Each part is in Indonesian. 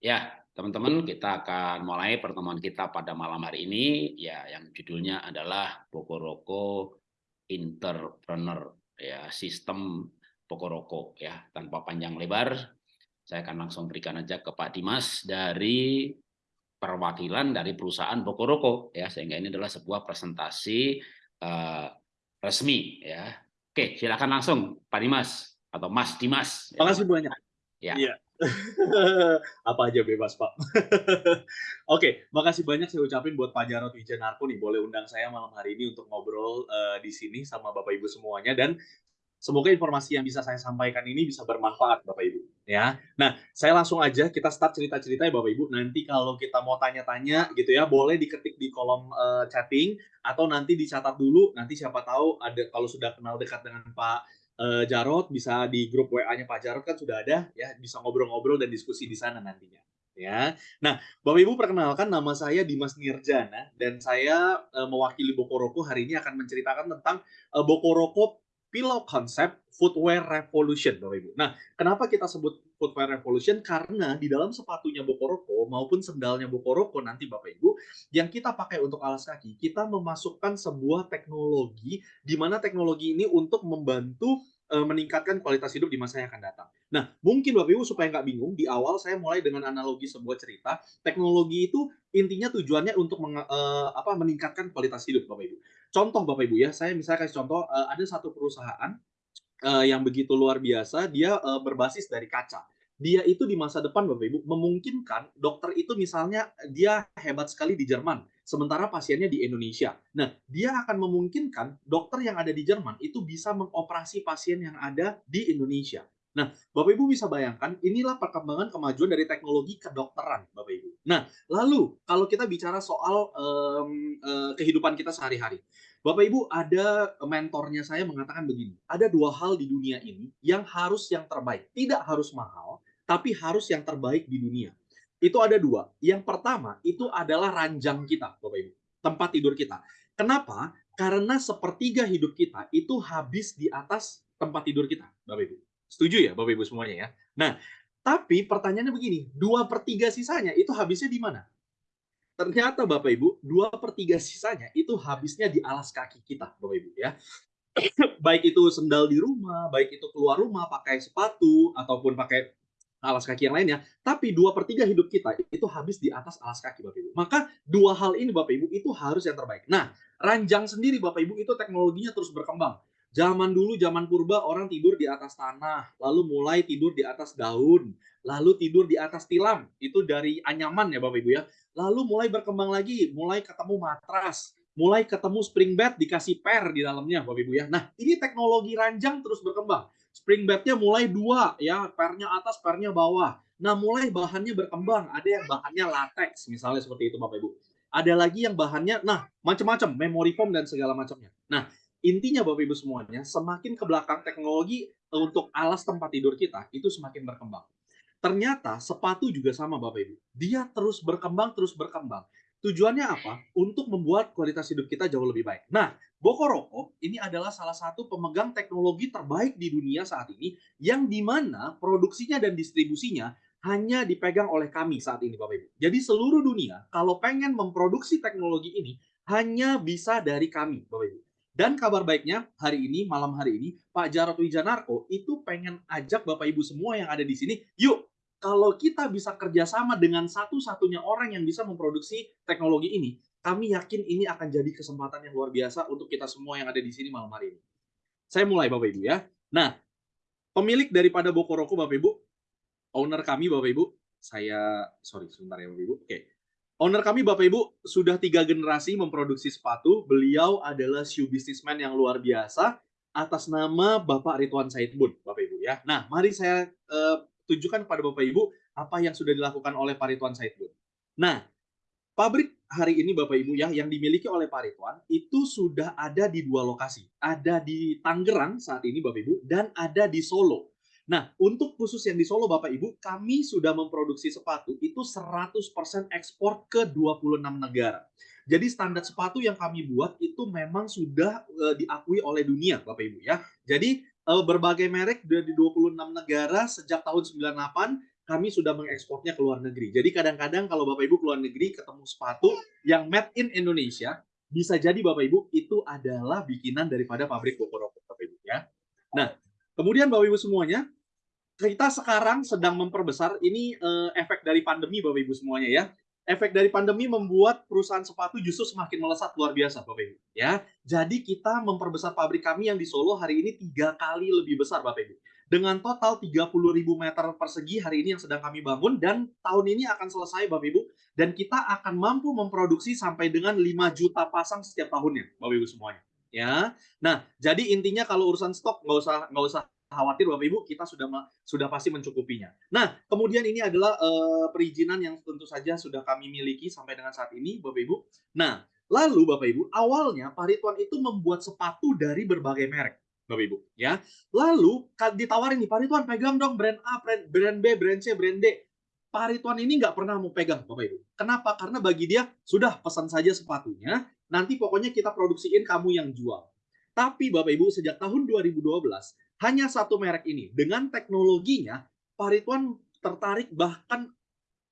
Ya, teman-teman, kita akan mulai pertemuan kita pada malam hari ini, ya, yang judulnya adalah Bokoroko Entrepreneur, ya, sistem Bokoroko, ya. Tanpa panjang lebar, saya akan langsung berikan aja ke Pak Dimas dari perwakilan dari perusahaan Bokoroko, ya, sehingga ini adalah sebuah presentasi uh, resmi, ya. Oke, silakan langsung, Pak Dimas atau Mas Dimas. Terima kasih banyak. Ya. ya. Apa aja bebas, Pak. Oke, makasih banyak saya ucapin buat Pak Jarot Wijanarko nih, boleh undang saya malam hari ini untuk ngobrol uh, di sini sama Bapak Ibu semuanya dan semoga informasi yang bisa saya sampaikan ini bisa bermanfaat Bapak Ibu ya. Nah, saya langsung aja kita start cerita-ceritanya Bapak Ibu. Nanti kalau kita mau tanya-tanya gitu ya, boleh diketik di kolom uh, chatting atau nanti dicatat dulu. Nanti siapa tahu ada kalau sudah kenal dekat dengan Pak uh, Jarot bisa di grup WA-nya Pak Jarot kan sudah ada ya bisa ngobrol-ngobrol dan diskusi di sana nantinya ya. Nah, Bapak Ibu perkenalkan nama saya Dimas Nirjana dan saya uh, mewakili Bokoroko hari ini akan menceritakan tentang uh, Bokoroko Pillow Concept Footwear Revolution, Bapak Ibu. Nah, kenapa kita sebut Footwear Revolution? Karena di dalam sepatunya Bokoroko maupun sendalnya Bokoroko nanti Bapak Ibu, yang kita pakai untuk alas kaki, kita memasukkan sebuah teknologi di mana teknologi ini untuk membantu uh, meningkatkan kualitas hidup di masa yang akan datang. Nah, mungkin Bapak Ibu supaya nggak bingung, di awal saya mulai dengan analogi sebuah cerita. Teknologi itu intinya tujuannya untuk meng, uh, apa, meningkatkan kualitas hidup Bapak Ibu. Contoh Bapak Ibu ya, saya misalnya kasih contoh, uh, ada satu perusahaan uh, yang begitu luar biasa, dia uh, berbasis dari kaca dia itu di masa depan Bapak Ibu memungkinkan dokter itu misalnya dia hebat sekali di Jerman sementara pasiennya di Indonesia. Nah, dia akan memungkinkan dokter yang ada di Jerman itu bisa mengoperasi pasien yang ada di Indonesia. Nah, Bapak Ibu bisa bayangkan, inilah perkembangan kemajuan dari teknologi kedokteran, Bapak Ibu. Nah, lalu kalau kita bicara soal um, uh, kehidupan kita sehari-hari, Bapak Ibu ada mentornya saya mengatakan begini, ada dua hal di dunia ini yang harus yang terbaik, tidak harus mahal, tapi harus yang terbaik di dunia itu ada dua. Yang pertama itu adalah ranjang kita, Bapak Ibu, tempat tidur kita. Kenapa? Karena sepertiga hidup kita itu habis di atas tempat tidur kita, Bapak Ibu. Setuju ya, Bapak Ibu semuanya ya? Nah, tapi pertanyaannya begini, dua per tiga sisanya itu habisnya di mana? Ternyata Bapak Ibu, dua per tiga sisanya itu habisnya di alas kaki kita, Bapak Ibu ya. baik itu sendal di rumah, baik itu keluar rumah pakai sepatu, ataupun pakai alas kaki yang lainnya, tapi dua per tiga hidup kita itu habis di atas alas kaki Bapak Ibu. Maka dua hal ini Bapak Ibu itu harus yang terbaik. Nah, ranjang sendiri Bapak Ibu itu teknologinya terus berkembang. Zaman dulu, zaman purba orang tidur di atas tanah, lalu mulai tidur di atas daun, lalu tidur di atas tilam. Itu dari anyaman ya Bapak Ibu ya. Lalu mulai berkembang lagi, mulai ketemu matras, mulai ketemu spring bed dikasih per di dalamnya Bapak Ibu ya. Nah, ini teknologi ranjang terus berkembang spring bednya mulai dua ya. Pernya atas pernya bawah. Nah mulai bahannya berkembang. Ada yang bahannya latex misalnya seperti itu bapak ibu. Ada lagi yang bahannya nah macam-macam memory foam dan segala macamnya. Nah intinya bapak ibu semuanya semakin ke belakang teknologi untuk alas tempat tidur kita itu semakin berkembang. Ternyata sepatu juga sama bapak ibu. Dia terus berkembang terus berkembang Tujuannya apa? Untuk membuat kualitas hidup kita jauh lebih baik. Nah, Bokoroko ini adalah salah satu pemegang teknologi terbaik di dunia saat ini yang di mana produksinya dan distribusinya hanya dipegang oleh kami saat ini Bapak Ibu. Jadi seluruh dunia kalau pengen memproduksi teknologi ini hanya bisa dari kami Bapak Ibu. Dan kabar baiknya hari ini, malam hari ini, Pak Jarot Wijanarko itu pengen ajak Bapak Ibu semua yang ada di sini, yuk kalau kita bisa kerjasama dengan satu-satunya orang yang bisa memproduksi teknologi ini, kami yakin ini akan jadi kesempatan yang luar biasa untuk kita semua yang ada di sini malam hari ini. Saya mulai Bapak Ibu ya. Nah, pemilik daripada Bokoroko Bapak Ibu, owner kami Bapak Ibu, saya sorry sebentar ya Bapak Ibu. Oke. Owner kami Bapak Ibu sudah tiga generasi memproduksi sepatu. Beliau adalah shoe businessman yang luar biasa atas nama Bapak Ridwan Saidbun, Bapak Ibu ya. Nah, mari saya uh, tunjukkan kepada Bapak Ibu apa yang sudah dilakukan oleh Pak Ridwan. Nah, pabrik hari ini Bapak Ibu ya yang dimiliki oleh Pak Ridwan itu sudah ada di dua lokasi. Ada di Tangerang saat ini Bapak Ibu dan ada di Solo. Nah, untuk khusus yang di Solo Bapak Ibu, kami sudah memproduksi sepatu itu 100% ekspor ke 26 negara. Jadi standar sepatu yang kami buat itu memang sudah uh, diakui oleh dunia Bapak Ibu ya. Jadi uh, berbagai merek dari 26 negara sejak tahun 98 kami sudah mengekspornya ke luar negeri. Jadi kadang-kadang kalau Bapak Ibu ke luar negeri ketemu sepatu yang made in Indonesia, bisa jadi Bapak Ibu itu adalah bikinan daripada pabrik Bokoroko Bapak Ibu ya. Nah, kemudian Bapak Ibu semuanya, kita sekarang sedang memperbesar ini uh, efek dari pandemi Bapak Ibu semuanya ya efek dari pandemi membuat perusahaan sepatu justru semakin melesat luar biasa, Bapak Ibu. Ya, jadi kita memperbesar pabrik kami yang di Solo hari ini tiga kali lebih besar, Bapak Ibu. Dengan total 30.000 meter persegi hari ini yang sedang kami bangun dan tahun ini akan selesai, Bapak Ibu. Dan kita akan mampu memproduksi sampai dengan 5 juta pasang setiap tahunnya, Bapak Ibu semuanya. Ya, nah jadi intinya kalau urusan stok nggak usah nggak usah khawatir Bapak Ibu kita sudah sudah pasti mencukupinya. Nah, kemudian ini adalah uh, perizinan yang tentu saja sudah kami miliki sampai dengan saat ini Bapak Ibu. Nah, lalu Bapak Ibu, awalnya Parituan itu membuat sepatu dari berbagai merek. Bapak Ibu, ya. Lalu ditawarin nih, Parituan pegang dong brand A, brand, brand B, brand C, brand D. Parituan ini nggak pernah mau pegang, Bapak Ibu. Kenapa? Karena bagi dia, sudah pesan saja sepatunya, nanti pokoknya kita produksiin kamu yang jual. Tapi Bapak Ibu, sejak tahun 2012, hanya satu merek ini. Dengan teknologinya, Parituan tertarik bahkan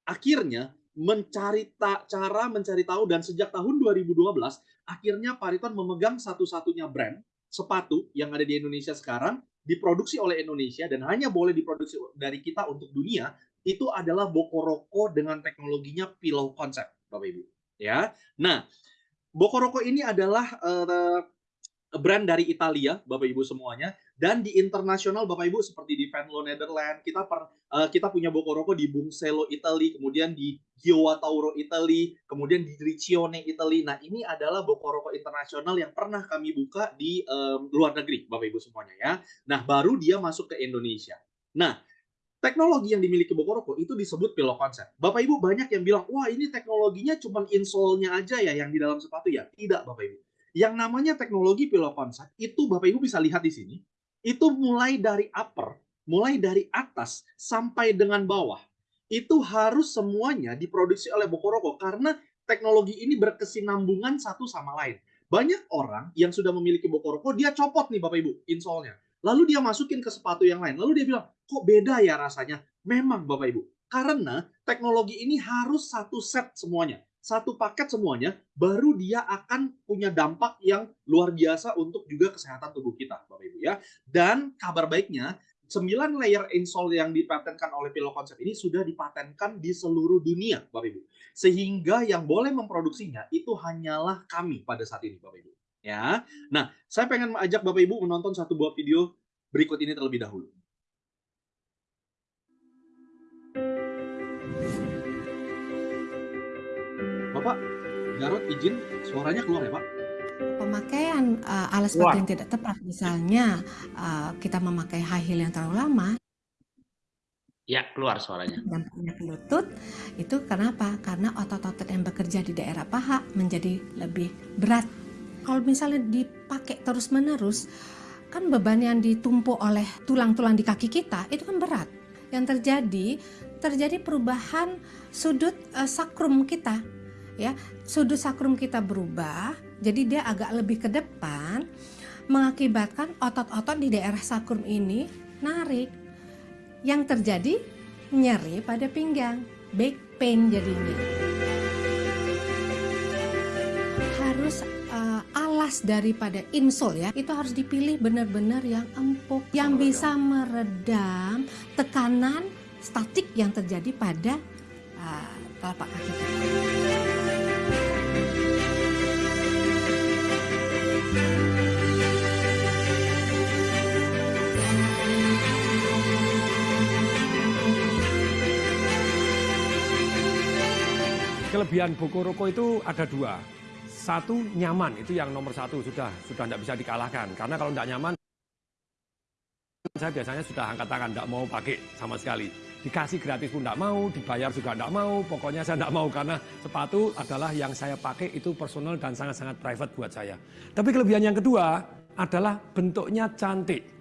akhirnya mencari ta cara mencari tahu dan sejak tahun 2012 akhirnya Parituan memegang satu-satunya brand sepatu yang ada di Indonesia sekarang diproduksi oleh Indonesia dan hanya boleh diproduksi dari kita untuk dunia itu adalah Bokoroko dengan teknologinya pillow concept Bapak Ibu ya. Nah, Bokoroko ini adalah uh, brand dari Italia Bapak Ibu semuanya dan di internasional Bapak Ibu seperti di Venlo Netherlands kita per, uh, kita punya Bokoroko di Bungselo Italy kemudian di Giowa Tauro Italy kemudian di Riccione Italy nah ini adalah Bokoroko internasional yang pernah kami buka di um, luar negeri Bapak Ibu semuanya ya nah baru dia masuk ke Indonesia nah teknologi yang dimiliki Bokoroko itu disebut pillow concept. Bapak Ibu banyak yang bilang, wah ini teknologinya cuma insole-nya aja ya yang di dalam sepatu ya. Tidak Bapak Ibu. Yang namanya teknologi pillow concept itu Bapak Ibu bisa lihat di sini itu mulai dari upper, mulai dari atas sampai dengan bawah. Itu harus semuanya diproduksi oleh Bokoroko karena teknologi ini berkesinambungan satu sama lain. Banyak orang yang sudah memiliki Bokoroko, dia copot nih Bapak Ibu insole-nya. Lalu dia masukin ke sepatu yang lain. Lalu dia bilang, kok beda ya rasanya? Memang Bapak Ibu. Karena teknologi ini harus satu set semuanya satu paket semuanya, baru dia akan punya dampak yang luar biasa untuk juga kesehatan tubuh kita, Bapak Ibu ya. Dan kabar baiknya, 9 layer insole yang dipatenkan oleh Pillow Concept ini sudah dipatenkan di seluruh dunia, Bapak Ibu. Sehingga yang boleh memproduksinya itu hanyalah kami pada saat ini, Bapak Ibu. Ya. Nah, saya pengen mengajak Bapak Ibu menonton satu buah video berikut ini terlebih dahulu. Bapak, Jarot izin suaranya keluar ya Pak? Pemakaian uh, alas sepatu yang tidak tepat, misalnya uh, kita memakai high heel yang terlalu lama. Ya, keluar suaranya. Dan punya lutut, itu kenapa? Karena otot-otot yang bekerja di daerah paha menjadi lebih berat. Kalau misalnya dipakai terus-menerus, kan beban yang ditumpuk oleh tulang-tulang di kaki kita itu kan berat. Yang terjadi, terjadi perubahan sudut uh, sakrum kita ya sudut sakrum kita berubah jadi dia agak lebih ke depan mengakibatkan otot-otot di daerah sakrum ini narik. Yang terjadi nyeri pada pinggang back pain jadinya. Harus uh, alas daripada insole ya itu harus dipilih benar-benar yang empuk yang bisa meredam tekanan statik yang terjadi pada uh, telapak kaki kita. Kelebihan Bokoroko itu ada dua. Satu nyaman, itu yang nomor satu sudah sudah tidak bisa dikalahkan. Karena kalau tidak nyaman, saya biasanya sudah angkat tangan, tidak mau pakai sama sekali. Dikasih gratis pun tidak mau, dibayar juga tidak mau, pokoknya saya tidak mau karena sepatu adalah yang saya pakai itu personal dan sangat-sangat private buat saya. Tapi kelebihan yang kedua adalah bentuknya cantik.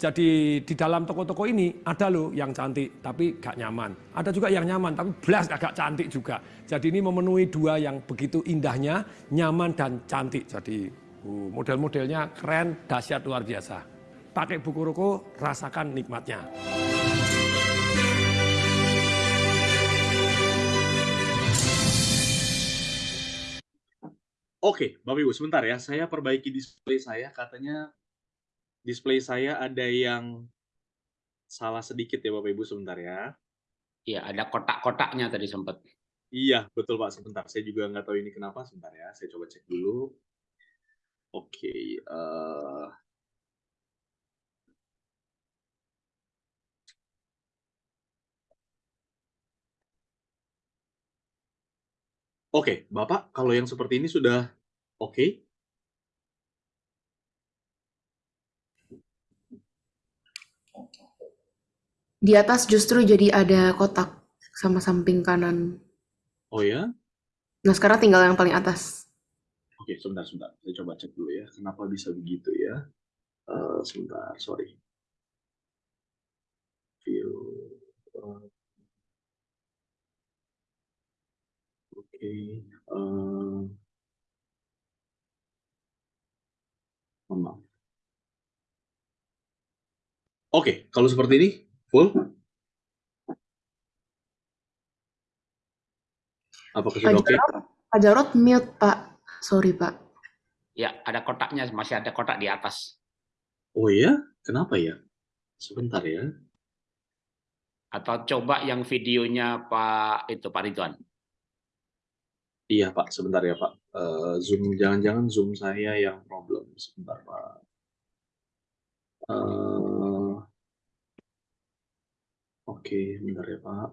Jadi di dalam toko-toko ini ada loh yang cantik tapi gak nyaman. Ada juga yang nyaman tapi belas agak cantik juga. Jadi ini memenuhi dua yang begitu indahnya, nyaman dan cantik. Jadi uh, model-modelnya keren, dahsyat luar biasa. Pakai buku ruko, rasakan nikmatnya. Oke, Bapak Ibu, sebentar ya. Saya perbaiki display saya. Katanya display saya ada yang salah sedikit ya Bapak Ibu, sebentar ya. Iya, ada kotak-kotaknya tadi sempat. Iya, betul Pak, sebentar. Saya juga nggak tahu ini kenapa, sebentar ya, saya coba cek dulu. Oke, eee Oke, Bapak, kalau yang seperti ini sudah oke? Di atas justru jadi ada kotak sama samping kanan. Oh ya? Nah, sekarang tinggal yang paling atas. Oke, sebentar sebentar, saya coba cek dulu ya, kenapa bisa begitu ya. Eee, sebentar, sorry. View, Oke, eee Mohon maaf. Oke, kalau seperti ini, full? Apakah Pak sudah oke? Pak Jarod mute, Pak. Sorry, Pak. Ya, ada kotaknya, masih ada kotak di atas. Oh ya? Kenapa ya? Sebentar ya. Atau coba yang videonya Pak itu, Pak Ridwan. Iya Pak, sebentar ya Pak, eee, Zoom jangan-jangan Zoom saya yang problem, sebentar Pak. Eee Oke, bentar ya Pak.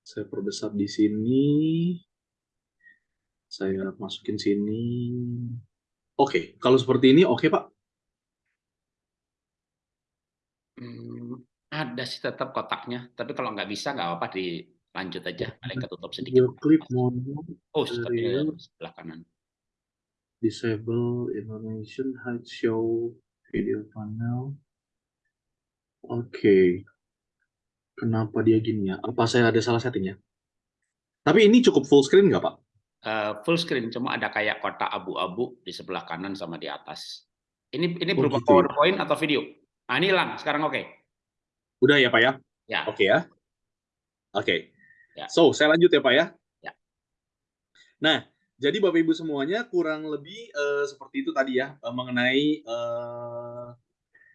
Saya perbesar di sini. Saya masukin sini. Oke, kalau seperti ini oke Pak? Mmm, ada sih tetap kotaknya, tapi kalau nggak bisa nggak apa-apa dilanjut aja, paling ketutup sedikit. Mono Oh, sebelah kanan. disable Indonesian hide show video panel. Oke. Kenapa dia gini ya? Apa saya ada salah setting ya? Tapi ini cukup full screen nggak, Pak? Eee, full screen, cuma ada kayak kotak abu-abu di sebelah kanan sama di atas. Ini ini Oh berupa gitu ya? PowerPoint atau video? Ah, ini hilang, sekarang oke. Udah ya, Pak ya? Ya. Oke ya? Oke. Ya. So, saya lanjut ya, Pak ya? Ya. Nah, jadi Bapak Ibu semuanya kurang lebih, eee, seperti itu tadi ya, eee, mengenai, eee,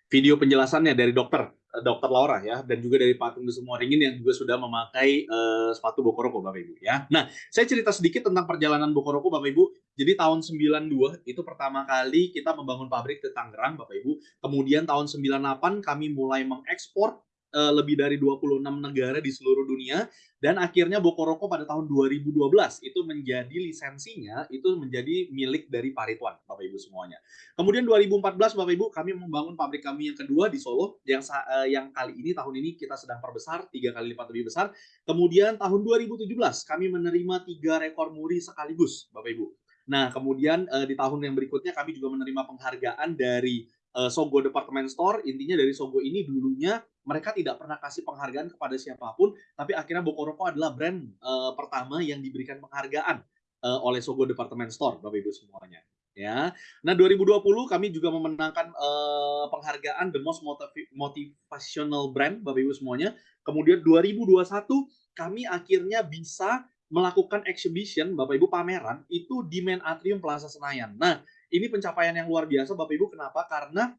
video penjelasannya dari dokter, eee, Dokter Laura ya, dan juga dari Pak Tunggu Semua Ringin yang juga sudah memakai, eee, sepatu Bokoroko Bapak Ibu ya. Nah, saya cerita sedikit tentang perjalanan Bokoroko Bapak Ibu. Jadi tahun 92 itu pertama kali kita membangun pabrik di Tangerang Bapak Ibu. Kemudian tahun 98 kami mulai mengekspor, eee, lebih dari 26 negara di seluruh dunia dan akhirnya Bokoroko pada tahun 2012 itu menjadi lisensinya itu menjadi milik dari Paritwan Bapak Ibu semuanya. Kemudian 2014 Bapak Ibu kami membangun pabrik kami yang kedua di Solo yang eee, yang kali ini tahun ini kita sedang perbesar 3 kali lipat lebih besar. Kemudian tahun 2017 kami menerima 3 rekor muri sekaligus Bapak Ibu. Nah, kemudian, eee, di tahun yang berikutnya kami juga menerima penghargaan dari, eee, Sogo Department Store. Intinya dari Sogo ini dulunya mereka tidak pernah kasih penghargaan kepada siapa pun, tapi akhirnya Bokoroko adalah brand, eee, pertama yang diberikan penghargaan, eee, oleh Sogo Department Store Bapak Ibu semuanya, ya. Nah, 2020 kami juga memenangkan, eee, penghargaan The Most Motivi Motivational Brand Bapak Ibu semuanya. Kemudian 2021 kami akhirnya bisa melakukan exhibition Bapak Ibu pameran itu di Main Atrium Plaza Senayan. Nah, ini pencapaian yang luar biasa Bapak Ibu kenapa? Karena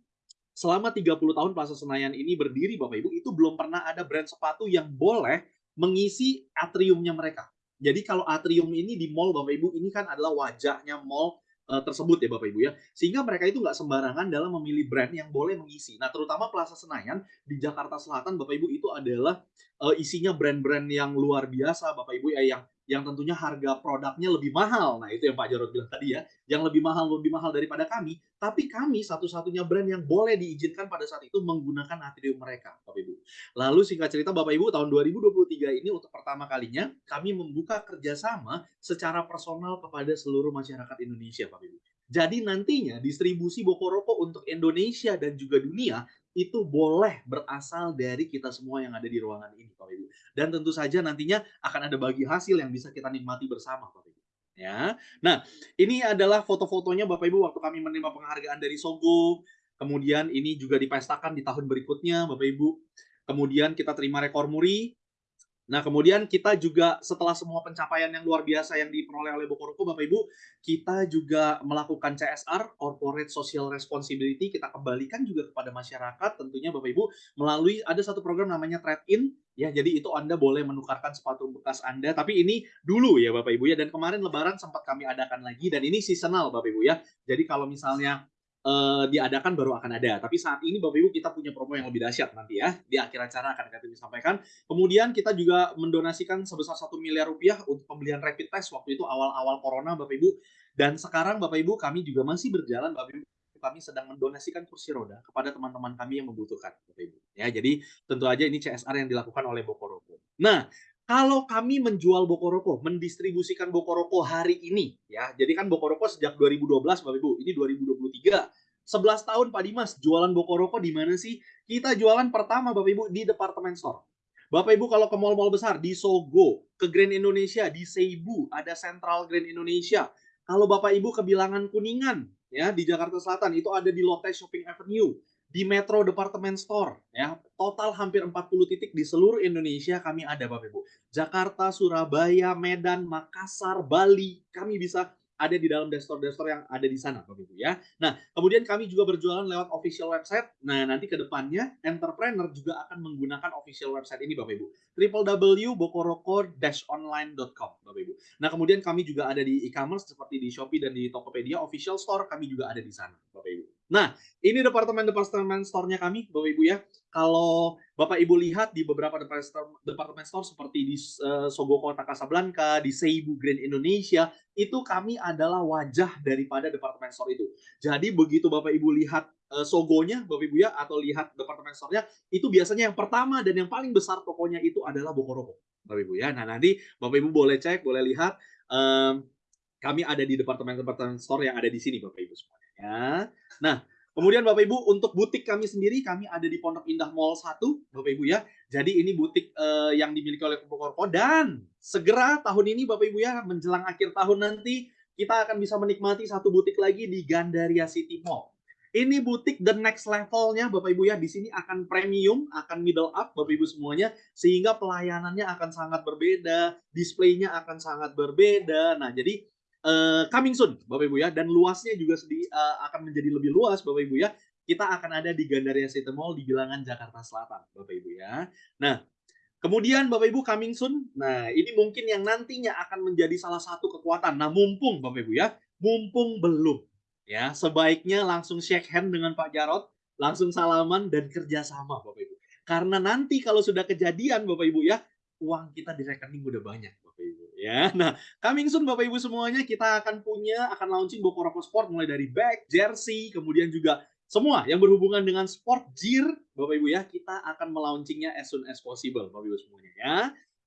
selama 30 tahun Plaza Senayan ini berdiri Bapak Ibu, itu belum pernah ada brand sepatu yang boleh mengisi atriumnya mereka. Jadi kalau atrium ini di mall Bapak Ibu, ini kan adalah wajahnya mall, eee, tersebut ya Bapak Ibu ya. Sehingga mereka itu nggak sembarangan dalam memilih brand yang boleh mengisi. Nah, terutama Plaza Senayan di Jakarta Selatan Bapak Ibu itu adalah, eee, isinya brand-brand yang luar biasa Bapak Ibu ya, yang yang tentunya harga produknya lebih mahal. Nah, itu yang Pak Jarod bilang tadi ya, yang lebih mahal lebih mahal daripada kami, tapi kami satu-satunya brand yang boleh diizinkan pada saat itu menggunakan atrium mereka, Bapak Ibu. Lalu singkat cerita Bapak Ibu, tahun 2023 ini untuk pertama kalinya kami membuka kerjasama secara personal kepada seluruh masyarakat Indonesia, Bapak Ibu. Jadi nantinya distribusi Bokoroko untuk Indonesia dan juga dunia itu boleh berasal dari kita semua yang ada di ruangan ini, Bapak Ibu. Dan tentu saja nantinya akan ada bagi hasil yang bisa kita nikmati bersama, Bapak Ibu. Ya. Nah, ini adalah foto-fotonya Bapak Ibu waktu kami menerima penghargaan dari Sogo. Kemudian ini juga dipestakan di tahun berikutnya, Bapak Ibu. Kemudian kita terima rekor muri. Nah, kemudian kita juga setelah semua pencapaian yang luar biasa yang diperoleh oleh Bokoroko, Bapak Ibu, kita juga melakukan CSR, Corporate Social Responsibility, kita kembalikan juga kepada masyarakat tentunya Bapak Ibu melalui ada satu program namanya Trade In ya. Jadi itu Anda boleh menukarkan sepatu bekas Anda, tapi ini dulu ya Bapak Ibu ya dan kemarin lebaran sempat kami adakan lagi dan ini seasonal Bapak Ibu ya. Jadi kalau misalnya uh, diadakan baru akan ada. Tapi saat ini Bapak Ibu kita punya promo yang lebih dahsyat nanti ya. Di akhir acara akan kami sampaikan. Kemudian kita juga mendonasikan sebesar satu miliar rupiah untuk pembelian rapid test waktu itu awal-awal corona Bapak Ibu. Dan sekarang Bapak Ibu kami juga masih berjalan Bapak Ibu kami sedang mendonasikan kursi roda kepada teman-teman kami yang membutuhkan Bapak Ibu. Ya, jadi tentu aja ini CSR yang dilakukan oleh Bokoroko. Nah, kalau kami menjual Bokoroko, mendistribusikan Bokoroko hari ini, ya, jadi kan Bokoroko sejak 2012, Bapak Ibu, ini 2023, 11 tahun Pak Dimas, jualan Bokoroko di mana sih? Kita jualan pertama Bapak Ibu di departemen store. Bapak Ibu kalau ke mall-mall besar, di Sogo, ke Grand Indonesia, di Seibu, ada Central Grand Indonesia. Kalau Bapak Ibu ke Bilangan Kuningan, ya di Jakarta Selatan, itu ada di Lotte Shopping Avenue di Metro Department Store ya total hampir 40 titik di seluruh Indonesia kami ada Bapak Ibu Jakarta Surabaya Medan Makassar Bali kami bisa ada di dalam desktop-desktop yang ada di sana Bapak Ibu ya. Nah, kemudian kami juga berjualan lewat official website. Nah, nanti ke depannya entrepreneur juga akan menggunakan official website ini Bapak Ibu. www.bokoroko-online.com Bapak Ibu. Nah, kemudian kami juga ada di e-commerce seperti di Shopee dan di Tokopedia official store kami juga ada di sana Bapak Ibu. Nah, ini departemen-departemen store-nya kami, Bapak Ibu ya. Kalau Bapak Ibu lihat di beberapa departemen store seperti di uh, Sogo Kota Kasablanka, di Seibu Grand Indonesia, itu kami adalah wajah daripada departemen store itu. Jadi begitu Bapak Ibu lihat uh, Sogonya, Bapak Ibu ya, atau lihat departemen store-nya, itu biasanya yang pertama dan yang paling besar tokonya itu adalah Bokoroko, Bapak Ibu ya. Nah, nanti Bapak Ibu boleh cek, boleh lihat. Um, kami ada di departemen-departemen store yang ada di sini Bapak Ibu semuanya ya. Nah, kemudian Bapak Ibu untuk butik kami sendiri kami ada di Pondok Indah Mall 1 Bapak Ibu ya. Jadi ini butik uh, yang dimiliki oleh Korpo dan segera tahun ini Bapak Ibu ya menjelang akhir tahun nanti kita akan bisa menikmati satu butik lagi di Gandaria City Mall. Ini butik the next levelnya Bapak Ibu ya. Di sini akan premium, akan middle up Bapak Ibu semuanya sehingga pelayanannya akan sangat berbeda, displaynya akan sangat berbeda. Nah, jadi uh, coming soon Bapak Ibu ya dan luasnya juga sedih, uh, akan menjadi lebih luas Bapak Ibu ya. Kita akan ada di Gandaria City Mall di Bilangan Jakarta Selatan Bapak Ibu ya. Nah, kemudian Bapak Ibu coming soon. Nah, ini mungkin yang nantinya akan menjadi salah satu kekuatan. Nah, mumpung Bapak Ibu ya, mumpung belum ya, sebaiknya langsung shake hand dengan Pak Jarot, langsung salaman dan kerjasama Bapak Ibu. Karena nanti kalau sudah kejadian Bapak Ibu ya, uang kita di rekening udah banyak ya. Nah, coming soon Bapak Ibu semuanya kita akan punya akan launching Bokoroko Sport mulai dari bag, jersey, kemudian juga semua yang berhubungan dengan sport gear Bapak Ibu ya, kita akan melaunchingnya as soon as possible Bapak Ibu semuanya ya.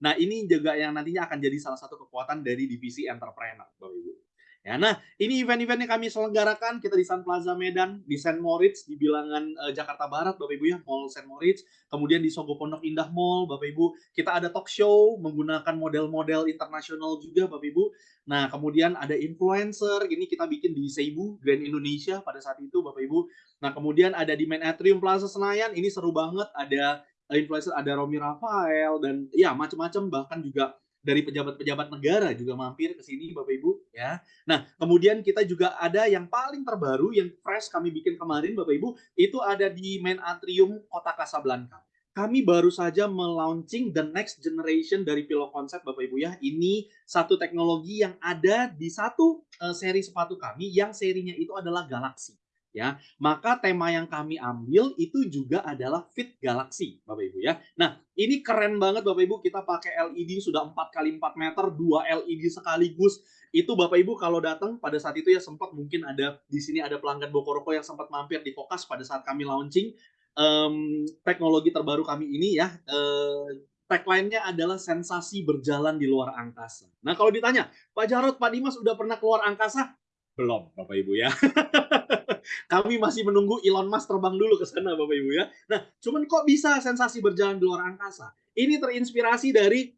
Nah, ini juga yang nantinya akan jadi salah satu kekuatan dari divisi entrepreneur Bapak Ibu. Ya, nah ini event-event yang kami selenggarakan kita di Sun Plaza Medan, di St. Moritz, di bilangan uh, Jakarta Barat, Bapak Ibu ya, Mall St. Moritz, kemudian di Sogo Pondok Indah Mall, Bapak Ibu, kita ada talk show menggunakan model-model internasional juga, Bapak Ibu. Nah, kemudian ada influencer, ini kita bikin di Seibu, Grand Indonesia pada saat itu, Bapak Ibu. Nah, kemudian ada di Main Atrium Plaza Senayan, ini seru banget, ada influencer, ada Romi Rafael, dan ya macam-macam, bahkan juga dari pejabat-pejabat negara juga mampir ke sini Bapak Ibu ya. Nah, kemudian kita juga ada yang paling terbaru yang fresh kami bikin kemarin Bapak Ibu, itu ada di main atrium Kota Kasablanka. Kami baru saja melaunching the next generation dari Pilo Konsep Bapak Ibu ya. Ini satu teknologi yang ada di satu uh, seri sepatu kami yang serinya itu adalah Galaxy ya. Maka tema yang kami ambil itu juga adalah Fit Galaxy, Bapak Ibu ya. Nah, ini keren banget Bapak Ibu, kita pakai LED sudah 4 kali 4 meter, dua LED sekaligus. Itu Bapak Ibu kalau datang pada saat itu ya sempat mungkin ada di sini ada pelanggan Bokoroko yang sempat mampir di Kokas pada saat kami launching um, teknologi terbaru kami ini ya. Uh, tagline-nya adalah sensasi berjalan di luar angkasa. Nah, kalau ditanya, Pak Jarot, Pak Dimas udah pernah keluar angkasa? Belum, Bapak Ibu ya. Kami masih menunggu Elon Musk terbang dulu ke sana Bapak Ibu ya. Nah, cuman kok bisa sensasi berjalan di luar angkasa? Ini terinspirasi dari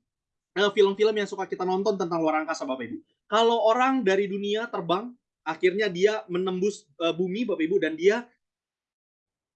eh, film-film yang suka kita nonton tentang luar angkasa Bapak Ibu. Kalau orang dari dunia terbang, akhirnya dia menembus uh, bumi Bapak Ibu dan dia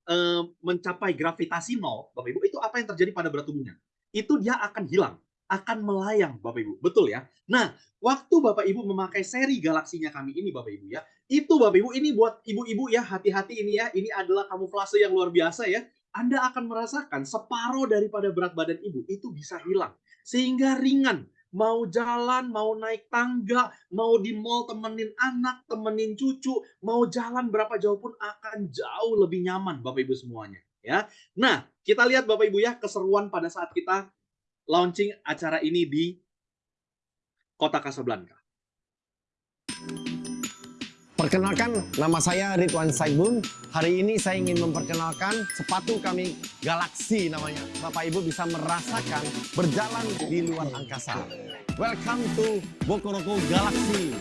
uh, mencapai gravitasi nol Bapak Ibu, itu apa yang terjadi pada berat tubuhnya? Itu dia akan hilang. Akan melayang Bapak Ibu. Betul ya? Nah, waktu Bapak Ibu memakai seri galaksinya kami ini Bapak Ibu ya, itu Bapak Ibu ini buat ibu-ibu ya, hati-hati ini ya, ini adalah kamuflase yang luar biasa ya. Anda akan merasakan separuh daripada berat badan ibu itu bisa hilang. Sehingga ringan, mau jalan, mau naik tangga, mau di mall temenin anak, temenin cucu, mau jalan berapa jauh pun akan jauh lebih nyaman Bapak Ibu semuanya ya. Nah, kita lihat Bapak Ibu ya keseruan pada saat kita launching acara ini di Kota Casablanca. Perkenalkan, nama saya Ridwan Saibun. Hari ini saya ingin memperkenalkan sepatu kami Galaxy namanya. Bapak Ibu bisa merasakan berjalan di luar angkasa. Welcome to Bokoroko Galaxy.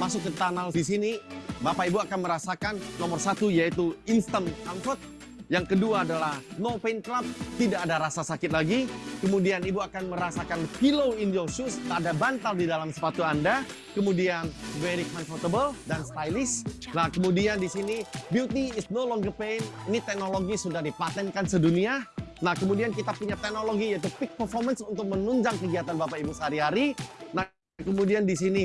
Masuk ke tunnel di sini, Bapak Ibu akan merasakan nomor satu yaitu instant comfort. Yang kedua adalah no pain club, tidak ada rasa sakit lagi. Kemudian Ibu akan merasakan pillow in your shoes, tak ada bantal di dalam sepatu Anda. Kemudian very comfortable dan stylish. Nah, kemudian di sini beauty is no longer pain. Ini teknologi sudah dipatenkan sedunia. Nah, kemudian kita punya teknologi yaitu peak performance untuk menunjang kegiatan Bapak Ibu sehari-hari. Nah, kemudian di sini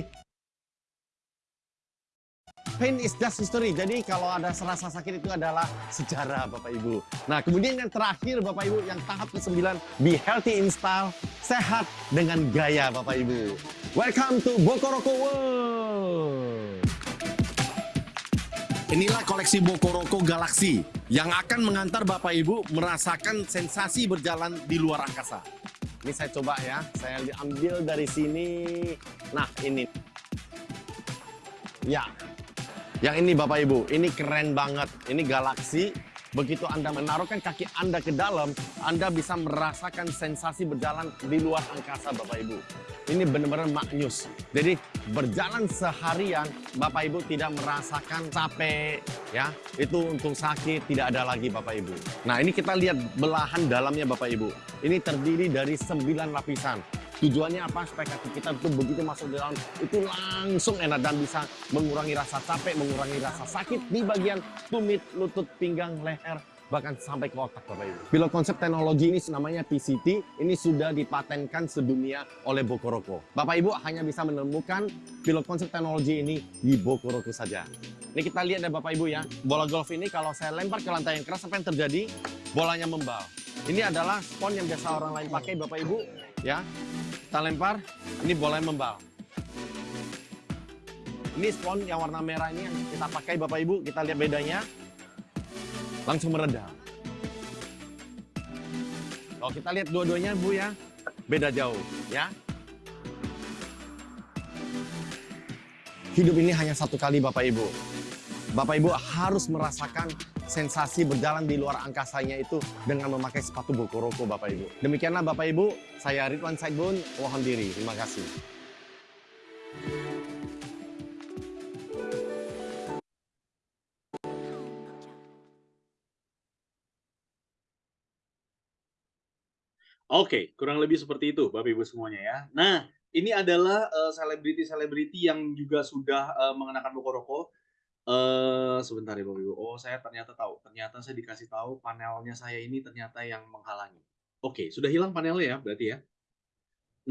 Pain is just history. Jadi kalau ada rasa sakit itu adalah sejarah Bapak Ibu. Nah kemudian yang terakhir Bapak Ibu, yang tahap ke-9, be healthy in style, sehat dengan gaya Bapak Ibu. Welcome to Bokoroko World. Inilah koleksi Bokoroko Galaxy yang akan mengantar Bapak Ibu merasakan sensasi berjalan di luar angkasa. Ini saya coba ya, saya ambil dari sini. Nah ini. Ya, yang ini Bapak Ibu, ini keren banget. Ini galaksi. Begitu Anda menaruhkan kaki Anda ke dalam, Anda bisa merasakan sensasi berjalan di luar angkasa Bapak Ibu. Ini benar-benar maknyus. Jadi berjalan seharian, Bapak Ibu tidak merasakan capek, ya. Itu untuk sakit tidak ada lagi Bapak Ibu. Nah ini kita lihat belahan dalamnya Bapak Ibu. Ini terdiri dari 9 lapisan. Tujuannya apa? Supaya kaki kita itu begitu masuk di dalam itu langsung enak dan bisa mengurangi rasa capek, mengurangi rasa sakit di bagian tumit, lutut, pinggang, leher, bahkan sampai ke otak Bapak Ibu. Pilot konsep teknologi ini namanya PCT, ini sudah dipatenkan sedunia oleh Bokoroko. Bapak Ibu hanya bisa menemukan pilot konsep teknologi ini di Bokoroko saja. Ini kita lihat ya Bapak Ibu ya, bola golf ini kalau saya lempar ke lantai yang keras apa yang terjadi? Bolanya membal. Ini adalah spon yang biasa orang lain pakai Bapak Ibu ya. Kita lempar, ini yang membal. Ini spon yang warna merah ini yang kita pakai Bapak Ibu, kita lihat bedanya. Langsung meredam. Kalau kita lihat dua-duanya Bu ya, beda jauh ya. Hidup ini hanya satu kali Bapak Ibu. Bapak Ibu harus merasakan sensasi berjalan di luar angkasanya itu dengan memakai sepatu Bokoroko Bapak Ibu. Demikianlah Bapak Ibu, saya Ridwan Saidbun, mohon diri. Terima kasih. Oke, kurang lebih seperti itu Bapak Ibu semuanya ya. Nah, ini adalah eh, selebriti-selebriti uh, yang juga sudah uh, mengenakan Bokoroko. Uh, sebentar ya Bapak Ibu. Oh, saya ternyata tahu. Ternyata saya dikasih tahu panelnya saya ini ternyata yang menghalangi. Oke, sudah hilang panelnya ya berarti ya.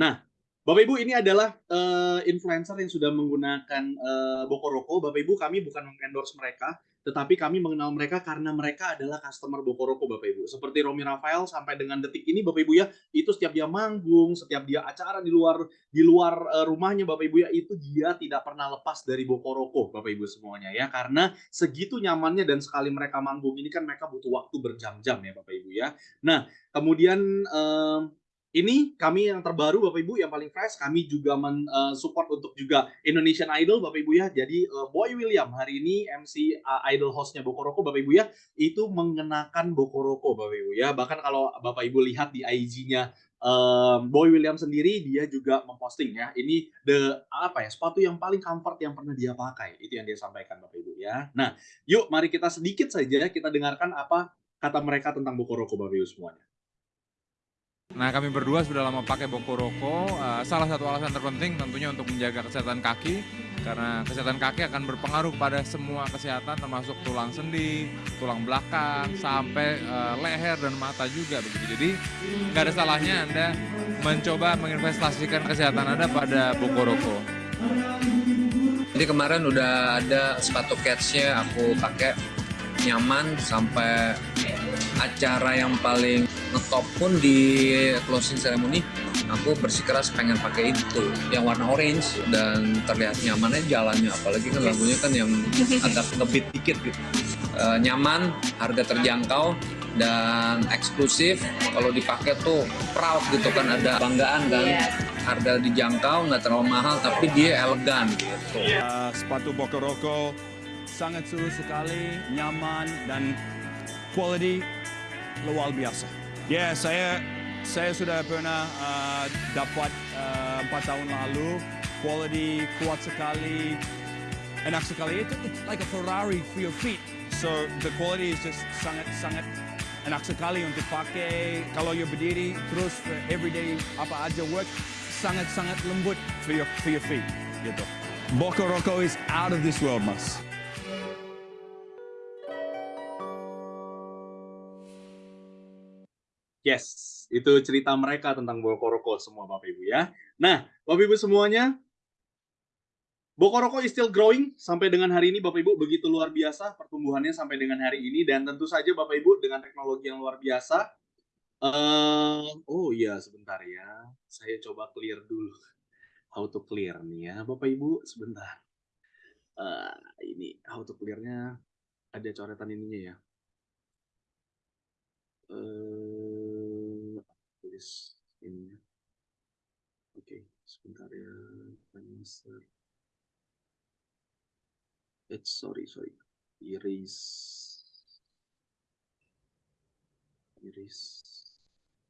Nah, Bapak Ibu ini adalah uh, influencer yang sudah menggunakan uh, Bokoroko. Bapak Ibu kami bukan mengendorse mereka, tetapi kami mengenal mereka karena mereka adalah customer Bokoroko Bapak Ibu. Seperti Romi Rafael sampai dengan detik ini Bapak Ibu ya, itu setiap dia manggung, setiap dia acara di luar di luar uh, rumahnya Bapak Ibu ya, itu dia tidak pernah lepas dari Bokoroko Bapak Ibu semuanya ya. Karena segitu nyamannya dan sekali mereka manggung ini kan mereka butuh waktu berjam-jam ya Bapak Ibu ya. Nah, kemudian um, ini kami yang terbaru Bapak Ibu yang paling fresh. Kami juga mensupport uh, untuk juga Indonesian Idol Bapak Ibu ya. Jadi uh, Boy William hari ini MC uh, Idol hostnya Bokoroko Bapak Ibu ya itu mengenakan Bokoroko Bapak Ibu ya. Bahkan kalau Bapak Ibu lihat di IG-nya um, Boy William sendiri dia juga memposting ya. Ini the apa ya sepatu yang paling comfort yang pernah dia pakai. Itu yang dia sampaikan Bapak Ibu ya. Nah yuk mari kita sedikit saja kita dengarkan apa kata mereka tentang Bokoroko Bapak Ibu semuanya Nah, kami berdua sudah lama pakai Bokoroko. Uh, salah satu alasan terpenting tentunya untuk menjaga kesehatan kaki. karena kesehatan kaki akan berpengaruh pada semua kesehatan termasuk tulang sendi, tulang belakang, sampai uh, leher dan mata juga begitu. Jadi nggak ada salahnya Anda mencoba menginvestasikan kesehatan Anda pada Bokoroko. Jadi kemarin udah ada sepatu catch-nya aku pakai nyaman sampai acara yang paling ngetop pun di closing ceremony aku bersikeras pengen pakai itu yang warna orange dan terlihat nyamannya jalannya. Apalagi kan lagunya kan yang agak ngebit dikit gitu. E, nyaman harga terjangkau dan eksklusif. Kalau dipakai tuh proud gitu kan ada banggaan kan. Harga dijangkau nggak terlalu mahal tapi dia elegan gitu. Uh, sepatu Bokoroko sangat seru sekali nyaman dan quality luar biasa. Ya yeah, saya saya sudah pernah uh, dapat uh, empat tahun lalu quality kuat sekali enak sekali. Itu it's like a Ferrari for your feet. So the quality is just sangat sangat enak sekali untuk pakai. Kalau you berdiri terus everyday apa aja work sangat sangat lembut for your for your feet gitu. Boca Roco is out of this world mas Yes, itu cerita mereka tentang Bokoroko semua Bapak Ibu ya. Nah, Bapak Ibu semuanya, Bokoroko is still growing sampai dengan hari ini Bapak Ibu begitu luar biasa pertumbuhannya sampai dengan hari ini dan tentu saja Bapak Ibu dengan teknologi yang luar biasa. Uh, oh iya sebentar ya, saya coba clear dulu. How to clear nih ya Bapak Ibu sebentar. Uh, ini how to clearnya ada coretan ininya ya. Uh, tulis ini. Oke, okay, sebentar ya. Answer. It's sorry, sorry. Erase. Erase.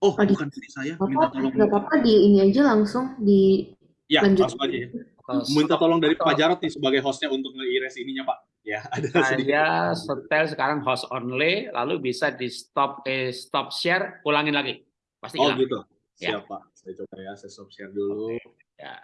Oh, Oh, di- bukan dari saya. Minta tolong. nggak apa-apa di ini aja langsung di Ya, lanjut. langsung aja ya. Minta tolong dari Pak Jarot nih sebagai hostnya untuk nge-erase ininya, Pak. Ya, ada sedikit. Saya setel sekarang host only, lalu bisa di stop eh, stop share, ulangin lagi, pasti Oh hilang. gitu. Ya. Siap, Pak. Saya coba ya, saya stop share dulu. Ya,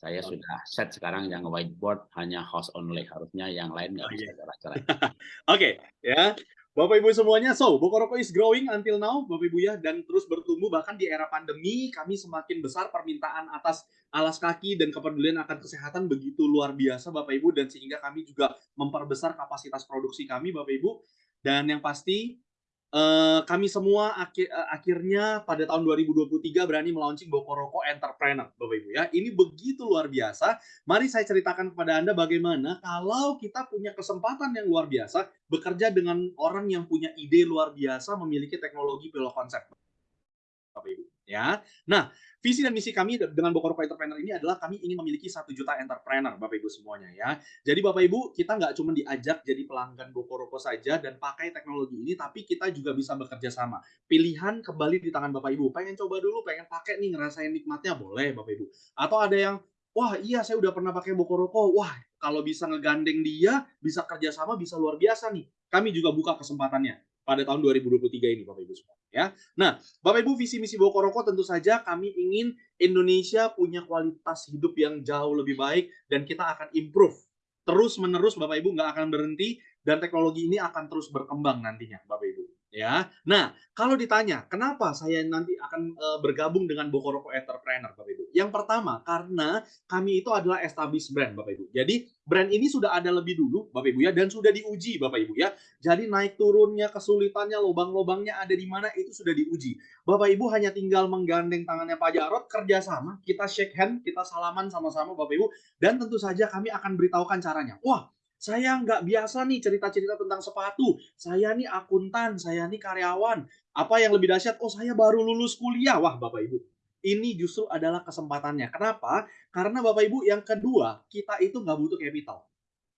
saya sudah set sekarang yang whiteboard hanya host only, harusnya yang lain nggak Oh, bisa jalan-jalan. Oke, ya. Bapak Ibu semuanya, so Bokoroko is growing until now, Bapak Ibu ya, dan terus bertumbuh. Bahkan di era pandemi kami semakin besar permintaan atas alas kaki dan kepedulian akan kesehatan begitu luar biasa Bapak Ibu. Dan sehingga kami juga memperbesar kapasitas produksi kami Bapak Ibu. Dan yang pasti eh, kami semua akhi- eh, akhirnya pada tahun 2023 berani melaunching Bokoroko Entrepreneur Bapak Ibu ya. Ini begitu luar biasa Mari saya ceritakan kepada Anda bagaimana kalau kita punya kesempatan yang luar biasa bekerja dengan orang yang punya ide luar biasa memiliki teknologi pilot konsep. Bapak Ibu, ya. Nah, visi dan misi kami dengan Bokoroko Entrepreneur ini adalah kami ingin memiliki satu juta entrepreneur, Bapak Ibu semuanya ya. Jadi Bapak Ibu, kita nggak cuma diajak jadi pelanggan Bokoroko saja dan pakai teknologi ini, tapi kita juga bisa bekerja sama. Pilihan kembali di tangan Bapak Ibu. Pengen coba dulu, pengen pakai nih, ngerasain nikmatnya, boleh Bapak Ibu. Atau ada yang wah iya saya udah pernah pakai Bokoroko, wah kalau bisa ngegandeng dia, bisa kerjasama, bisa luar biasa nih. Kami juga buka kesempatannya pada tahun 2023 ini Bapak Ibu semua. Ya. Nah, Bapak Ibu visi misi Bokoroko tentu saja kami ingin Indonesia punya kualitas hidup yang jauh lebih baik dan kita akan improve terus menerus Bapak Ibu nggak akan berhenti dan teknologi ini akan terus berkembang nantinya Bapak Ibu ya. Nah, kalau ditanya kenapa saya nanti akan eh, bergabung dengan Bokoroko Entrepreneur Bapak Ibu. Yang pertama karena kami itu adalah established brand Bapak Ibu. Jadi brand ini sudah ada lebih dulu Bapak Ibu ya dan sudah diuji Bapak Ibu ya. Jadi naik turunnya, kesulitannya, lubang-lubangnya ada di mana itu sudah diuji. Bapak Ibu hanya tinggal menggandeng tangannya Pak Jarot kerjasama, kita shake hand, kita salaman sama-sama Bapak Ibu dan tentu saja kami akan beritahukan caranya. Wah, saya nggak biasa nih cerita-cerita tentang sepatu. Saya nih akuntan, saya nih karyawan. Apa yang lebih dahsyat? Oh, saya baru lulus kuliah. Wah, Bapak Ibu. Ini justru adalah kesempatannya. Kenapa? Karena Bapak Ibu yang kedua, kita itu nggak butuh capital.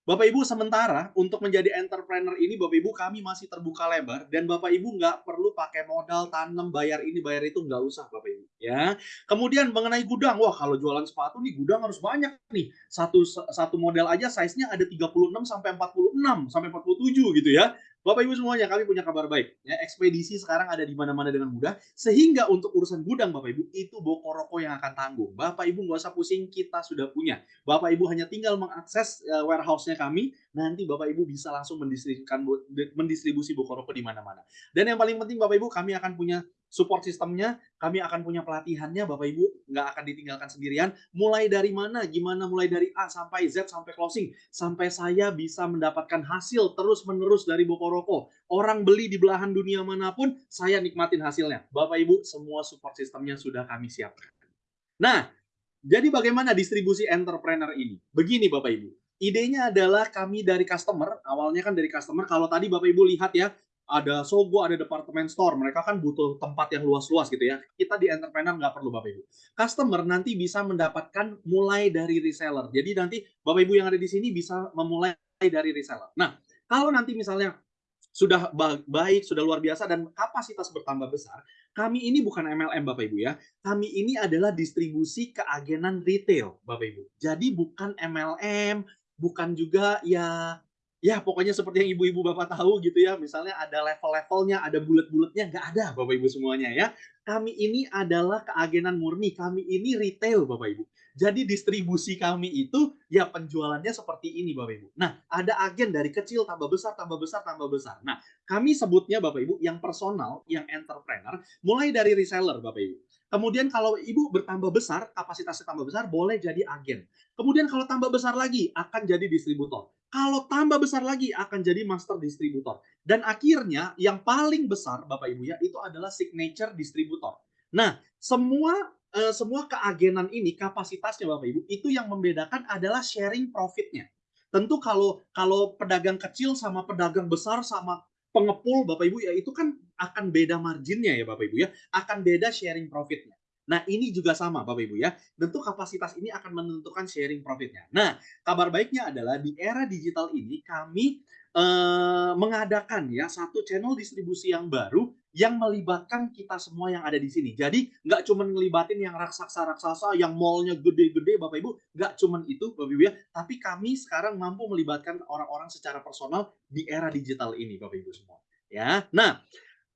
Bapak Ibu sementara untuk menjadi entrepreneur ini Bapak Ibu kami masih terbuka lebar dan Bapak Ibu nggak perlu pakai modal tanam bayar ini bayar itu nggak usah Bapak Ibu ya. Kemudian mengenai gudang, wah kalau jualan sepatu nih gudang harus banyak nih. Satu satu model aja size-nya ada 36 sampai 46 sampai 47 gitu ya. Bapak Ibu semuanya, kami punya kabar baik. Ya, ekspedisi sekarang ada di mana-mana dengan mudah, sehingga untuk urusan gudang Bapak Ibu, itu Bokoroko yang akan tanggung. Bapak Ibu nggak usah pusing, kita sudah punya. Bapak Ibu hanya tinggal mengakses uh, warehouse-nya kami, nanti Bapak Ibu bisa langsung mendistribusikan mendistribusi Bokoroko di mana-mana. Dan yang paling penting Bapak Ibu, kami akan punya support sistemnya, kami akan punya pelatihannya, Bapak Ibu nggak akan ditinggalkan sendirian. Mulai dari mana, gimana mulai dari A sampai Z sampai closing, sampai saya bisa mendapatkan hasil terus-menerus dari Bokoroko. Orang beli di belahan dunia mana pun, saya nikmatin hasilnya. Bapak Ibu, semua support sistemnya sudah kami siapkan. Nah, jadi bagaimana distribusi entrepreneur ini? Begini Bapak Ibu, idenya adalah kami dari customer, awalnya kan dari customer, kalau tadi Bapak Ibu lihat ya, ada Sogo, ada departemen store. Mereka kan butuh tempat yang luas-luas gitu ya. Kita di entrepreneur nggak perlu Bapak Ibu. Customer nanti bisa mendapatkan mulai dari reseller. Jadi nanti Bapak Ibu yang ada di sini bisa memulai dari reseller. Nah, kalau nanti misalnya sudah baik, sudah luar biasa dan kapasitas bertambah besar, kami ini bukan MLM Bapak Ibu ya. Kami ini adalah distribusi keagenan retail Bapak Ibu. Jadi bukan MLM, bukan juga ya ya pokoknya seperti yang ibu-ibu bapak tahu gitu ya misalnya ada level-levelnya ada bulat-bulatnya nggak ada bapak ibu semuanya ya. Kami ini adalah keagenan murni kami ini retail bapak ibu. Jadi distribusi kami itu ya penjualannya seperti ini bapak ibu. Nah ada agen dari kecil tambah besar tambah besar tambah besar. Nah kami sebutnya bapak ibu yang personal yang entrepreneur mulai dari reseller bapak ibu. Kemudian kalau ibu bertambah besar, kapasitasnya tambah besar, boleh jadi agen. Kemudian kalau tambah besar lagi, akan jadi distributor. Kalau tambah besar lagi, akan jadi master distributor. Dan akhirnya, yang paling besar, Bapak Ibu ya, itu adalah signature distributor. Nah, semua uh, semua keagenan ini, kapasitasnya Bapak Ibu, itu yang membedakan adalah sharing profitnya. Tentu kalau kalau pedagang kecil sama pedagang besar sama pengepul Bapak Ibu ya itu kan akan beda marginnya ya Bapak Ibu ya, akan beda sharing profitnya. Nah ini juga sama Bapak Ibu ya, tentu kapasitas ini akan menentukan sharing profitnya. Nah kabar baiknya adalah di era digital ini kami eh, mengadakan ya satu channel distribusi yang baru yang melibatkan kita semua yang ada di sini. Jadi nggak cuma ngelibatin yang raksasa-raksasa, yang mallnya gede-gede, Bapak Ibu, nggak cuma itu, Bapak Ibu ya. Tapi kami sekarang mampu melibatkan orang-orang secara personal di era digital ini, Bapak Ibu semua. Ya, nah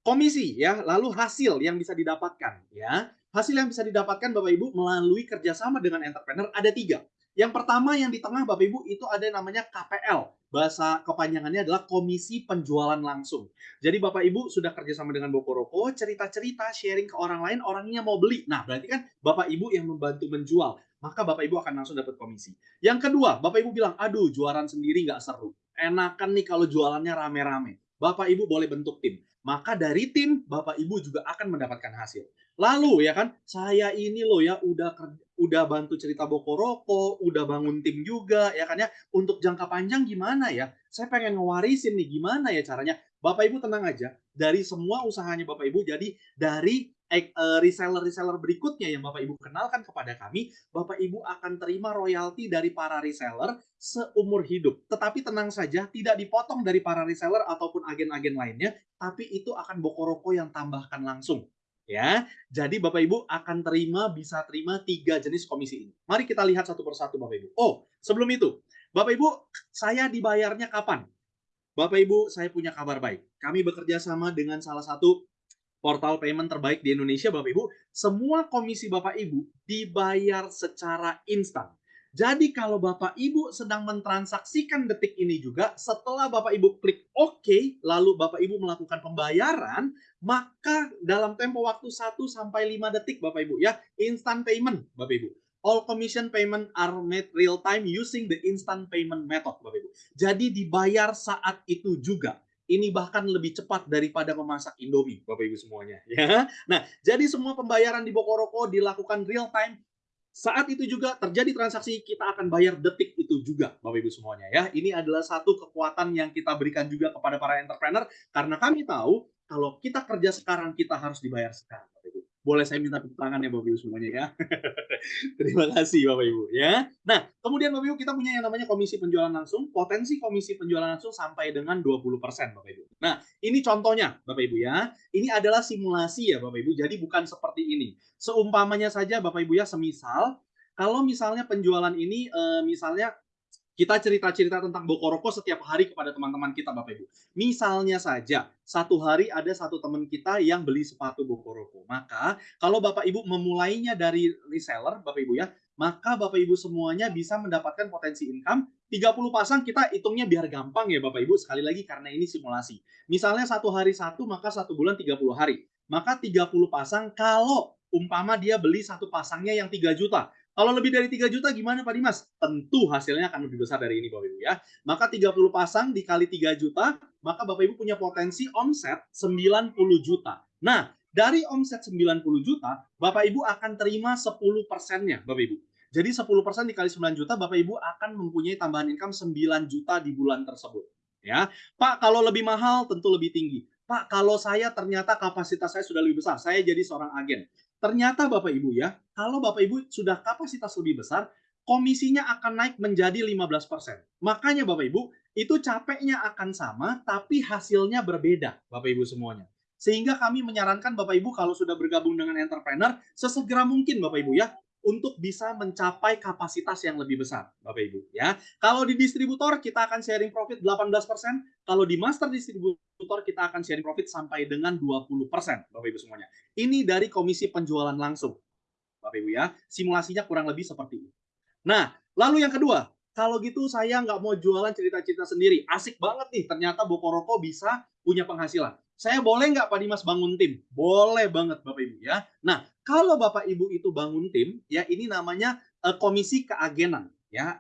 komisi ya, lalu hasil yang bisa didapatkan ya. Hasil yang bisa didapatkan Bapak Ibu melalui kerjasama dengan entrepreneur ada tiga. Yang pertama yang di tengah Bapak Ibu itu ada namanya KPL. Bahasa kepanjangannya adalah Komisi Penjualan Langsung. Jadi Bapak Ibu sudah kerjasama dengan Bokoroko, cerita-cerita, sharing ke orang lain, orangnya mau beli. Nah berarti kan Bapak Ibu yang membantu menjual. Maka Bapak Ibu akan langsung dapat komisi. Yang kedua, Bapak Ibu bilang, aduh jualan sendiri nggak seru. Enakan nih kalau jualannya rame-rame. Bapak Ibu boleh bentuk tim. Maka dari tim, Bapak Ibu juga akan mendapatkan hasil. Lalu ya kan, saya ini loh ya udah udah bantu cerita Bokoroko, udah bangun tim juga ya kan ya. Untuk jangka panjang gimana ya? Saya pengen ngewarisin nih gimana ya caranya? Bapak Ibu tenang aja, dari semua usahanya Bapak Ibu jadi dari eh, reseller-reseller berikutnya yang Bapak Ibu kenalkan kepada kami, Bapak Ibu akan terima royalti dari para reseller seumur hidup. Tetapi tenang saja, tidak dipotong dari para reseller ataupun agen-agen lainnya, tapi itu akan Bokoroko yang tambahkan langsung ya. Jadi Bapak Ibu akan terima bisa terima tiga jenis komisi ini. Mari kita lihat satu persatu Bapak Ibu. Oh, sebelum itu, Bapak Ibu, saya dibayarnya kapan? Bapak Ibu, saya punya kabar baik. Kami bekerja sama dengan salah satu portal payment terbaik di Indonesia, Bapak Ibu. Semua komisi Bapak Ibu dibayar secara instan. Jadi kalau Bapak Ibu sedang mentransaksikan detik ini juga, setelah Bapak Ibu klik OK, lalu Bapak Ibu melakukan pembayaran, maka dalam tempo waktu 1 sampai 5 detik Bapak Ibu ya, instant payment Bapak Ibu. All commission payment are made real time using the instant payment method Bapak Ibu. Jadi dibayar saat itu juga. Ini bahkan lebih cepat daripada memasak Indomie, Bapak Ibu semuanya. Ya, nah jadi semua pembayaran di Bokoroko dilakukan real time saat itu juga terjadi transaksi, kita akan bayar detik itu juga, Bapak Ibu semuanya ya. Ini adalah satu kekuatan yang kita berikan juga kepada para entrepreneur karena kami tahu kalau kita kerja sekarang kita harus dibayar sekarang. Boleh saya minta tepuk tangan ya Bapak Ibu semuanya ya. Terima kasih Bapak Ibu ya. Nah, kemudian Bapak Ibu kita punya yang namanya komisi penjualan langsung. Potensi komisi penjualan langsung sampai dengan 20% Bapak Ibu. Nah, ini contohnya Bapak Ibu ya. Ini adalah simulasi ya Bapak Ibu. Jadi bukan seperti ini. Seumpamanya saja Bapak Ibu ya, semisal kalau misalnya penjualan ini eh, misalnya Kita cerita-cerita tentang Bokoroko setiap hari kepada teman-teman kita Bapak Ibu. Misalnya saja, satu hari ada satu teman kita yang beli sepatu Bokoroko. Maka kalau Bapak Ibu memulainya dari reseller Bapak Ibu ya, maka Bapak Ibu semuanya bisa mendapatkan potensi income 30 pasang kita hitungnya biar gampang ya Bapak Ibu sekali lagi karena ini simulasi misalnya satu hari satu maka satu bulan 30 hari maka 30 pasang kalau umpama dia beli satu pasangnya yang 3 juta kalau lebih dari 3 juta gimana Pak Dimas? Tentu hasilnya akan lebih besar dari ini Bapak Ibu ya. Maka 30 pasang dikali 3 juta, maka Bapak Ibu punya potensi omset 90 juta. Nah, dari omset 90 juta, Bapak Ibu akan terima 10 persennya Bapak Ibu. Jadi 10% dikali 9 juta, Bapak Ibu akan mempunyai tambahan income 9 juta di bulan tersebut. Ya, Pak, kalau lebih mahal tentu lebih tinggi. Pak, kalau saya ternyata kapasitas saya sudah lebih besar, saya jadi seorang agen. Ternyata Bapak Ibu ya, kalau Bapak Ibu sudah kapasitas lebih besar, komisinya akan naik menjadi 15%. Makanya Bapak Ibu, itu capeknya akan sama, tapi hasilnya berbeda Bapak Ibu semuanya. Sehingga kami menyarankan Bapak Ibu kalau sudah bergabung dengan entrepreneur, sesegera mungkin Bapak Ibu ya, untuk bisa mencapai kapasitas yang lebih besar, Bapak Ibu ya. Kalau di distributor kita akan sharing profit 18%, kalau di master distributor kita akan sharing profit sampai dengan 20%, Bapak Ibu semuanya. Ini dari komisi penjualan langsung. Bapak Ibu ya, simulasinya kurang lebih seperti ini. Nah, lalu yang kedua, kalau gitu saya nggak mau jualan cerita-cerita sendiri. Asik banget nih, ternyata Bokoroko bisa punya penghasilan. Saya boleh nggak Pak Dimas bangun tim? Boleh banget Bapak Ibu ya. Nah, kalau Bapak Ibu itu bangun tim, ya ini namanya uh, komisi keagenan, ya,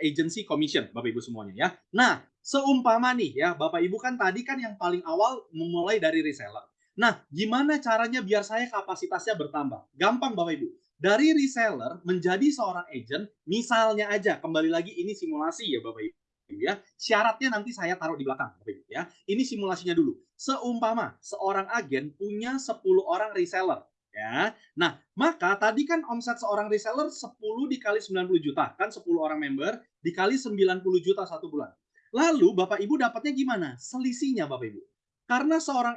agency commission, Bapak Ibu semuanya ya. Nah, seumpama nih ya, Bapak Ibu kan tadi kan yang paling awal memulai dari reseller. Nah, gimana caranya biar saya kapasitasnya bertambah? Gampang Bapak Ibu. Dari reseller menjadi seorang agent, misalnya aja, kembali lagi ini simulasi ya Bapak Ibu ya. Syaratnya nanti saya taruh di belakang Bapak Ibu ya. Ini simulasinya dulu. Seumpama seorang agen punya 10 orang reseller ya. Nah, maka tadi kan omset seorang reseller 10 dikali 90 juta, kan 10 orang member dikali 90 juta satu bulan. Lalu Bapak Ibu dapatnya gimana? Selisihnya Bapak Ibu. Karena seorang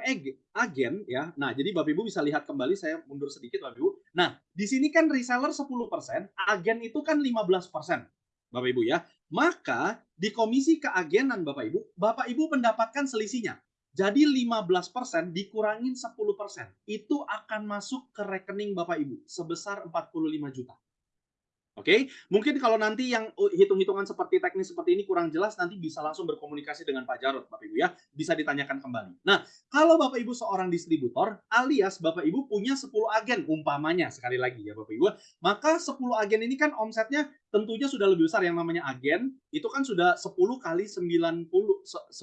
agen ya. Nah, jadi Bapak Ibu bisa lihat kembali saya mundur sedikit Bapak Ibu. Nah, di sini kan reseller 10%, agen itu kan 15%. Bapak Ibu ya. Maka di komisi keagenan Bapak Ibu, Bapak Ibu mendapatkan selisihnya. Jadi 15% dikurangin 10%. Itu akan masuk ke rekening Bapak Ibu sebesar 45 juta. Oke, okay? mungkin kalau nanti yang uh, hitung-hitungan seperti teknis seperti ini kurang jelas, nanti bisa langsung berkomunikasi dengan Pak Jarod, Bapak Ibu ya, bisa ditanyakan kembali. Nah, kalau Bapak Ibu seorang distributor, alias Bapak Ibu punya 10 agen, umpamanya sekali lagi ya Bapak Ibu, maka 10 agen ini kan omsetnya tentunya sudah lebih besar yang namanya agen, itu kan sudah 10 kali 90, 10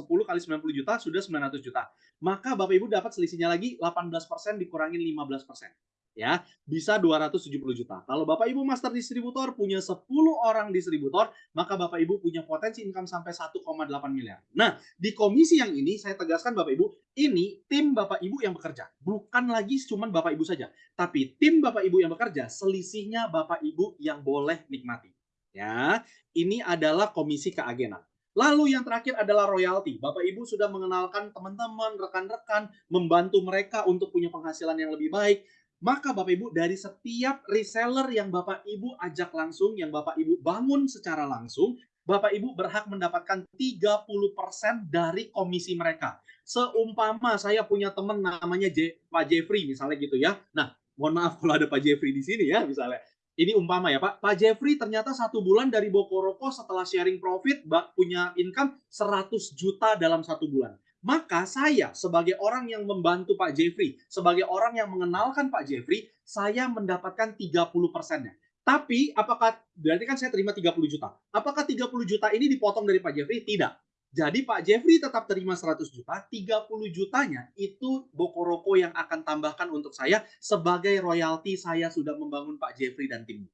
kali 90 juta, sudah 900 juta. Maka Bapak Ibu dapat selisihnya lagi 18% dikurangin 15% ya bisa 270 juta. Kalau Bapak Ibu master distributor punya 10 orang distributor, maka Bapak Ibu punya potensi income sampai 1,8 miliar. Nah, di komisi yang ini saya tegaskan Bapak Ibu, ini tim Bapak Ibu yang bekerja. Bukan lagi cuma Bapak Ibu saja, tapi tim Bapak Ibu yang bekerja, selisihnya Bapak Ibu yang boleh nikmati. Ya, ini adalah komisi keagenan. Lalu yang terakhir adalah royalti. Bapak Ibu sudah mengenalkan teman-teman, rekan-rekan, membantu mereka untuk punya penghasilan yang lebih baik maka Bapak Ibu dari setiap reseller yang Bapak Ibu ajak langsung, yang Bapak Ibu bangun secara langsung, Bapak Ibu berhak mendapatkan 30% dari komisi mereka. Seumpama saya punya teman namanya J, Pak Jeffrey misalnya gitu ya. Nah, mohon maaf kalau ada Pak Jeffrey di sini ya misalnya. Ini umpama ya Pak. Pak Jeffrey ternyata satu bulan dari Bokoroko setelah sharing profit punya income 100 juta dalam satu bulan. Maka saya sebagai orang yang membantu Pak Jeffrey, sebagai orang yang mengenalkan Pak Jeffrey, saya mendapatkan 30 persennya. Tapi apakah berarti kan saya terima 30 juta. Apakah 30 juta ini dipotong dari Pak Jeffrey? Tidak. Jadi Pak Jeffrey tetap terima 100 juta, 30 jutanya itu Bokoroko yang akan tambahkan untuk saya sebagai royalti saya sudah membangun Pak Jeffrey dan timnya.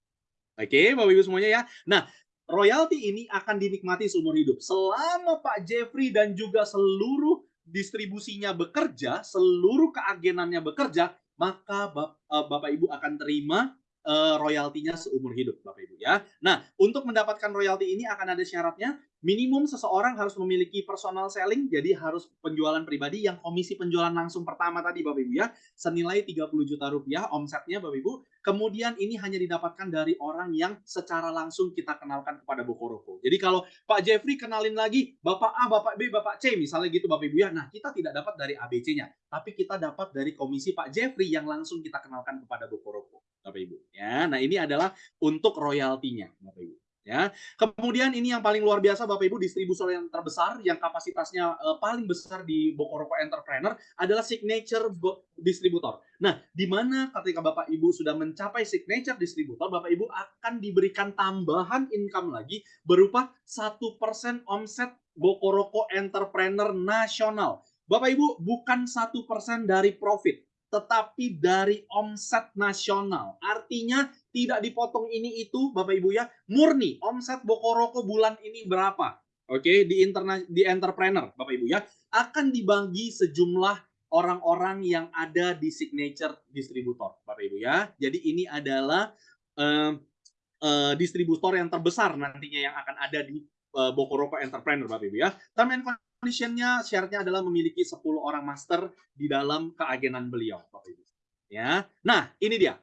Oke, Bapak Ibu semuanya ya. Nah, royalti ini akan dinikmati seumur hidup. Selama Pak Jeffrey dan juga seluruh distribusinya bekerja, seluruh keagenannya bekerja, maka eh, Bapak Ibu akan terima uh, royaltinya seumur hidup Bapak Ibu ya. Nah, untuk mendapatkan royalti ini akan ada syaratnya minimum seseorang harus memiliki personal selling jadi harus penjualan pribadi yang komisi penjualan langsung pertama tadi Bapak Ibu ya. Senilai 30 juta rupiah omsetnya Bapak Ibu. Kemudian ini hanya didapatkan dari orang yang secara langsung kita kenalkan kepada Bokoroko jadi kalau Pak Jeffrey kenalin lagi Bapak A, Bapak B, Bapak C misalnya gitu Bapak Ibu ya. Nah kita tidak dapat dari ABC-nya tapi kita dapat dari komisi Pak Jeffrey yang langsung kita kenalkan kepada Bokoroko Bapak Ibu ya nah ini adalah untuk royaltinya Bapak Ibu ya. Kemudian ini yang paling luar biasa Bapak Ibu distributor yang terbesar yang kapasitasnya uh, paling besar di Bokoroko Entrepreneur adalah signature distributor. Nah, di mana ketika Bapak Ibu sudah mencapai signature distributor, Bapak Ibu akan diberikan tambahan income lagi berupa satu persen omset Bokoroko Entrepreneur nasional. Bapak Ibu bukan satu persen dari profit, tetapi dari omset nasional. Artinya tidak dipotong ini itu Bapak Ibu ya, murni omset Bokoroko bulan ini berapa? Oke, di interna di entrepreneur Bapak Ibu ya, akan dibagi sejumlah orang-orang yang ada di signature distributor Bapak Ibu ya. Jadi ini adalah uh, uh, distributor yang terbesar nantinya yang akan ada di uh, Bokoroko Entrepreneur Bapak Ibu ya. Term and conditionnya syaratnya adalah memiliki 10 orang master di dalam keagenan beliau Bapak Ibu. Ya. Nah, ini dia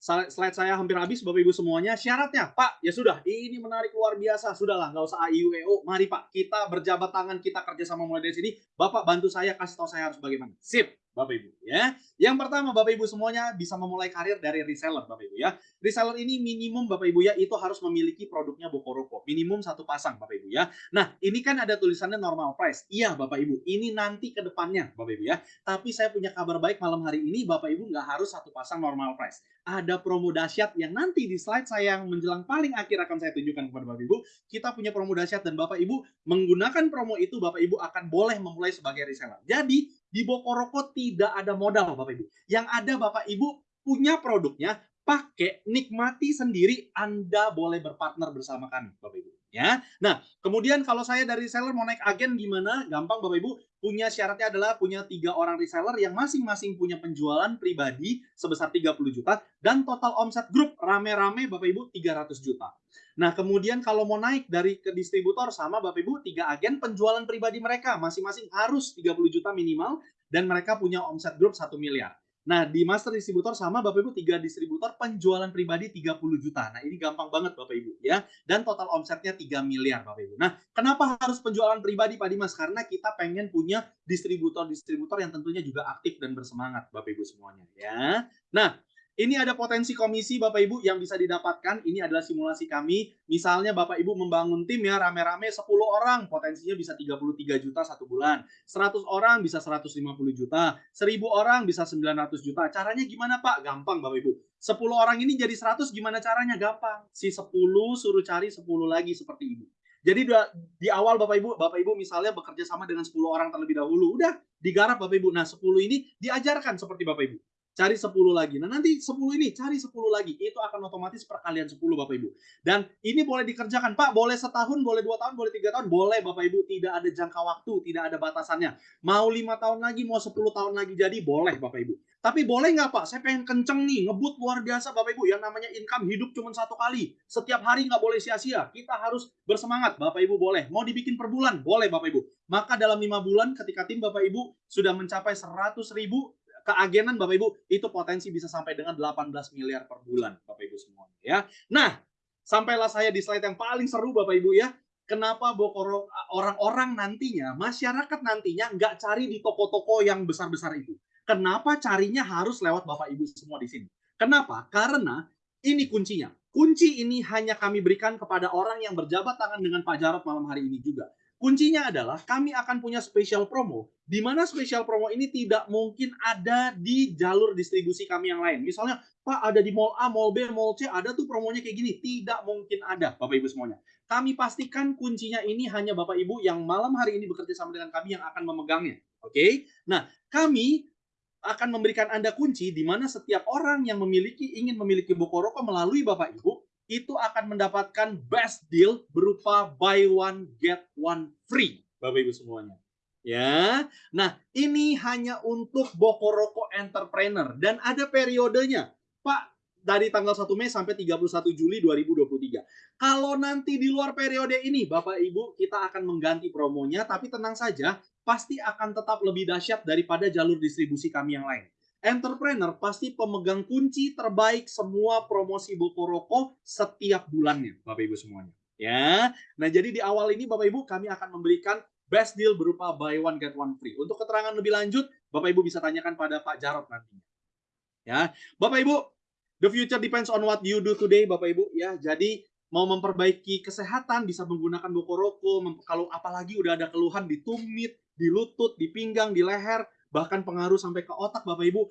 slide saya hampir habis Bapak Ibu semuanya. Syaratnya, Pak, ya sudah, ini menarik luar biasa. Sudahlah, nggak usah AIUEO. Mari Pak, kita berjabat tangan, kita kerjasama mulai dari sini. Bapak bantu saya, kasih tahu saya harus bagaimana. Sip. Bapak Ibu ya. Yang pertama Bapak Ibu semuanya bisa memulai karir dari reseller Bapak Ibu ya. Reseller ini minimum Bapak Ibu ya itu harus memiliki produknya Bokoroko. Minimum satu pasang Bapak Ibu ya. Nah ini kan ada tulisannya normal price. Iya Bapak Ibu ini nanti ke depannya Bapak Ibu ya. Tapi saya punya kabar baik malam hari ini Bapak Ibu nggak harus satu pasang normal price. Ada promo dahsyat yang nanti di slide saya yang menjelang paling akhir akan saya tunjukkan kepada Bapak Ibu. Kita punya promo dahsyat dan Bapak Ibu menggunakan promo itu Bapak Ibu akan boleh memulai sebagai reseller. Jadi di Bokoroko tidak ada modal Bapak Ibu. Yang ada Bapak Ibu punya produknya, pakai, nikmati sendiri, Anda boleh berpartner bersama kami Bapak Ibu. Ya, nah kemudian kalau saya dari reseller mau naik agen gimana? Gampang Bapak Ibu. Punya syaratnya adalah punya tiga orang reseller yang masing-masing punya penjualan pribadi sebesar 30 juta dan total omset grup rame-rame Bapak Ibu 300 juta. Nah, kemudian kalau mau naik dari ke distributor sama Bapak Ibu, tiga agen penjualan pribadi mereka masing-masing harus 30 juta minimal dan mereka punya omset grup 1 miliar. Nah, di master distributor sama Bapak Ibu tiga distributor penjualan pribadi 30 juta. Nah, ini gampang banget Bapak Ibu ya. Dan total omsetnya 3 miliar Bapak Ibu. Nah, kenapa harus penjualan pribadi Pak Dimas? Karena kita pengen punya distributor-distributor yang tentunya juga aktif dan bersemangat Bapak Ibu semuanya ya. Nah, ini ada potensi komisi Bapak Ibu yang bisa didapatkan. Ini adalah simulasi kami. Misalnya Bapak Ibu membangun tim ya rame-rame 10 orang, potensinya bisa 33 juta satu bulan. 100 orang bisa 150 juta. 1000 orang bisa 900 juta. Caranya gimana Pak? Gampang Bapak Ibu. 10 orang ini jadi 100 gimana caranya? Gampang. Si 10 suruh cari 10 lagi seperti Ibu. Jadi di awal Bapak Ibu, Bapak Ibu misalnya bekerja sama dengan 10 orang terlebih dahulu, udah digarap Bapak Ibu. Nah, 10 ini diajarkan seperti Bapak Ibu cari 10 lagi. Nah, nanti 10 ini cari 10 lagi. Itu akan otomatis perkalian 10 Bapak Ibu. Dan ini boleh dikerjakan, Pak, boleh setahun, boleh dua tahun, boleh tiga tahun, boleh Bapak Ibu. Tidak ada jangka waktu, tidak ada batasannya. Mau lima tahun lagi, mau 10 tahun lagi jadi, boleh Bapak Ibu. Tapi boleh nggak Pak? Saya pengen kenceng nih, ngebut luar biasa Bapak Ibu. Yang namanya income hidup cuma satu kali. Setiap hari nggak boleh sia-sia. Kita harus bersemangat. Bapak Ibu boleh. Mau dibikin per bulan? Boleh Bapak Ibu. Maka dalam lima bulan ketika tim Bapak Ibu sudah mencapai 100 ribu, keagenan Bapak Ibu itu potensi bisa sampai dengan 18 miliar per bulan Bapak Ibu semuanya ya. Nah, sampailah saya di slide yang paling seru Bapak Ibu ya. Kenapa orang-orang nantinya, masyarakat nantinya nggak cari di toko-toko yang besar-besar itu. Kenapa carinya harus lewat Bapak Ibu semua di sini? Kenapa? Karena ini kuncinya. Kunci ini hanya kami berikan kepada orang yang berjabat tangan dengan Pak Jarot malam hari ini juga. Kuncinya adalah kami akan punya special promo, di mana special promo ini tidak mungkin ada di jalur distribusi kami yang lain. Misalnya, Pak ada di mall A, mall B, mall C, ada tuh promonya kayak gini. Tidak mungkin ada, Bapak Ibu semuanya. Kami pastikan kuncinya ini hanya Bapak Ibu yang malam hari ini bekerja sama dengan kami yang akan memegangnya. Oke? Okay? Nah, kami akan memberikan Anda kunci di mana setiap orang yang memiliki ingin memiliki Bokoroko melalui Bapak Ibu itu akan mendapatkan best deal berupa buy one get one free Bapak Ibu semuanya. Ya. Nah, ini hanya untuk Bokoroko Entrepreneur dan ada periodenya. Pak, dari tanggal 1 Mei sampai 31 Juli 2023. Kalau nanti di luar periode ini, Bapak Ibu, kita akan mengganti promonya, tapi tenang saja, pasti akan tetap lebih dahsyat daripada jalur distribusi kami yang lain. Entrepreneur pasti pemegang kunci terbaik semua promosi Bokoroko setiap bulannya, Bapak Ibu semuanya. Ya, nah jadi di awal ini Bapak Ibu kami akan memberikan best deal berupa buy one get one free. Untuk keterangan lebih lanjut, Bapak Ibu bisa tanyakan pada Pak Jarot nantinya. Ya, Bapak Ibu, the future depends on what you do today, Bapak Ibu. Ya, jadi mau memperbaiki kesehatan bisa menggunakan Bokoroko. Kalau apalagi udah ada keluhan di tumit, di lutut, di pinggang, di leher, bahkan pengaruh sampai ke otak, Bapak Ibu,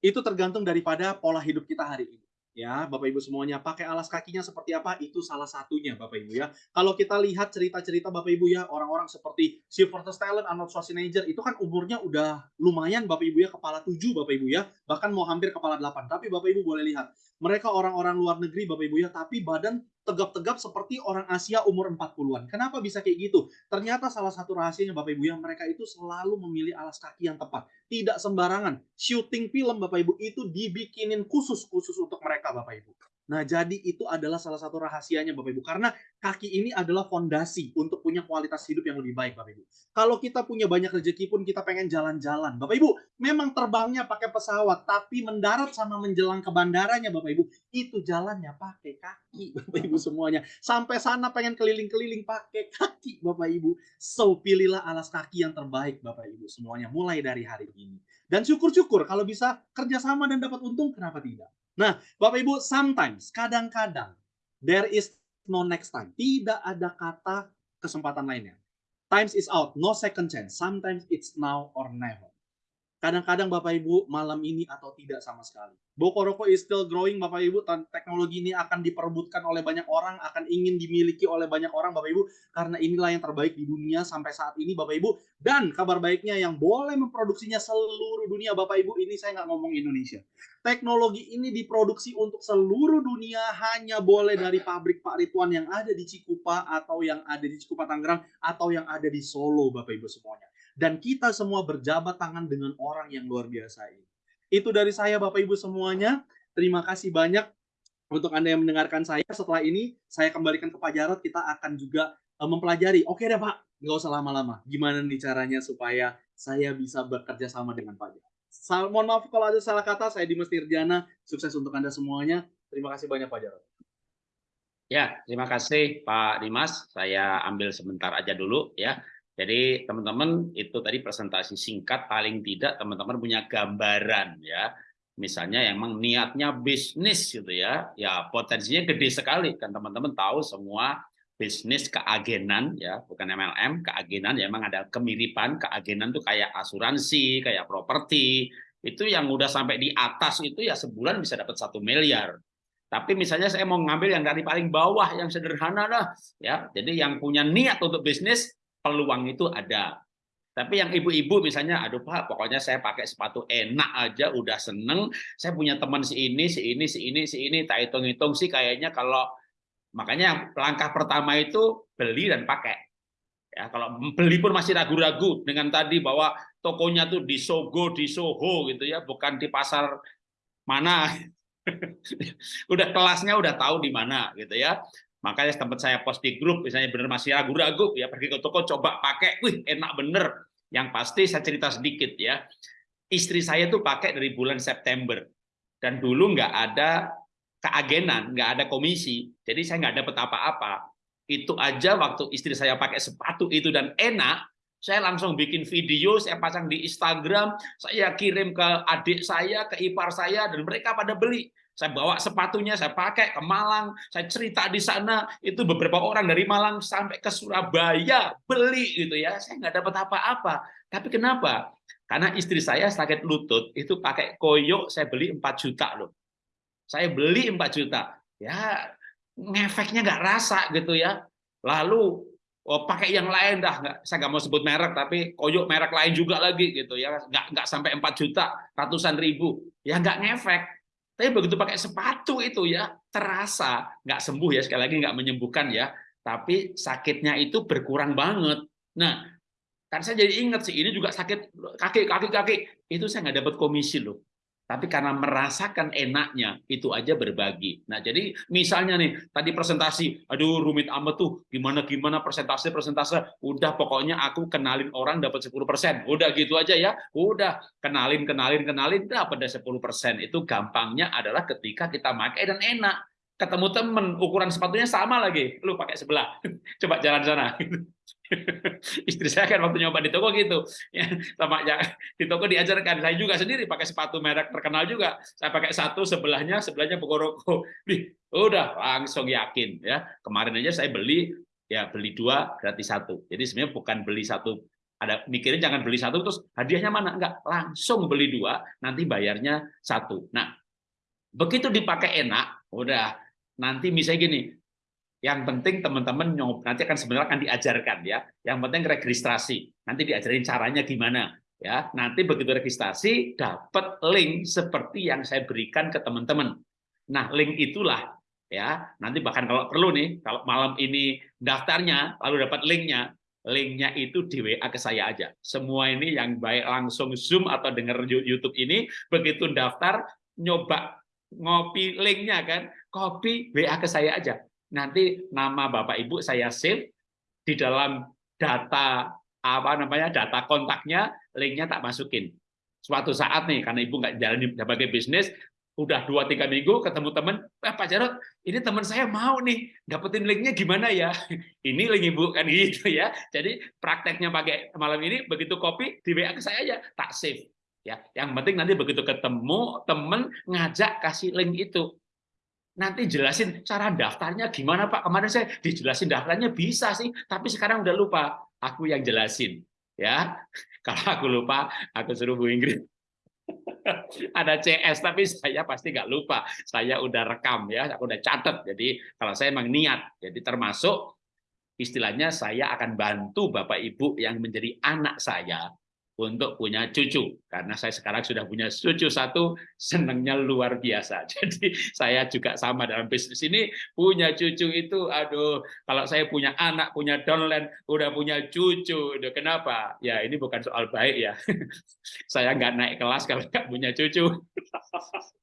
itu tergantung daripada pola hidup kita hari ini. Ya Bapak Ibu semuanya pakai alas kakinya seperti apa itu salah satunya Bapak Ibu ya. Kalau kita lihat cerita-cerita Bapak Ibu ya orang-orang seperti Sylvester Stallone Arnold Schwarzenegger itu kan umurnya udah lumayan Bapak Ibu ya kepala tujuh Bapak Ibu ya. Bahkan mau hampir kepala delapan. Tapi Bapak Ibu boleh lihat mereka orang-orang luar negeri Bapak Ibu ya tapi badan tegap-tegap seperti orang Asia umur 40-an. Kenapa bisa kayak gitu? Ternyata salah satu rahasianya Bapak Ibu yang mereka itu selalu memilih alas kaki yang tepat. Tidak sembarangan. Shooting film Bapak Ibu itu dibikinin khusus-khusus untuk mereka Bapak Ibu. Nah, jadi itu adalah salah satu rahasianya Bapak Ibu. Karena kaki ini adalah fondasi untuk punya kualitas hidup yang lebih baik Bapak Ibu. Kalau kita punya banyak rezeki pun kita pengen jalan-jalan. Bapak Ibu, memang terbangnya pakai pesawat, tapi mendarat sama menjelang ke bandaranya Bapak Ibu, itu jalannya pakai kaki Bapak Ibu semuanya. Sampai sana pengen keliling-keliling pakai kaki Bapak Ibu. So, pilihlah alas kaki yang terbaik Bapak Ibu semuanya mulai dari hari ini. Dan syukur-syukur kalau bisa kerjasama dan dapat untung, kenapa tidak? Nah, Bapak Ibu, sometimes, kadang-kadang, there is no next time. Tidak ada kata kesempatan lainnya. Times is out, no second chance. Sometimes it's now or never. Kadang-kadang Bapak Ibu malam ini atau tidak sama sekali. Bokoroko is still growing Bapak Ibu. Teknologi ini akan diperebutkan oleh banyak orang, akan ingin dimiliki oleh banyak orang Bapak Ibu. Karena inilah yang terbaik di dunia sampai saat ini Bapak Ibu. Dan kabar baiknya yang boleh memproduksinya seluruh dunia Bapak Ibu. Ini saya nggak ngomong Indonesia. Teknologi ini diproduksi untuk seluruh dunia hanya boleh dari pabrik Pak Ridwan yang ada di Cikupa atau yang ada di Cikupa Tangerang atau yang ada di Solo Bapak Ibu semuanya dan kita semua berjabat tangan dengan orang yang luar biasa ini. Itu dari saya Bapak Ibu semuanya. Terima kasih banyak untuk Anda yang mendengarkan saya. Setelah ini saya kembalikan ke Pak Jarot, kita akan juga uh, mempelajari. Oke deh Pak, nggak usah lama-lama. Gimana nih caranya supaya saya bisa bekerja sama dengan Pak Jarot. Sal mohon maaf kalau ada salah kata, saya Dimas Tirjana. Sukses untuk Anda semuanya. Terima kasih banyak Pak Jarot. Ya, terima kasih Pak Dimas. Saya ambil sebentar aja dulu ya. Jadi teman-teman itu tadi presentasi singkat paling tidak teman-teman punya gambaran ya. Misalnya emang niatnya bisnis gitu ya. Ya potensinya gede sekali kan teman-teman tahu semua bisnis keagenan ya, bukan MLM, keagenan ya emang ada kemiripan, keagenan tuh kayak asuransi, kayak properti. Itu yang udah sampai di atas itu ya sebulan bisa dapat satu miliar. Tapi misalnya saya mau ngambil yang dari paling bawah yang sederhana lah ya. Jadi yang punya niat untuk bisnis peluang itu ada. Tapi yang ibu-ibu misalnya, aduh Pak, pokoknya saya pakai sepatu enak aja, udah seneng. Saya punya teman si ini, si ini, si ini, si ini, tak hitung-hitung sih kayaknya kalau makanya langkah pertama itu beli dan pakai. Ya, kalau beli pun masih ragu-ragu dengan tadi bahwa tokonya tuh di Sogo, di Soho gitu ya, bukan di pasar mana. udah kelasnya udah tahu di mana gitu ya. Makanya tempat saya post di grup, misalnya benar masih ragu-ragu, ya pergi ke toko coba pakai, wih enak bener. Yang pasti saya cerita sedikit ya, istri saya tuh pakai dari bulan September, dan dulu nggak ada keagenan, nggak ada komisi, jadi saya nggak dapat apa-apa. Itu aja waktu istri saya pakai sepatu itu dan enak, saya langsung bikin video, saya pasang di Instagram, saya kirim ke adik saya, ke ipar saya, dan mereka pada beli. Saya bawa sepatunya, saya pakai ke Malang, saya cerita di sana, itu beberapa orang dari Malang sampai ke Surabaya beli gitu ya. Saya nggak dapat apa-apa. Tapi kenapa? Karena istri saya sakit lutut, itu pakai koyo saya beli 4 juta loh. Saya beli 4 juta. Ya, ngefeknya nggak rasa gitu ya. Lalu oh, pakai yang lain dah nggak saya nggak mau sebut merek tapi koyo merek lain juga lagi gitu ya nggak nggak sampai 4 juta ratusan ribu ya nggak ngefek tapi begitu pakai sepatu itu ya terasa nggak sembuh ya sekali lagi nggak menyembuhkan ya, tapi sakitnya itu berkurang banget. Nah, kan saya jadi ingat sih ini juga sakit kaki kaki kaki itu saya nggak dapat komisi loh. Tapi karena merasakan enaknya itu aja berbagi. Nah, jadi misalnya nih tadi presentasi, aduh rumit amat tuh, gimana gimana presentasi presentasi, udah pokoknya aku kenalin orang dapat 10%. Udah gitu aja ya. Udah kenalin kenalin kenalin dapat 10%. Itu gampangnya adalah ketika kita pakai dan enak. Ketemu temen ukuran sepatunya sama lagi, lu pakai sebelah. Coba jalan sana. istri saya kan waktu nyoba di toko gitu. Ya sama ya di toko diajarkan. Saya juga sendiri pakai sepatu merek terkenal juga. Saya pakai satu sebelahnya sebelahnya Bokoroko udah langsung yakin ya. Kemarin aja saya beli ya beli dua gratis satu. Jadi sebenarnya bukan beli satu. Ada mikirin jangan beli satu terus hadiahnya mana? Enggak langsung beli dua nanti bayarnya satu. Nah begitu dipakai enak udah. Nanti misalnya gini yang penting teman-teman nanti akan sebenarnya akan diajarkan ya. Yang penting registrasi. Nanti diajarin caranya gimana ya. Nanti begitu registrasi dapat link seperti yang saya berikan ke teman-teman. Nah, link itulah ya. Nanti bahkan kalau perlu nih, kalau malam ini daftarnya lalu dapat linknya, linknya itu di WA ke saya aja. Semua ini yang baik langsung Zoom atau dengar YouTube ini, begitu daftar, nyoba ngopi linknya kan, copy WA ke saya aja nanti nama Bapak Ibu saya save di dalam data apa namanya data kontaknya linknya tak masukin. Suatu saat nih karena ibu nggak jalan sebagai bisnis udah dua tiga minggu ketemu temen eh, Pak Jarot ini teman saya mau nih dapetin linknya gimana ya? Ini link ibu kan gitu ya. Jadi prakteknya pakai malam ini begitu copy di WA ke saya aja tak save ya. Yang penting nanti begitu ketemu temen ngajak kasih link itu nanti jelasin cara daftarnya gimana Pak. Kemarin saya dijelasin daftarnya bisa sih, tapi sekarang udah lupa. Aku yang jelasin. Ya, kalau aku lupa, aku suruh Bu Ingrid. Ada CS, tapi saya pasti nggak lupa. Saya udah rekam ya, aku udah catat. Jadi kalau saya emang niat, jadi termasuk istilahnya saya akan bantu Bapak Ibu yang menjadi anak saya untuk punya cucu. Karena saya sekarang sudah punya cucu satu senangnya luar biasa. Jadi saya juga sama dalam bisnis ini punya cucu itu aduh kalau saya punya anak punya downline udah punya cucu udah kenapa? Ya ini bukan soal baik ya. Saya nggak naik kelas kalau nggak punya cucu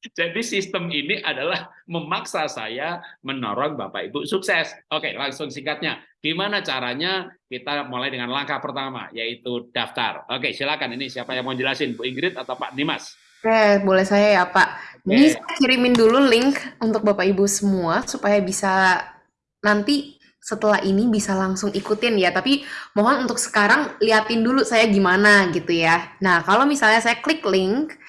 Jadi sistem ini adalah memaksa saya menorong Bapak Ibu sukses. Oke, langsung singkatnya. Gimana caranya? Kita mulai dengan langkah pertama, yaitu daftar. Oke, silakan. Ini siapa yang mau jelasin, Bu Ingrid atau Pak Dimas? Oke, boleh saya ya Pak. Ini saya kirimin dulu link untuk Bapak Ibu semua supaya bisa nanti setelah ini bisa langsung ikutin ya. Tapi mohon untuk sekarang liatin dulu saya gimana gitu ya. Nah, kalau misalnya saya klik link,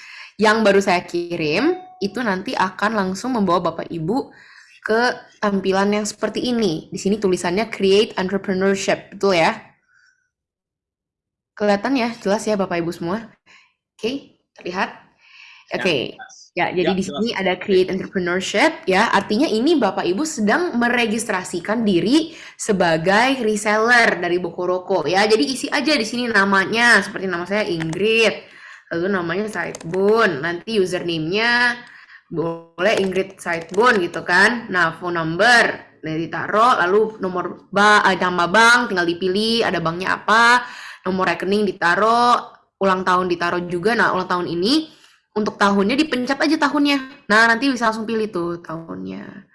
yang baru saya kirim itu nanti akan langsung membawa Bapak Ibu ke tampilan yang seperti ini. Di sini tulisannya Create Entrepreneurship, betul ya? Kelihatan ya, jelas ya Bapak Ibu semua? Oke, okay, terlihat? Ya, Oke. Okay. Ya, ya, jadi ya, di sini jelas. ada create entrepreneurship ya. Artinya ini Bapak Ibu sedang meregistrasikan diri sebagai reseller dari Bokoroko ya. Jadi isi aja di sini namanya seperti nama saya Ingrid lalu namanya Sidebone nanti username-nya boleh Ingrid Sidebone gitu kan. Nah phone number nah, ditaruh lalu nomor ba eh, nama bank tinggal dipilih ada banknya apa nomor rekening ditaruh ulang tahun ditaruh juga. Nah ulang tahun ini untuk tahunnya dipencet aja tahunnya. Nah nanti bisa langsung pilih tuh tahunnya.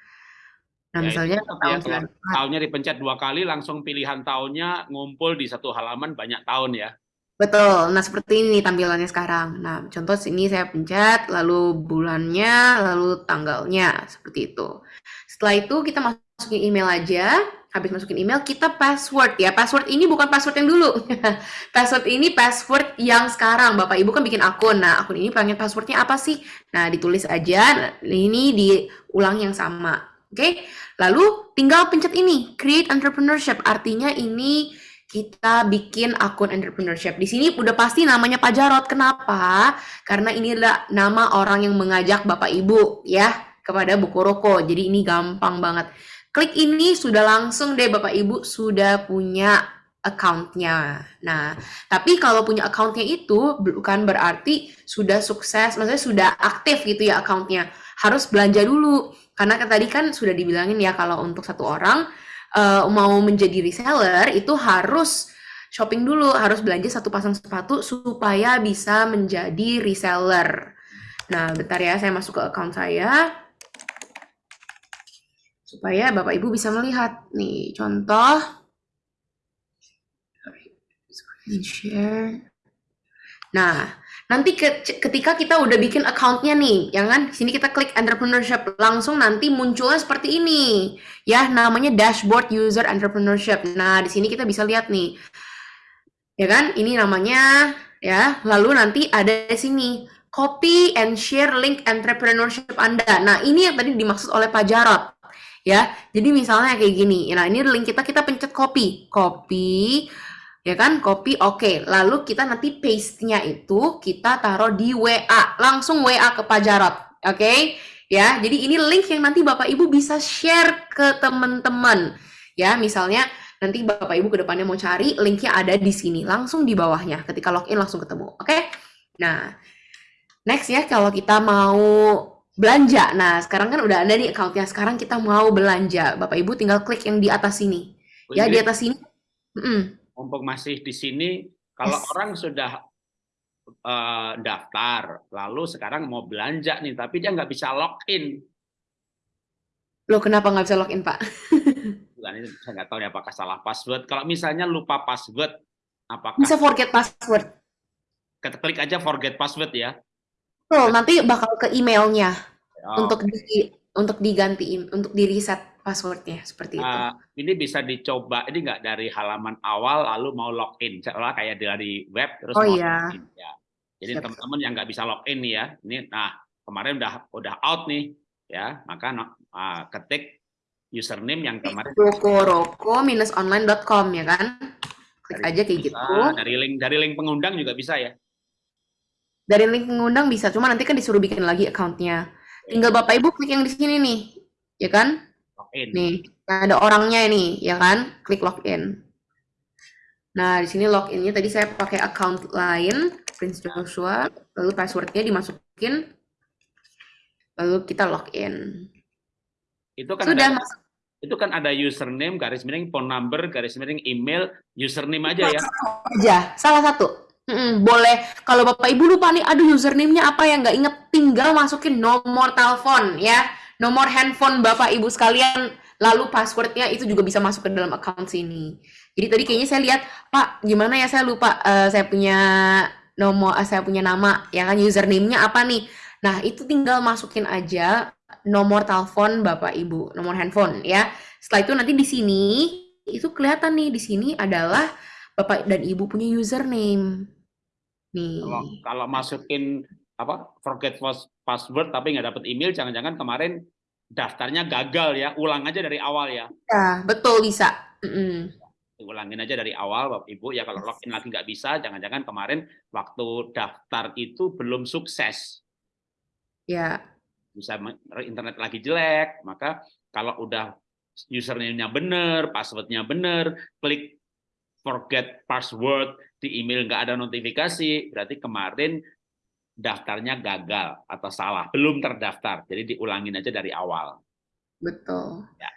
Nah, ya, misalnya tahun ya, tahunnya dipencet dua kali, langsung pilihan tahunnya ngumpul di satu halaman banyak tahun ya. Betul. Nah, seperti ini tampilannya sekarang. Nah, contoh sini saya pencet, lalu bulannya, lalu tanggalnya, seperti itu. Setelah itu kita masukin email aja. Habis masukin email, kita password ya. Password ini bukan password yang dulu. password ini password yang sekarang. Bapak Ibu kan bikin akun. Nah, akun ini pengen passwordnya apa sih? Nah, ditulis aja. Nah, ini diulang yang sama. Oke? Okay? Lalu tinggal pencet ini, create entrepreneurship. Artinya ini kita bikin akun entrepreneurship. Di sini udah pasti namanya Pak Jarot. Kenapa? Karena ini adalah nama orang yang mengajak Bapak Ibu ya kepada buku roko. Jadi ini gampang banget. Klik ini sudah langsung deh Bapak Ibu sudah punya accountnya. Nah, tapi kalau punya accountnya itu bukan berarti sudah sukses, maksudnya sudah aktif gitu ya accountnya. Harus belanja dulu. Karena tadi kan sudah dibilangin ya kalau untuk satu orang uh, mau menjadi reseller itu harus shopping dulu, harus belanja satu pasang sepatu supaya bisa menjadi reseller. Nah, bentar ya, saya masuk ke account saya. Supaya Bapak Ibu bisa melihat. Nih, contoh. Share. Nah, nanti ke- ketika kita udah bikin accountnya nih, ya kan? Sini kita klik entrepreneurship, langsung nanti munculnya seperti ini. Ya, namanya dashboard user entrepreneurship. Nah, di sini kita bisa lihat nih. Ya kan? Ini namanya ya. Lalu nanti ada di sini copy and share link entrepreneurship Anda. Nah, ini yang tadi dimaksud oleh Pak Jarot. Ya. Jadi misalnya kayak gini. Nah, ini link kita kita pencet copy. Copy ya kan? Copy oke. Lalu kita nanti paste-nya itu kita taruh di WA langsung WA ke Pak Jarot oke? Ya jadi ini link yang nanti Bapak Ibu bisa share ke teman-teman. Ya misalnya nanti Bapak Ibu ke depannya mau cari linknya ada di sini. Langsung di bawahnya. Ketika login langsung ketemu oke? Nah next ya kalau kita mau belanja. Nah sekarang kan udah ada nih accountnya. Sekarang kita mau belanja. Bapak Ibu tinggal klik yang di atas sini. Ya di atas sini. Mm-mm. Mumpung masih di sini, kalau Yes. orang sudah eh, daftar, lalu sekarang mau belanja nih, tapi dia nggak bisa login. Loh, kenapa nggak bisa login, Pak? Bukan itu saya nggak tahu ya apakah salah password. Kalau misalnya lupa password, apakah Bisa forget password. kita klik aja forget password ya? Betul, nanti bakal ke emailnya Oh, untuk di untuk digantiin, untuk di reset passwordnya seperti itu. eh, ini bisa dicoba. Ini nggak dari halaman awal lalu mau login, seolah kayak dari web terus Oh, mau iya. login. Ya. Jadi teman-teman yang nggak bisa login nih ya, ini nah kemarin udah udah out nih ya, maka ah, ketik username yang kemarin Rokoroko-online.com ya kan? Klik Dari aja kayak bisa, gitu. dari link dari link pengundang juga bisa ya. Dari link pengundang bisa, cuma nanti kan disuruh bikin lagi accountnya. Tinggal Bapak Ibu klik yang di sini nih, ya kan? Login. Nih, ada orangnya ini, ya kan? Klik login. Nah, di sini loginnya tadi saya pakai account lain, Prince Joshua, lalu passwordnya dimasukin, lalu kita login. Itu kan Sudah ada, masuk itu kan ada username garis miring phone number garis miring email username aja ya. aja, salah satu. Mm-mm, boleh, kalau Bapak Ibu lupa nih, aduh username-nya apa yang nggak inget, tinggal masukin nomor telepon ya, nomor handphone Bapak Ibu sekalian, lalu passwordnya itu juga bisa masuk ke dalam account sini. Jadi tadi kayaknya saya lihat, Pak, gimana ya saya lupa, eh, saya punya nomor, eh, saya punya nama, ya kan username-nya apa nih? Nah itu tinggal masukin aja nomor telepon Bapak Ibu, nomor handphone ya. Setelah itu nanti di sini itu kelihatan nih di sini adalah Bapak dan Ibu punya username. Nih. Kalau kalau masukin apa forget pas- password tapi nggak dapet email, jangan-jangan kemarin daftarnya gagal ya. Ulang aja dari awal ya. Ya, betul bisa. Mm-mm. Ulangin aja dari awal, Bapak Ibu ya. Kalau login lagi nggak bisa, jangan-jangan kemarin waktu daftar itu belum sukses. Ya, bisa internet lagi jelek, maka kalau udah username-nya benar, passwordnya benar, klik forget password di email nggak ada notifikasi, berarti kemarin daftarnya gagal atau salah, belum terdaftar. Jadi diulangin aja dari awal. betul. Ya.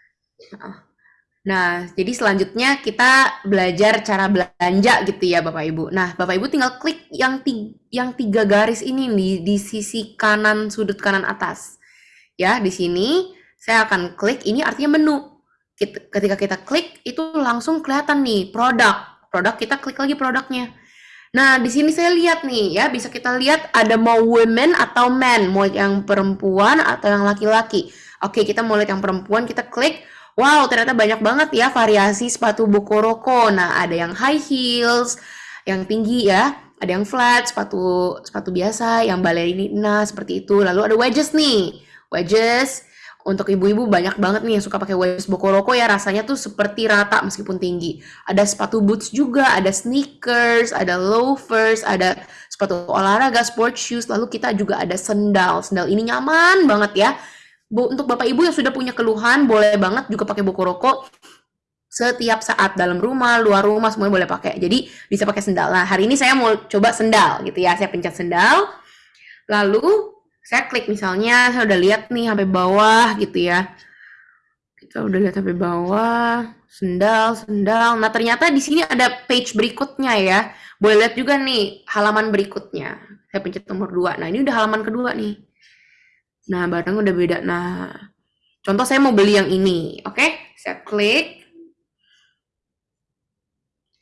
Nah, jadi selanjutnya kita belajar cara belanja gitu ya Bapak Ibu. Nah, Bapak Ibu tinggal klik yang tiga, yang tiga garis ini nih di sisi kanan sudut kanan atas. Ya, di sini saya akan klik ini artinya menu. Ketika kita klik itu langsung kelihatan nih produk. Produk kita klik lagi produknya. Nah, di sini saya lihat nih ya, bisa kita lihat ada mau women atau men, mau yang perempuan atau yang laki-laki. Oke, kita mau lihat yang perempuan, kita klik. Wow, ternyata banyak banget ya variasi sepatu Bokoroko. Nah, ada yang high heels, yang tinggi ya, ada yang flat, sepatu sepatu biasa, yang balerina seperti itu. Lalu ada wedges nih. Wedges untuk ibu-ibu banyak banget nih yang suka pakai wedges Bokoroko ya, rasanya tuh seperti rata meskipun tinggi. Ada sepatu boots juga, ada sneakers, ada loafers, ada sepatu olahraga, sport shoes, lalu kita juga ada sendal. Sendal ini nyaman banget ya. Untuk Bapak Ibu yang sudah punya keluhan, boleh banget juga pakai Bokoroko setiap saat dalam rumah, luar rumah semuanya boleh pakai. Jadi bisa pakai sendal. Nah, hari ini saya mau coba sendal gitu ya. Saya pencet sendal. Lalu saya klik misalnya, saya udah lihat nih sampai bawah gitu ya. Kita udah lihat sampai bawah, sendal, sendal. Nah, ternyata di sini ada page berikutnya ya. Boleh lihat juga nih halaman berikutnya. Saya pencet nomor 2. Nah, ini udah halaman kedua nih. Nah, barang udah beda. Nah, contoh saya mau beli yang ini. Oke, saya klik.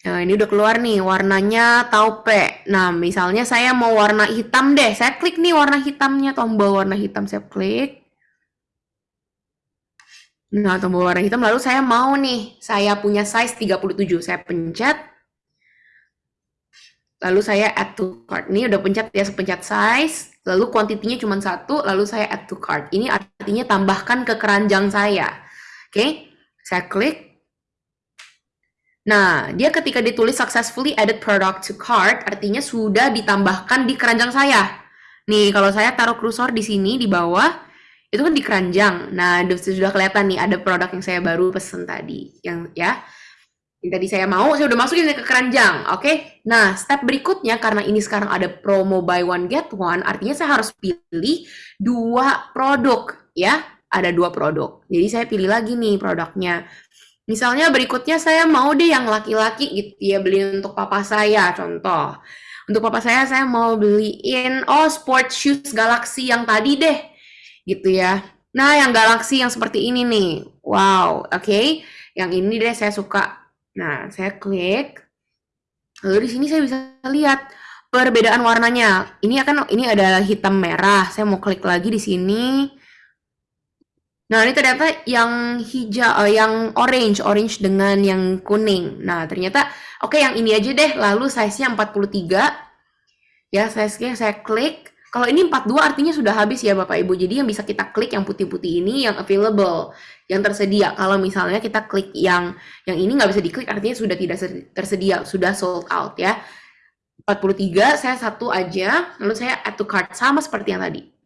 Nah, ini udah keluar nih warnanya taupe. Nah, misalnya saya mau warna hitam deh. Saya klik nih warna hitamnya, tombol warna hitam saya klik. Nah, tombol warna hitam lalu saya mau nih, saya punya size 37. Saya pencet. Lalu saya add to cart. Ini udah pencet ya, pencet size. Lalu kuantitinya cuma satu, lalu saya add to cart. Ini artinya tambahkan ke keranjang saya. Oke, saya klik. Nah, dia ketika ditulis successfully added product to cart, artinya sudah ditambahkan di keranjang saya. Nih, kalau saya taruh kursor di sini, di bawah, itu kan di keranjang. Nah, sudah kelihatan nih ada produk yang saya baru pesen tadi. Yang ya, yang tadi saya mau, saya udah masukin ke keranjang. Oke, okay? nah step berikutnya, karena ini sekarang ada promo buy one get one, artinya saya harus pilih dua produk, ya. Ada dua produk. Jadi saya pilih lagi nih produknya. Misalnya berikutnya saya mau deh yang laki-laki gitu ya, beli untuk papa saya contoh. Untuk papa saya saya mau beliin oh sport shoes Galaxy yang tadi deh. Gitu ya. Nah, yang Galaxy yang seperti ini nih. Wow, oke. Okay. Yang ini deh saya suka. Nah, saya klik. Lalu di sini saya bisa lihat perbedaan warnanya. Ini akan ini adalah hitam merah. Saya mau klik lagi di sini. Nah, ini ternyata yang hijau, uh, yang orange, orange dengan yang kuning. Nah, ternyata oke okay, yang ini aja deh. Lalu size-nya 43. Ya, size-nya saya klik. Kalau ini 42 artinya sudah habis ya Bapak Ibu. Jadi yang bisa kita klik yang putih-putih ini yang available, yang tersedia. Kalau misalnya kita klik yang yang ini nggak bisa diklik artinya sudah tidak tersedia, sudah sold out ya. 43 saya satu aja, lalu saya add to cart sama seperti yang tadi.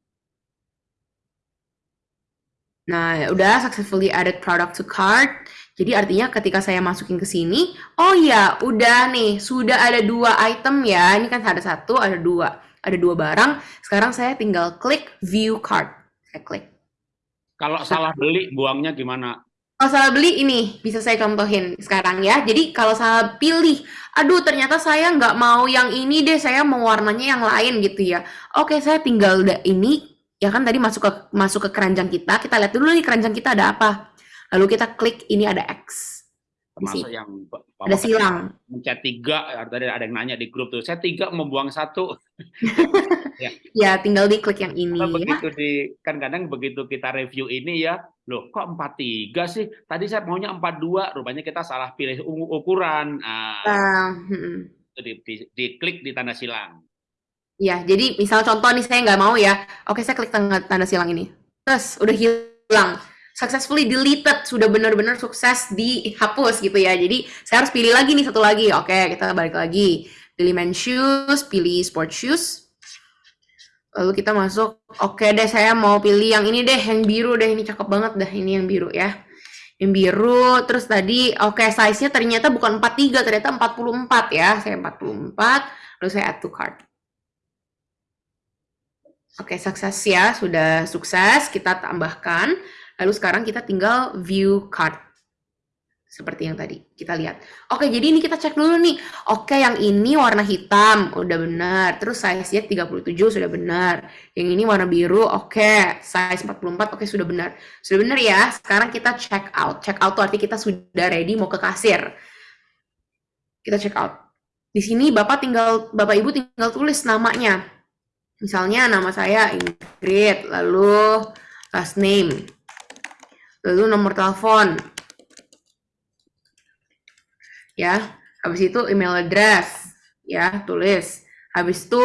Nah, udah successfully added product to cart. Jadi artinya ketika saya masukin ke sini, oh ya, udah nih, sudah ada dua item ya. Ini kan ada satu, ada dua. Ada dua barang. Sekarang saya tinggal klik view cart. Saya klik. Kalau salah beli, buangnya gimana? Kalau salah beli ini, bisa saya contohin sekarang ya. Jadi kalau salah pilih, aduh ternyata saya nggak mau yang ini deh, saya mau warnanya yang lain gitu ya. Oke, saya tinggal ini ya kan tadi masuk ke masuk ke keranjang kita, kita lihat dulu nih keranjang kita ada apa. Lalu kita klik ini ada X. Termasuk yang ada silang. Mencet tiga, tadi ada yang nanya di grup tuh, saya tiga membuang satu. ya. ya, tinggal diklik yang ini. Karena begitu di kan kadang begitu kita review ini ya, loh kok empat tiga sih? Tadi saya maunya empat dua, rupanya kita salah pilih ukuran. Nah, uh, hmm. itu di, di, diklik di tanda silang. Ya, jadi misal contoh nih saya nggak mau ya, oke saya klik tanda, tanda silang ini. Terus udah hilang, successfully deleted, sudah benar-benar sukses dihapus gitu ya. Jadi saya harus pilih lagi nih satu lagi. Oke, kita balik lagi. Pilih men shoes, pilih sport shoes. Lalu kita masuk, oke deh saya mau pilih yang ini deh, yang biru deh, ini cakep banget dah, ini yang biru ya. Yang biru, terus tadi oke size-nya ternyata bukan 43, ternyata 44 ya. Saya 44, lalu saya add to cart. Oke, sukses ya, sudah sukses. Kita tambahkan. Lalu sekarang kita tinggal view card. Seperti yang tadi kita lihat. Oke, jadi ini kita cek dulu nih. Oke, yang ini warna hitam, udah benar. Terus size-nya 37 sudah benar. Yang ini warna biru, oke. Size 44, oke sudah benar. Sudah benar ya. Sekarang kita check out. Check out tuh artinya kita sudah ready mau ke kasir. Kita check out. Di sini Bapak tinggal Bapak Ibu tinggal tulis namanya Misalnya nama saya Ingrid, lalu last name, lalu nomor telepon. Ya, habis itu email address, ya, tulis. Habis itu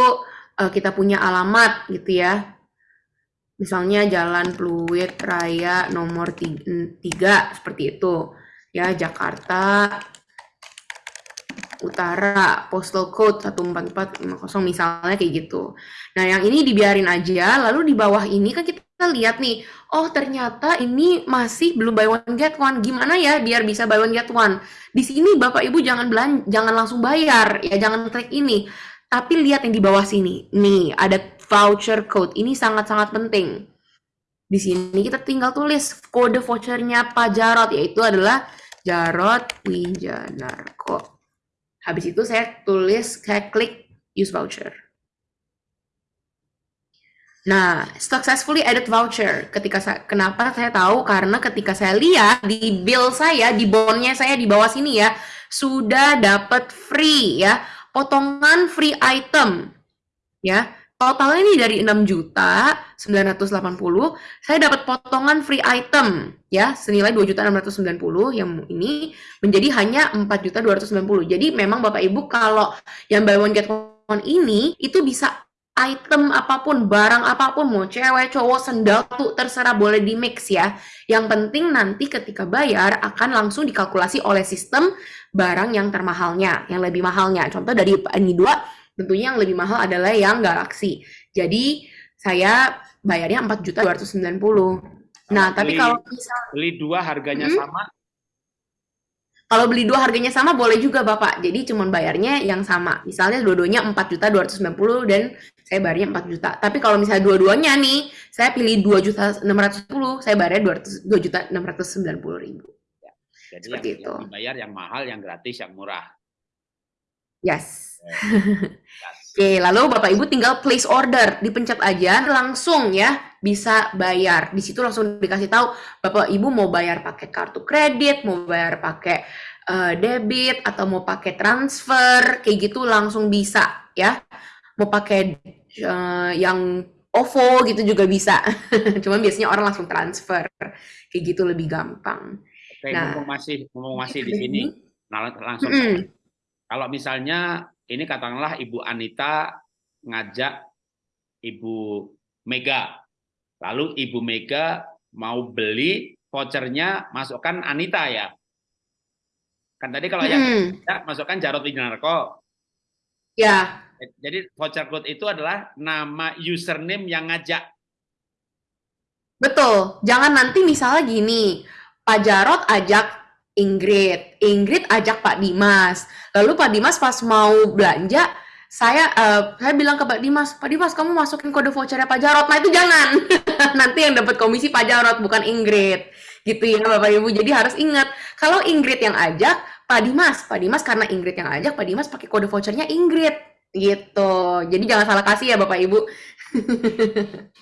uh, kita punya alamat gitu ya. Misalnya Jalan Pluit Raya nomor 3, seperti itu. Ya, Jakarta Utara, postal code 14450 misalnya kayak gitu. Nah, yang ini dibiarin aja, lalu di bawah ini kan kita lihat nih, oh ternyata ini masih belum buy one get one. Gimana ya biar bisa buy one get one? Di sini Bapak Ibu jangan belan jangan langsung bayar, ya jangan klik ini. Tapi lihat yang di bawah sini. Nih, ada voucher code. Ini sangat-sangat penting. Di sini kita tinggal tulis kode vouchernya Pak Jarot, yaitu adalah Jarot Wijanarko. Habis itu saya tulis, saya klik use voucher. Nah, successfully added voucher. Ketika saya, kenapa saya tahu? Karena ketika saya lihat di bill saya, di bondnya saya di bawah sini ya, sudah dapat free ya, potongan free item ya. Totalnya ini dari 6 juta 980, saya dapat potongan free item ya senilai 2 juta 690 yang ini menjadi hanya 4 juta 290. Jadi memang Bapak Ibu kalau yang buy one get one ini itu bisa item apa pun, barang apa pun, mau cewek, cowok, sendal tuh terserah boleh di mix ya. Yang penting nanti ketika bayar akan langsung dikalkulasi oleh sistem barang yang termahalnya, yang lebih mahalnya. Contoh dari ini dua Tentunya yang lebih mahal adalah yang Galaxy. Jadi saya bayarnya 4.290. Nah, tapi beli, kalau misal beli dua harganya Hmm? sama, kalau beli dua harganya sama boleh juga Bapak. Jadi cuma bayarnya yang sama. Misalnya dua-duanya 4.290 dan saya bayarnya 4 juta. Tapi kalau misalnya dua-duanya nih, saya pilih 2 juta 610, saya bayarnya 200 2 juta 690 ribu. jadi Seperti yang, itu. yang dibayar yang mahal, yang gratis, yang murah. Yes. Oke, lalu Bapak Ibu tinggal place order, dipencet aja langsung ya bisa bayar. Di situ langsung dikasih tahu Bapak Ibu mau bayar pakai kartu kredit, mau bayar pakai eh, debit atau mau pakai transfer, kayak gitu langsung bisa ya. Mau pakai eh, yang OVO gitu juga bisa. Cuman biasanya orang langsung transfer. Kayak gitu lebih gampang. Oke, Nah. mumpung masih mumpung masih di Ini- sini, nah, langsung Mm-mm. kalau misalnya ini katakanlah Ibu Anita ngajak Ibu Mega, lalu Ibu Mega mau beli vouchernya masukkan Anita ya. Kan tadi kalau yang ya, masukkan Jarod Winarko. Ya, Jadi voucher code itu adalah nama username yang ngajak. Betul. Jangan nanti misalnya gini, Pak Jarot ajak Ingrid, Ingrid ajak Pak Dimas. Lalu Pak Dimas pas mau belanja, saya eh, saya bilang ke Pak Dimas, Pak Dimas kamu masukin kode vouchernya Pak Jarot. Nah itu jangan. nanti yang dapat komisi Pak Jarot bukan Ingrid. Gitu ya Bapak Ibu. Jadi harus ingat, kalau Ingrid yang ajak, Pak Dimas, Pak Dimas karena Ingrid yang ajak, Pak Dimas pakai kode vouchernya Ingrid. Gitu. Jadi jangan salah kasih ya Bapak Ibu.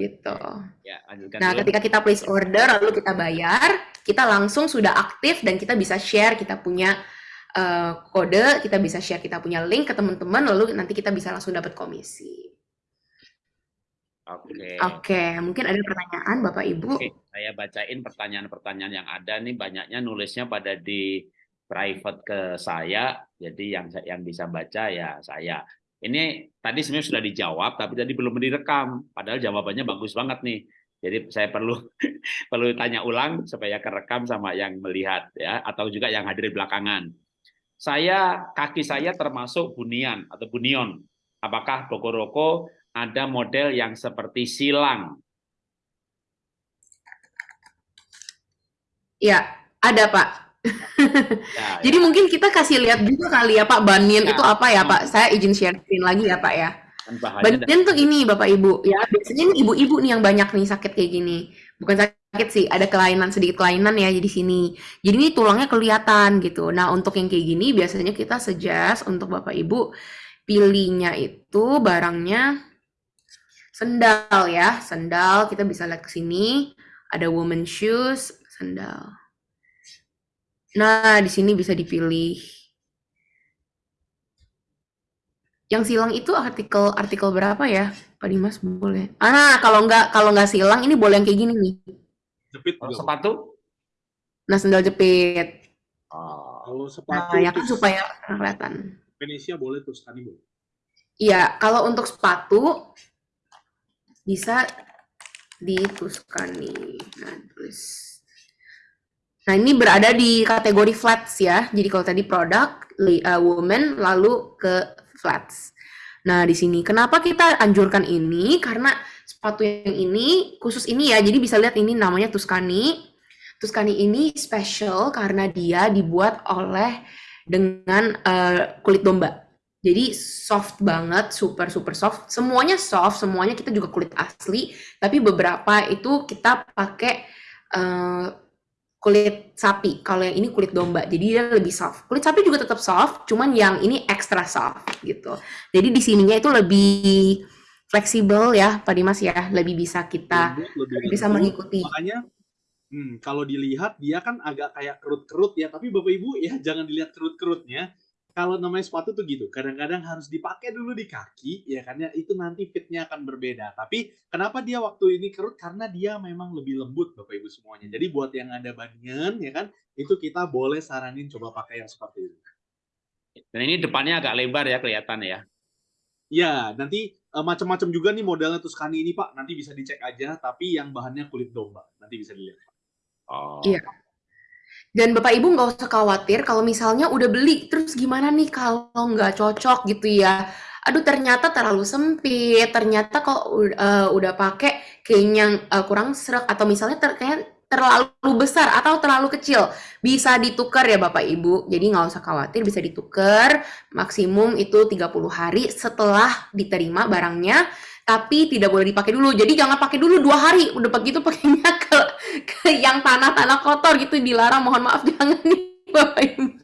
gitu. Ya, lanjutkan Nah, dulu. ketika kita place order lalu kita bayar, kita langsung sudah aktif dan kita bisa share kita punya eh, kode, kita bisa share kita punya link ke teman-teman lalu nanti kita bisa langsung dapat komisi. Oke. Oke, mungkin ada pertanyaan Bapak Ibu? Oke, saya bacain pertanyaan-pertanyaan yang ada nih banyaknya nulisnya pada di private ke saya, jadi yang yang bisa baca ya saya. Ini tadi sebenarnya sudah dijawab, tapi tadi belum direkam. Padahal jawabannya bagus banget nih. Jadi saya perlu perlu tanya ulang supaya kerekam sama yang melihat ya, atau juga yang hadir belakangan. Saya kaki saya termasuk bunian atau bunion. Apakah Bokoroko ada model yang seperti silang? Ya, ada Pak. Ya, Jadi mungkin kita kasih lihat juga kali ya Pak, bunion Ya. itu apa ya Pak? Saya izin share screen lagi ya Pak ya. Kan Bunion tuh ini Bapak Ibu ya. Biasanya nih ibu-ibu nih yang banyak nih sakit kayak gini. Bukan sakit sih ada kelainan sedikit kelainan ya di sini. Jadi ini tulangnya kelihatan gitu. Nah untuk yang kayak gini biasanya kita suggest untuk Bapak Ibu pilihnya itu barangnya sendal ya. Sendal kita bisa lihat ke sini. Ada woman shoes sendal. Nah di sini bisa dipilih Yang silang itu artikel artikel berapa ya, Pak Dimas boleh? Ah, nah, kalau nggak kalau nggak silang ini boleh yang kayak gini nih. Jepit Kalau sepatu? Nah, sendal jepit. Oh, Kalau Nah, sepatu ya kan supaya kelihatan. Indonesia boleh tuh sekali boleh. Iya, kalau untuk sepatu bisa dituskan nih. Nah, terus. Nah, ini berada di kategori flats ya. Jadi kalau tadi produk, li- uh, woman, lalu ke flats. Nah, di sini kenapa kita anjurkan ini? Karena sepatu yang ini khusus ini ya. Jadi bisa lihat ini namanya Tuscany. Tuscany ini special karena dia dibuat oleh dengan uh, kulit domba. Jadi soft banget, super super soft. Semuanya soft, semuanya kita juga kulit asli. Tapi beberapa itu kita pakai eh, kulit sapi. Kalau yang ini kulit domba, jadi dia lebih soft. Kulit sapi juga tetap soft, cuman yang ini extra soft gitu. Jadi di sininya itu lebih fleksibel ya, Pak Dimas ya, lebih bisa kita Lembut, lebih bisa mengikuti. Makanya hmm, kalau dilihat dia kan agak kayak kerut-kerut ya, tapi Bapak Ibu ya jangan dilihat kerut-kerutnya. Kalau namanya sepatu tuh gitu, kadang-kadang harus dipakai dulu di kaki, ya kan ya, itu nanti fitnya akan berbeda. Tapi kenapa dia waktu ini kerut? Karena dia memang lebih lembut Bapak Ibu semuanya. Jadi buat yang ada banian ya kan, itu kita boleh saranin coba pakai yang seperti itu. Dan ini depannya agak lebar ya kelihatan ya. Ya, nanti eh, macam-macam juga nih modelnya Tuscany ini Pak, nanti bisa dicek aja, tapi yang bahannya kulit domba, nanti bisa dilihat. Oh. Iya. Dan Bapak Ibu nggak usah khawatir kalau misalnya udah beli, terus gimana nih kalau nggak cocok gitu ya? Aduh ternyata terlalu sempit, ternyata kok uh, udah pakai kayaknya uh, kurang serak atau misalnya ter terlalu besar atau terlalu kecil bisa ditukar ya Bapak Ibu. Jadi nggak usah khawatir bisa ditukar maksimum itu 30 hari setelah diterima barangnya tapi tidak boleh dipakai dulu. Jadi jangan pakai dulu dua hari. Udah begitu pakainya ke ke yang tanah-tanah kotor gitu dilarang. Mohon maaf jangan nih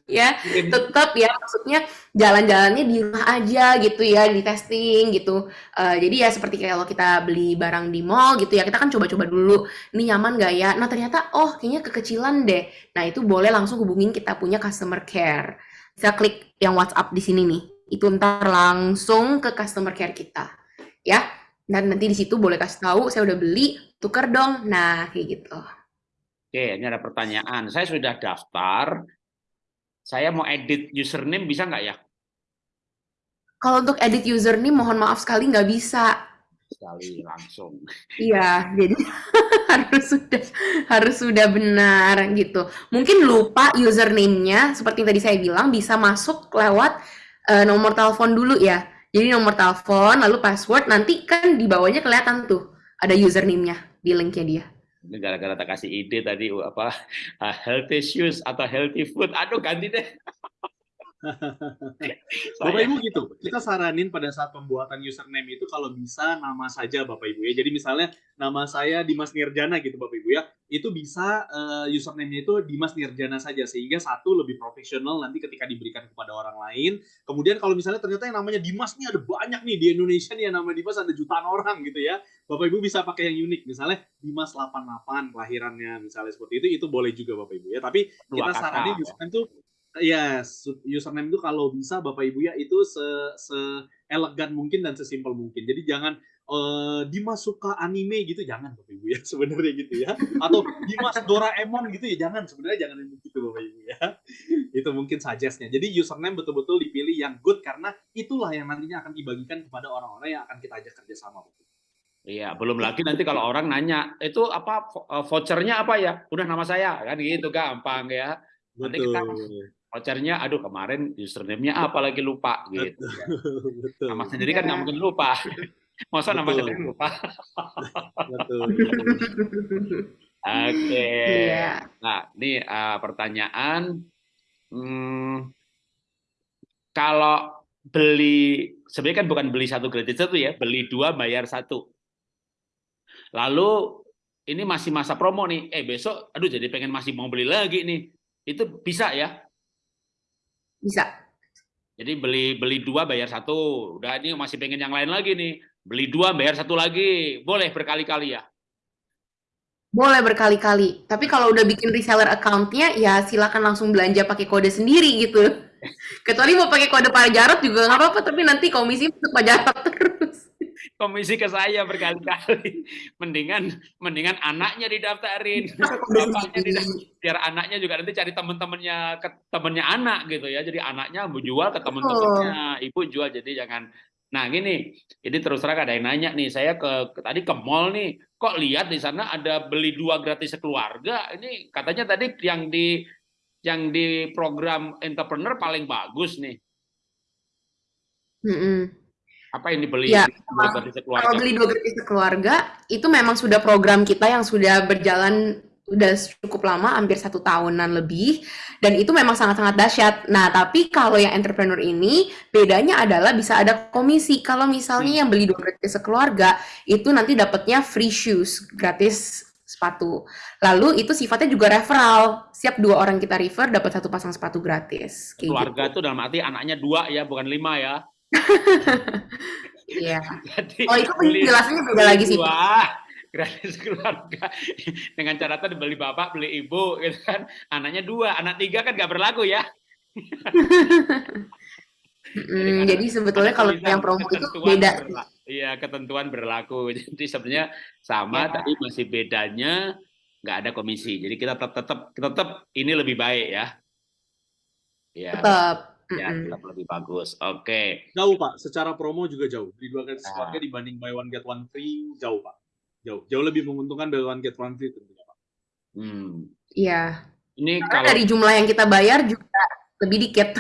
ya. Tetap ya maksudnya jalan-jalannya di rumah aja gitu ya, di testing gitu. Uh, jadi ya seperti kalau kita beli barang di mall gitu ya, kita kan coba-coba dulu. Ini nyaman gak ya? Nah ternyata oh kayaknya kekecilan deh. Nah itu boleh langsung hubungin kita punya customer care. Bisa klik yang WhatsApp di sini nih. Itu ntar langsung ke customer care kita ya. Dan nanti di situ boleh kasih tahu saya udah beli, tuker dong. Nah, kayak gitu. Oke, ini ada pertanyaan. Saya sudah daftar. Saya mau edit username bisa nggak ya? Kalau untuk edit username, mohon maaf sekali nggak bisa. Sekali langsung. Iya, jadi harus sudah harus sudah benar gitu. Mungkin lupa username-nya, seperti yang tadi saya bilang, bisa masuk lewat uh, nomor telepon dulu ya. Jadi nomor telepon, lalu password, nanti kan di bawahnya kelihatan tuh ada username-nya di link-nya dia. Gara-gara tak kasih ide tadi apa healthy shoes atau healthy food, aduh ganti deh. Bapak Ibu gitu, kita saranin pada saat pembuatan username itu kalau bisa nama saja Bapak Ibu ya. Jadi misalnya nama saya Dimas Nirjana gitu Bapak Ibu ya, itu bisa uh, username-nya itu Dimas Nirjana saja sehingga satu lebih profesional nanti ketika diberikan kepada orang lain. Kemudian kalau misalnya ternyata yang namanya Dimas nih ada banyak nih di Indonesia nih yang nama Dimas ada jutaan orang gitu ya. Bapak Ibu bisa pakai yang unik misalnya Dimas 88 kelahirannya misalnya seperti itu itu boleh juga Bapak Ibu ya. Tapi kita saranin username itu ya username itu kalau bisa Bapak Ibu ya itu se, se elegan mungkin dan sesimpel mungkin. Jadi jangan uh, Dimas suka anime gitu jangan Bapak Ibu ya sebenarnya gitu ya. Atau Dimas Doraemon gitu ya jangan sebenarnya jangan begitu Bapak Ibu ya. itu mungkin suggestnya. Jadi username betul-betul dipilih yang good karena itulah yang nantinya akan dibagikan kepada orang-orang yang akan kita ajak kerjasama Bapak Iya, belum lagi nanti kalau orang nanya, itu apa vouchernya apa ya? Udah nama saya, kan gitu gampang ya. Nanti kita vouchernya, aduh kemarin username-nya apa lagi lupa gitu. betul. Nama sendiri kan nggak mungkin lupa. Masa nama Betul. sendiri lupa? betul. Oke. Iya. Nah, ini uh, pertanyaan. Hmm, kalau beli, sebenarnya kan bukan beli satu gratis satu ya, beli dua bayar satu. Lalu ini masih masa promo nih, eh besok, aduh jadi pengen masih mau beli lagi nih, itu bisa ya? Bisa. Jadi beli beli dua bayar satu, udah ini masih pengen yang lain lagi nih, beli dua bayar satu lagi, boleh berkali-kali ya? Boleh berkali-kali. Tapi kalau udah bikin reseller account-nya, ya silakan langsung belanja pakai kode sendiri gitu. Kecuali mau pakai kode Pak Jarot juga nggak apa-apa, tapi nanti komisi untuk Pak Jarot terus. Komisi ke saya berkali-kali, mendingan mendingan anaknya didaftarin, Kode bapaknya didaftarin, biar anaknya juga nanti cari teman-temannya ke temannya anak gitu ya. Jadi anaknya mau jual ke teman-temannya, ibu jual jadi jangan. Nah gini, ini terus terang ada yang nanya nih, saya ke, ke tadi ke mall nih, kok lihat di sana ada beli dua gratis sekeluarga. Ini katanya tadi yang di yang di program entrepreneur paling bagus nih. Mm-mm. Apa yang dibeli Ya, dua gratis sekeluarga? Kalau beli dua gratis keluarga, itu memang sudah program kita yang sudah berjalan udah cukup lama, hampir satu tahunan lebih, dan itu memang sangat-sangat dahsyat. Nah, tapi kalau yang entrepreneur ini, bedanya adalah bisa ada komisi. Kalau misalnya yang beli dua gratis sekeluarga, itu nanti dapatnya free shoes, gratis sepatu. Lalu itu sifatnya juga referral. Siap dua orang kita refer dapat satu pasang sepatu gratis. Kayak Keluarga gitu. itu dalam arti anaknya dua ya, bukan lima ya. Iya. Jadi Oh itu penjelasannya beda lagi sih. dua, gratis keluarga dengan catatan beli bapak beli ibu gitu kan anaknya dua anak tiga kan nggak berlaku ya Mm, Jadi jadi sebetulnya kalau yang promo itu beda. Iya, ketentuan berlaku. Jadi sebenarnya sama, Ya. tapi masih bedanya nggak ada komisi. Jadi kita tetap tetap tetap ini lebih baik ya. Ya, Tetap. Ya tetap lebih bagus. Oke. Jauh Pak, secara promo juga jauh. Beli dua gratis Ah. keluarga dibanding buy one get one free jauh Pak. Jauh, jauh lebih menguntungkan buy one get one free tentunya Pak. Hmm. Iya. Ini Karena kalau dari jumlah yang kita bayar juga lebih dikit.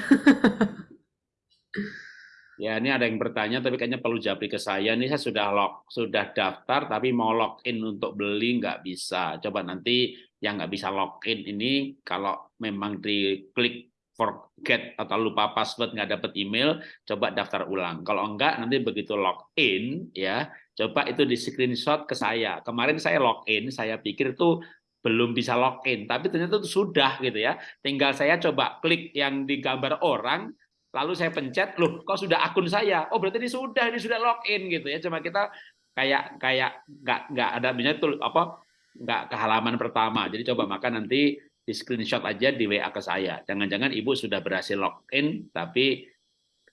Ya, ini ada yang bertanya, tapi kayaknya perlu japri ke saya. Ini saya sudah log, sudah daftar, tapi mau login untuk beli nggak bisa. Coba nanti yang nggak bisa login ini, kalau memang diklik forget atau lupa password nggak dapat email, coba daftar ulang. Kalau enggak, nanti begitu login, ya, coba itu di screenshot ke saya. Kemarin saya login, saya pikir tuh belum bisa login, tapi ternyata itu sudah gitu ya. Tinggal saya coba klik yang digambar orang, lalu saya pencet, loh kok sudah akun saya? Oh berarti ini sudah, ini sudah login gitu ya. Cuma kita kayak kayak nggak nggak ada misalnya tuh apa nggak ke halaman pertama. Jadi coba maka nanti di screenshot aja di WA ke saya. Jangan-jangan ibu sudah berhasil login, tapi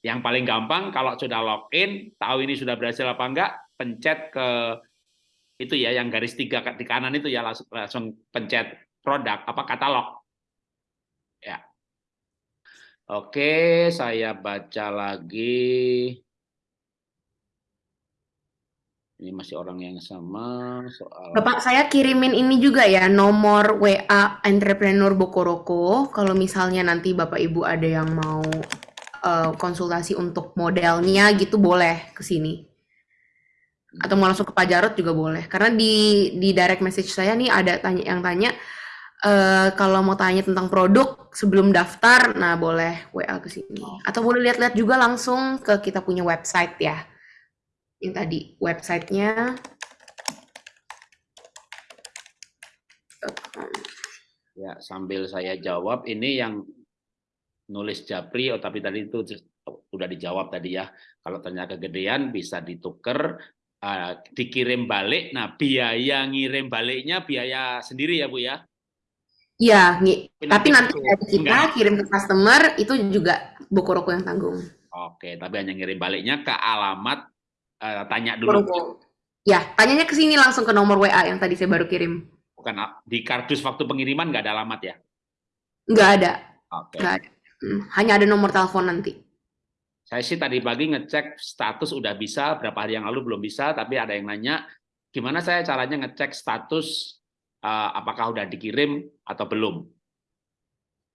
yang paling gampang kalau sudah login, tahu ini sudah berhasil apa enggak, pencet ke itu ya yang garis tiga di kanan itu ya langsung, langsung pencet produk apa katalog. Ya. Oke, saya baca lagi. Ini masih orang yang sama soal Bapak saya kirimin ini juga ya nomor WA entrepreneur Bokoroko kalau misalnya nanti Bapak Ibu ada yang mau eh, konsultasi untuk modelnya gitu boleh ke sini. Atau mau langsung ke Pak Jarot juga boleh. Karena di di direct message saya nih ada tanya yang tanya eh, kalau mau tanya tentang produk sebelum daftar, nah boleh WA ke sini. Atau boleh lihat-lihat juga langsung ke kita punya website ya. Yang tadi websitenya Ya, sambil saya jawab, ini yang nulis Japri, oh tapi tadi itu udah dijawab tadi ya. Kalau ternyata kegedean bisa ditukar, eh, dikirim balik. Nah, biaya ngirim baliknya biaya sendiri ya Bu ya? Iya, Tapi nanti dari kita enggak. kirim ke customer itu juga Bokoroko yang tanggung. Oke, tapi hanya ngirim baliknya ke alamat eh, tanya dulu. Ya, tanyanya ke sini langsung ke nomor WA yang tadi saya baru kirim. Bukan a- di kardus waktu pengiriman nggak ada alamat ya? Nggak ada, Oke. nggak ada. Hmm, hanya ada nomor telepon nanti. Saya sih tadi pagi ngecek status udah bisa, berapa hari yang lalu belum bisa, tapi ada yang nanya, gimana saya caranya ngecek status eh, apakah udah dikirim atau belum?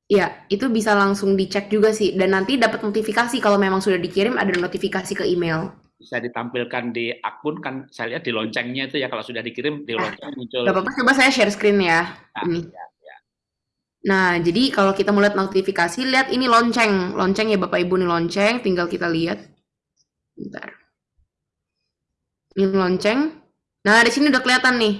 Ya, itu bisa langsung dicek juga sih. Dan nanti dapat notifikasi kalau memang sudah dikirim ada notifikasi ke email. Bisa ditampilkan di akun kan saya lihat di loncengnya itu ya kalau sudah dikirim di lonceng muncul. Gak apa-apa, coba saya share screen ya. Ah, Ini. ya, ya. Nah, jadi kalau kita mau lihat notifikasi, lihat ini lonceng. Lonceng ya Bapak Ibu nih lonceng, tinggal kita lihat. Bentar. Ini lonceng. Nah, di sini udah kelihatan nih.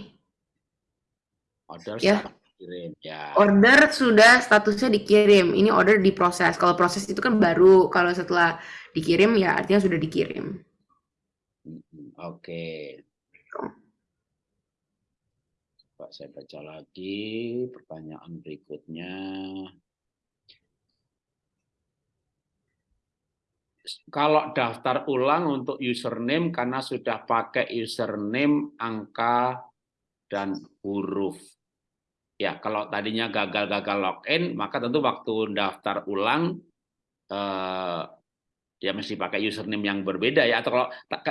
Order Ya. dikirim ya. Order sudah statusnya dikirim. Ini order diproses. Kalau proses itu kan baru. Kalau setelah dikirim ya artinya sudah dikirim. Oke. Coba saya baca lagi pertanyaan berikutnya. Kalau daftar ulang untuk username karena sudah pakai username, angka, dan huruf. Ya, kalau tadinya gagal-gagal login, maka tentu waktu daftar ulang eh, ya mesti pakai username yang berbeda ya. Atau kalau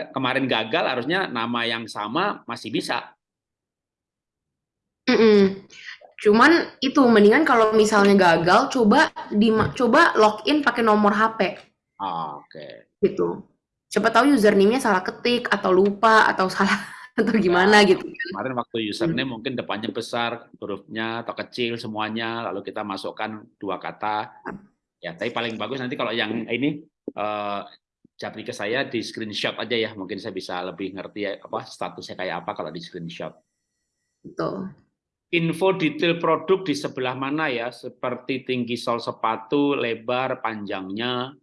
kemarin gagal, harusnya nama yang sama masih bisa. Mm-mm. Cuman itu mendingan kalau misalnya gagal, coba di coba login pakai nomor HP Ah, Oke. gitu. Siapa tahu username-nya salah ketik atau lupa atau salah atau gimana Ya, gitu. Kemarin waktu username mungkin depannya besar, hurufnya atau kecil semuanya, lalu kita masukkan dua kata. Ya, tapi paling bagus nanti kalau yang ini eh japri ke saya di screenshot aja ya, mungkin saya bisa lebih ngerti ya, apa statusnya kayak apa kalau di screenshot. Betul. info detail produk di sebelah mana ya, seperti tinggi sol sepatu, lebar, panjangnya.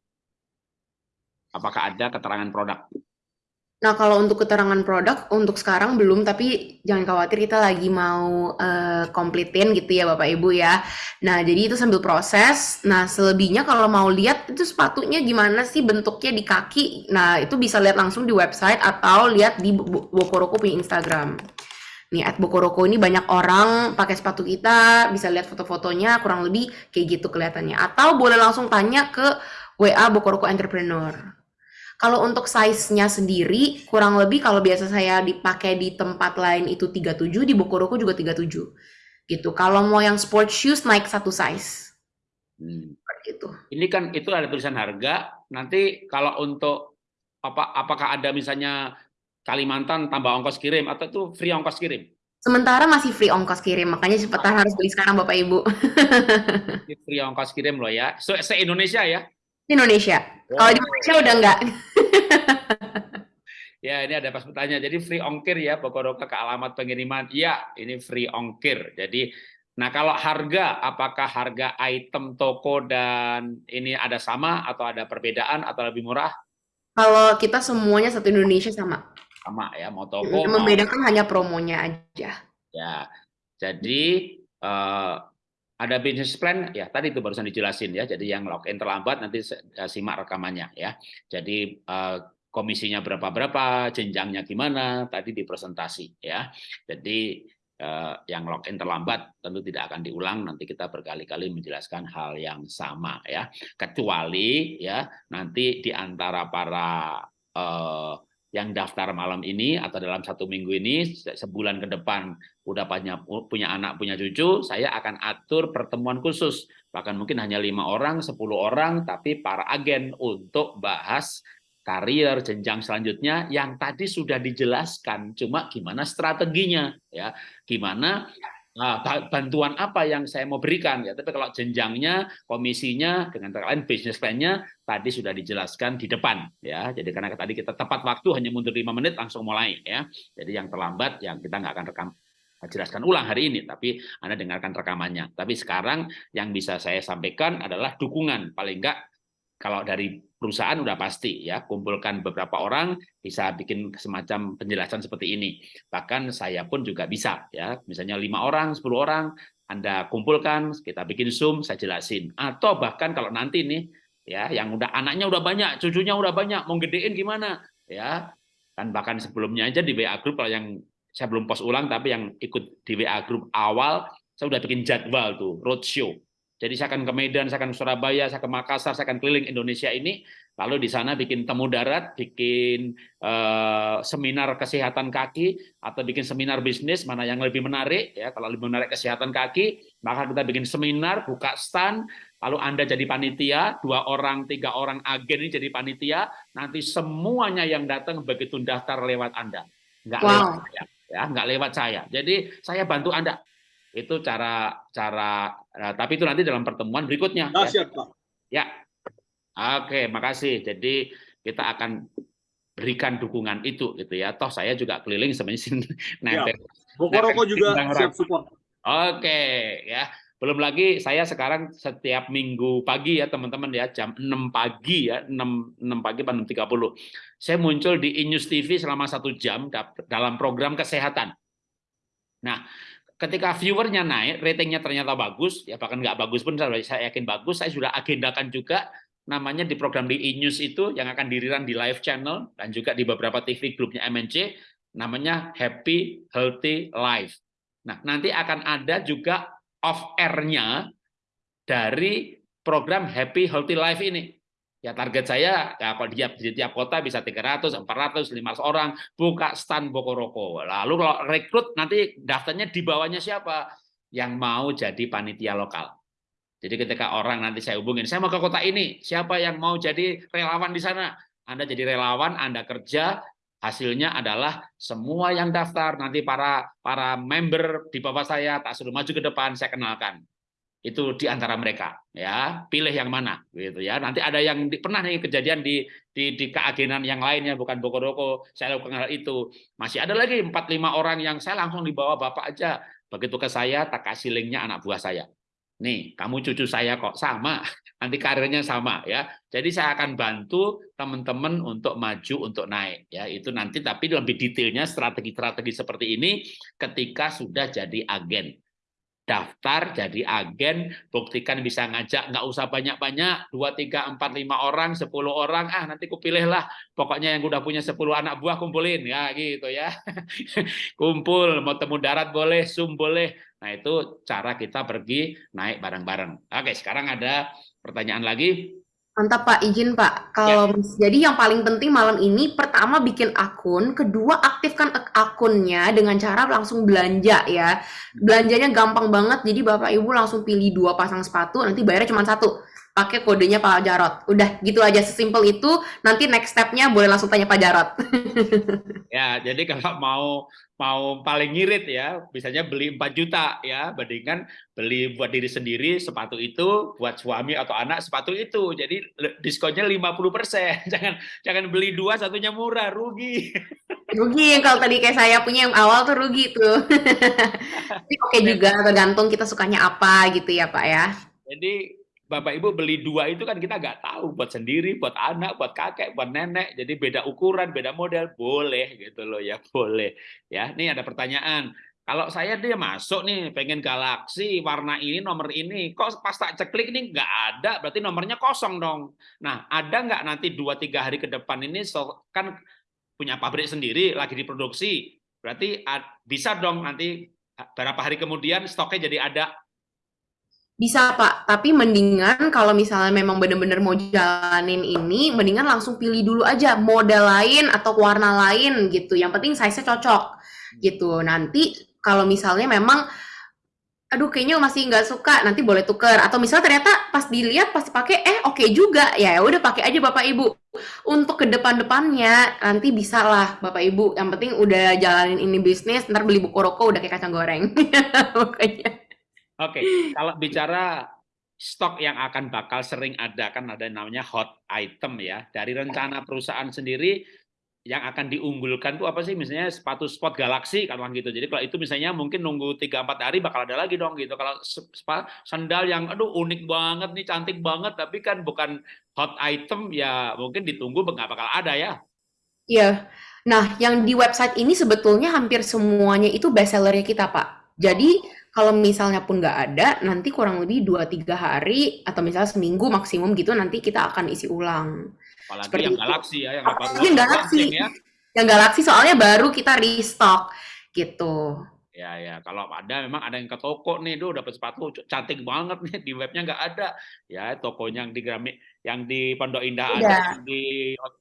Apakah ada keterangan produk? Nah, kalau untuk keterangan produk, untuk sekarang belum, tapi jangan khawatir kita lagi mau uh, komplitin gitu ya Bapak Ibu ya. Nah, jadi itu sambil proses. Nah, selebihnya kalau mau lihat itu sepatunya gimana sih bentuknya di kaki. Nah, itu bisa lihat langsung di website atau lihat di Bokoroko punya Instagram. Nih, at Bokoroko ini banyak orang pakai sepatu kita, bisa lihat foto-fotonya kurang lebih kayak gitu kelihatannya. Atau boleh langsung tanya ke WA Bokoroko Entrepreneur. Kalau untuk size-nya sendiri, kurang lebih kalau biasa saya dipakai di tempat lain itu 37, di Bokoroko juga 37. Gitu. Kalau mau yang sport shoes naik satu size. Hmm. Gitu. Ini kan itu ada tulisan harga. Nanti kalau untuk apa apakah ada misalnya Kalimantan tambah ongkos kirim atau itu free ongkos kirim? Sementara masih free ongkos kirim, makanya cepetan harus beli sekarang Bapak Ibu. free ongkos kirim loh ya. So, se-Indonesia ya? Indonesia. Wow. Kalau di Malaysia udah enggak. ya, ini ada pas bertanya. Jadi free ongkir ya, Bokoroka ke alamat pengiriman. Ya, ini free ongkir. Jadi, nah kalau harga, apakah harga item toko dan ini ada sama atau ada perbedaan atau lebih murah? Kalau kita semuanya satu Indonesia sama. Sama ya, mau toko. Yang membedakan mau... hanya promonya aja. Ya, jadi uh, ada business plan ya tadi itu barusan dijelasin ya. Jadi yang login terlambat nanti eh, simak rekamannya ya. Jadi uh, komisinya berapa berapa jenjangnya gimana tadi di presentasi ya. Jadi uh, yang login terlambat tentu tidak akan diulang nanti kita berkali-kali menjelaskan hal yang sama ya. Kecuali ya nanti di antara para uh, yang daftar malam ini atau dalam satu minggu ini sebulan ke depan udah punya punya anak punya cucu saya akan atur pertemuan khusus. Bahkan mungkin hanya lima orang 10 orang tapi para agen untuk bahas karier jenjang selanjutnya yang tadi sudah dijelaskan. Cuma gimana strateginya ya. Gimana Nah, bantuan apa yang saya mau berikan ya. Tapi kalau jenjangnya, komisinya dengan lain bisnis plan-nya tadi sudah dijelaskan di depan ya. Jadi karena tadi kita tepat waktu hanya mundur lima menit langsung mulai ya. Jadi yang terlambat yang kita nggak akan rekam jelaskan ulang hari ini, tapi Anda dengarkan rekamannya. Tapi sekarang yang bisa saya sampaikan adalah dukungan paling enggak kalau dari perusahaan udah pasti ya kumpulkan beberapa orang bisa bikin semacam penjelasan seperti ini. Bahkan saya pun juga bisa ya misalnya lima orang 10 orang anda kumpulkan kita bikin zoom saya jelasin. Atau bahkan kalau nanti nih ya yang udah anaknya udah banyak cucunya udah banyak mau gedein gimana ya. Kan bahkan sebelumnya aja di WA group kalau yang saya belum post ulang tapi yang ikut di WA group awal saya udah bikin jadwal tuh roadshow jadi saya akan ke Medan, saya akan ke Surabaya, saya ke Makassar, saya akan keliling Indonesia ini. Lalu di sana bikin temu darat, bikin uh, seminar kesehatan kaki, atau bikin seminar bisnis, mana yang lebih menarik. ya Kalau lebih menarik kesehatan kaki, maka kita bikin seminar, buka stand, lalu Anda jadi panitia, dua orang, tiga orang agen ini jadi panitia, nanti semuanya yang datang begitu daftar lewat Anda. Nggak wow. lewat saya. Ya, nggak lewat saya. Jadi saya bantu Anda itu cara cara nah, tapi itu nanti dalam pertemuan berikutnya. Nah, ya. Siap, Pak. Ya. Oke, makasih. Jadi kita akan berikan dukungan itu gitu ya. Toh saya juga keliling sebenarnya nempel. Ya. Rokok juga siap support. Oke, ya. Belum lagi saya sekarang setiap minggu pagi ya teman-teman ya jam 6 pagi ya 6 6 pagi 6.30 saya muncul di Inews TV selama satu jam dalam program kesehatan. Nah, ketika viewernya naik, ratingnya ternyata bagus, ya bahkan nggak bagus pun saya yakin bagus, saya sudah agendakan juga namanya di program di e-news itu yang akan diriran di live channel dan juga di beberapa TV grupnya MNC, namanya Happy Healthy Life. Nah, nanti akan ada juga off air-nya dari program Happy Healthy Life ini. Ya target saya ya kalau di, di tiap kota bisa 300, 400, 500 orang buka stand Bokoroko. Lalu kalau rekrut nanti daftarnya di bawahnya siapa? Yang mau jadi panitia lokal. Jadi ketika orang nanti saya hubungin, saya mau ke kota ini, siapa yang mau jadi relawan di sana? Anda jadi relawan, Anda kerja, hasilnya adalah semua yang daftar nanti para para member di bawah saya tak suruh maju ke depan saya kenalkan itu di antara mereka ya. Pilih yang mana gitu ya. Nanti ada yang di, pernah nih kejadian di di, di keagenan yang lainnya bukan Bokoroko saya lakukan hal itu. Masih ada lagi empat lima orang yang saya langsung dibawa bapak aja. Begitu ke saya tak kasih linknya anak buah saya. Nih kamu cucu saya kok? Sama. Nanti karirnya sama ya. Jadi saya akan bantu teman-teman untuk maju untuk naik ya. Itu nanti tapi lebih detailnya strategi-strategi seperti ini ketika sudah jadi agen daftar jadi agen buktikan bisa ngajak nggak usah banyak-banyak dua tiga empat lima orang sepuluh orang ah nanti kupilih lah. Pokoknya yang udah punya 10 anak buah kumpulin ya gitu ya. Kumpul mau temu darat boleh zoom boleh. Nah itu cara kita pergi naik bareng-bareng. Oke sekarang ada pertanyaan lagi Mantap Pak, izin Pak. Kalau jadi yang paling penting malam ini pertama bikin akun, kedua aktifkan ak- akunnya dengan cara langsung belanja ya. Belanjanya gampang banget, jadi Bapak Ibu langsung pilih dua pasang sepatu, nanti bayarnya cuma satu. Pakai kodenya Pak Jarot. Udah gitu aja, sesimpel itu. Nanti next step-nya boleh langsung tanya Pak Jarot. Ya, jadi kalau mau mau paling ngirit ya, misalnya beli 4 juta ya, bandingkan beli buat diri sendiri sepatu itu, buat suami atau anak sepatu itu. Jadi diskonnya 50%. Jangan jangan beli dua satunya murah, rugi. Rugi yang kalau tadi kayak saya punya yang awal tuh rugi tuh. Tapi oke juga, tergantung kita sukanya apa gitu ya Pak ya. Jadi Bapak Ibu beli dua itu kan kita nggak tahu buat sendiri, buat anak, buat kakek, buat nenek. Jadi beda ukuran, beda model, boleh gitu loh ya, boleh. Ya, ini ada pertanyaan. Kalau saya dia masuk nih pengen galaksi warna ini nomor ini, kok pas tak ceklik nih nggak ada, berarti nomornya kosong dong. Nah, ada nggak nanti dua tiga hari ke depan ini so- kan punya pabrik sendiri lagi diproduksi, berarti bisa dong nanti berapa hari kemudian stoknya jadi ada Bisa Pak, tapi mendingan kalau misalnya memang bener-bener mau jalanin ini, mendingan langsung pilih dulu aja model lain atau warna lain gitu. Yang penting size-nya cocok gitu. Nanti kalau misalnya memang, aduh kayaknya masih nggak suka, nanti boleh tuker. Atau misalnya ternyata pas dilihat, pas dipakai, eh oke juga, ya udah pakai aja Bapak Ibu. Untuk ke depan-depannya nanti bisa lah Bapak Ibu. Yang penting udah jalanin ini bisnis, ntar beli buku rokok udah kayak kacang goreng. Pokoknya. Oke, kalau bicara stok yang akan bakal sering ada kan ada namanya hot item ya. Dari rencana perusahaan sendiri yang akan diunggulkan tuh apa sih? Misalnya sepatu sport Galaxy kan gitu. Jadi kalau itu misalnya mungkin nunggu 3 4 hari bakal ada lagi dong gitu. Kalau sandal yang aduh unik banget nih, cantik banget tapi kan bukan hot item ya mungkin ditunggu nggak bakal ada ya. Iya. Nah, yang di website ini sebetulnya hampir semuanya itu bestsellernya kita, Pak. Jadi, kalau misalnya pun nggak ada, nanti kurang lebih 2-3 hari, atau misalnya seminggu maksimum gitu, nanti kita akan isi ulang. Apalagi Seperti yang itu. Galaxy ya, yang Apalagi yang launching ya. Yang Galaxy soalnya baru kita restock, gitu. Ya ya, kalau ada memang ada yang ke toko nih, duh dapat sepatu cantik banget nih di webnya nggak ada. Ya tokonya yang di Gramik, yang di Pondok Indah ada, Udah. yang di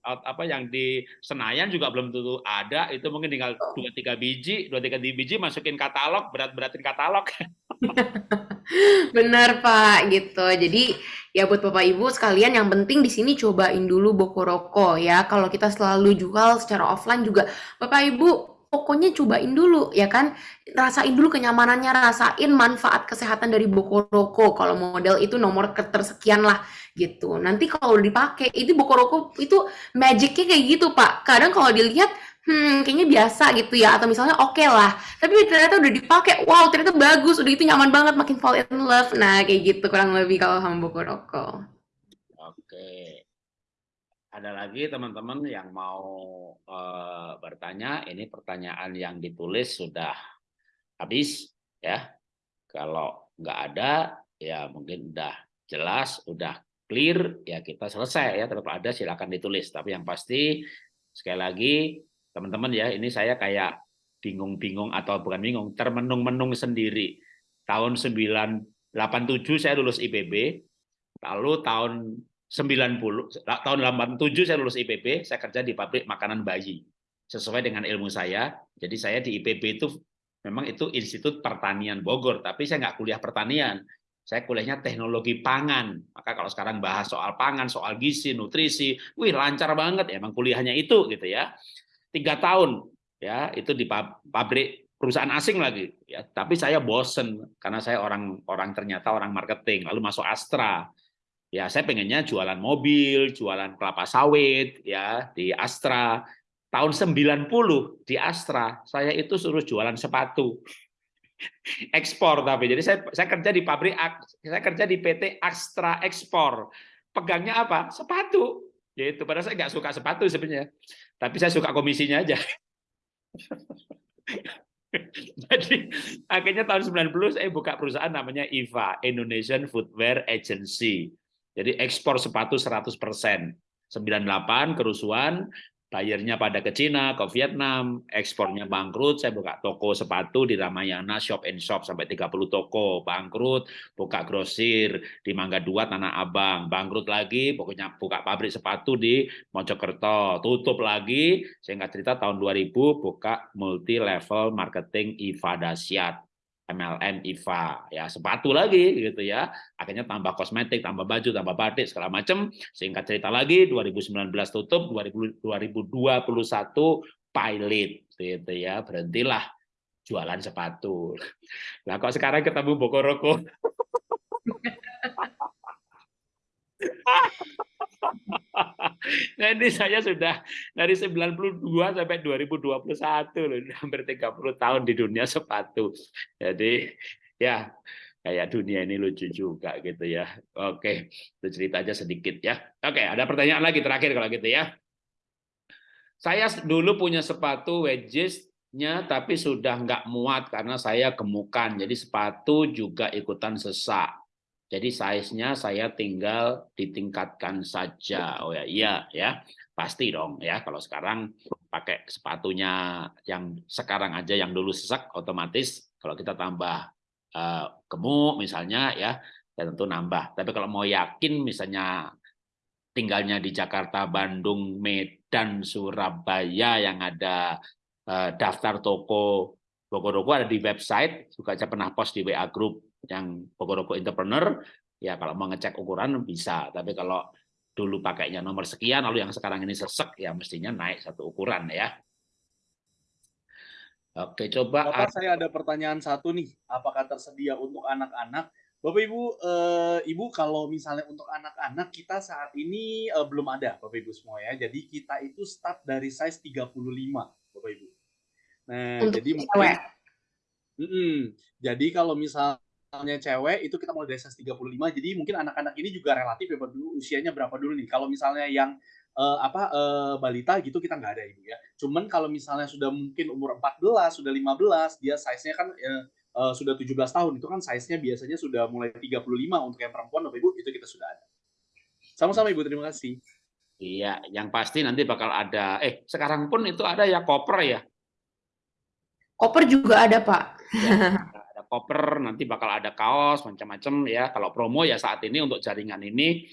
apa yang di Senayan juga belum tentu ada. Itu mungkin tinggal dua tiga biji, dua tiga biji masukin katalog, berat-beratin katalog. Bener, Pak, gitu. Jadi, ya buat Bapak Ibu sekalian yang penting di sini cobain dulu Bokoroko ya. Kalau kita selalu jual secara offline juga, Bapak Ibu pokoknya cobain dulu ya kan. Rasain dulu kenyamanannya, rasain manfaat kesehatan dari Bokoroko. Kalau model itu nomor ketersekian lah gitu. Nanti kalau dipakai, itu Bokoroko itu magicnya kayak gitu, Pak. Kadang kalau dilihat Hmm, kayaknya biasa gitu ya, atau misalnya oke lah, tapi ternyata udah dipakai, wow ternyata bagus, udah itu nyaman banget, makin fall in love, nah kayak gitu kurang lebih kalau sama buku rokok. Oke. Ada lagi teman-teman yang mau eh, bertanya, ini pertanyaan yang ditulis sudah habis ya. Kalau nggak ada, ya mungkin udah jelas, udah clear, ya kita selesai ya. Tetap ada silakan ditulis. Tapi yang pasti sekali lagi teman-teman ya, ini saya kayak bingung-bingung atau bukan bingung, termenung-menung sendiri. Tahun 987 saya lulus IPB, lalu tahun 90 tahun 87 saya lulus IPB, saya kerja di pabrik makanan bayi. Sesuai dengan ilmu saya. Jadi saya di IPB itu memang itu Institut Pertanian Bogor, tapi saya nggak kuliah pertanian. Saya kuliahnya teknologi pangan. Maka kalau sekarang bahas soal pangan, soal gizi, nutrisi, wih lancar banget ya, emang kuliahnya itu gitu ya. Tiga tahun ya itu di pab- pabrik perusahaan asing lagi ya. Tapi saya bosen karena saya orang orang ternyata orang marketing, lalu masuk Astra ya saya pengennya jualan mobil, jualan kelapa sawit ya di Astra. Tahun 90 di Astra, saya itu suruh jualan sepatu. ekspor tapi. Jadi saya saya kerja di pabrik saya kerja di PT Astra Ekspor. Pegangnya apa? Sepatu. Yaitu padahal saya nggak suka sepatu sebenarnya. Tapi saya suka komisinya aja. Jadi akhirnya tahun 90 saya buka perusahaan namanya IVA Indonesian Footwear Agency jadi ekspor sepatu 100% 98 kerusuhan bayarnya pada ke Cina, ke Vietnam, ekspornya bangkrut, saya buka toko sepatu di Ramayana, shop and shop sampai 30 toko, bangkrut, buka grosir di Mangga Dua, Tanah Abang, bangkrut lagi, pokoknya buka pabrik sepatu di Mojokerto, tutup lagi, saya nggak cerita tahun 2000 buka multi level marketing IVA Dasyat, MLM IVA ya sepatu lagi gitu ya. Akhirnya tambah kosmetik tambah baju tambah batik segala macam singkat cerita lagi 2019 tutup 2021 pilot gitu ya. Berhentilah jualan sepatu. Lah kok sekarang ketemu Bokoroko Jadi saya sudah dari 92 sampai 2021 loh, hampir 30 tahun di dunia sepatu. Jadi ya kayak dunia ini lucu juga gitu ya. Oke, itu cerita aja sedikit ya. Oke, ada pertanyaan lagi terakhir kalau gitu ya. Saya dulu punya sepatu wedges-nya tapi sudah nggak muat karena saya gemukan. Jadi sepatu juga ikutan sesak. Jadi size-nya saya tinggal ditingkatkan saja. Oh ya, iya ya. Pasti dong ya kalau sekarang pakai sepatunya yang sekarang aja yang dulu sesak otomatis kalau kita tambah uh, misalnya ya, ya tentu nambah. Tapi kalau mau yakin misalnya tinggalnya di Jakarta, Bandung, Medan, Surabaya yang ada uh, daftar toko Bogoroko ada di website, juga saya pernah post di WA Group yang Bogoroko Entrepreneur, ya kalau mau ngecek ukuran bisa, tapi kalau dulu pakainya nomor sekian, lalu yang sekarang ini sesek, ya mestinya naik satu ukuran ya. Oke, coba. Bapak, saya ada pertanyaan satu nih, apakah tersedia untuk anak-anak? Bapak Ibu, eh, Ibu kalau misalnya untuk anak-anak kita saat ini eh, belum ada, Bapak Ibu semua ya. Jadi kita itu start dari size 35, Bapak Ibu. Nah, untuk jadi mungkin mm -mm, jadi kalau misal misalnya cewek itu kita mulai dari 135 jadi mungkin anak-anak ini juga relatif ya dulu usianya berapa dulu nih? Kalau misalnya yang uh, apa uh, balita gitu kita nggak ada ibu ya. Cuman kalau misalnya sudah mungkin umur 14 sudah 15 dia size-nya kan uh, uh, sudah 17 tahun itu kan size-nya biasanya sudah mulai 35 untuk yang perempuan Bapak Ibu itu kita sudah ada. Sama-sama Ibu terima kasih. Iya yang pasti nanti bakal ada eh sekarang pun itu ada ya koper ya? Koper juga ada Pak. Ya koper, nanti bakal ada kaos macam-macam ya. Kalau promo ya saat ini untuk jaringan ini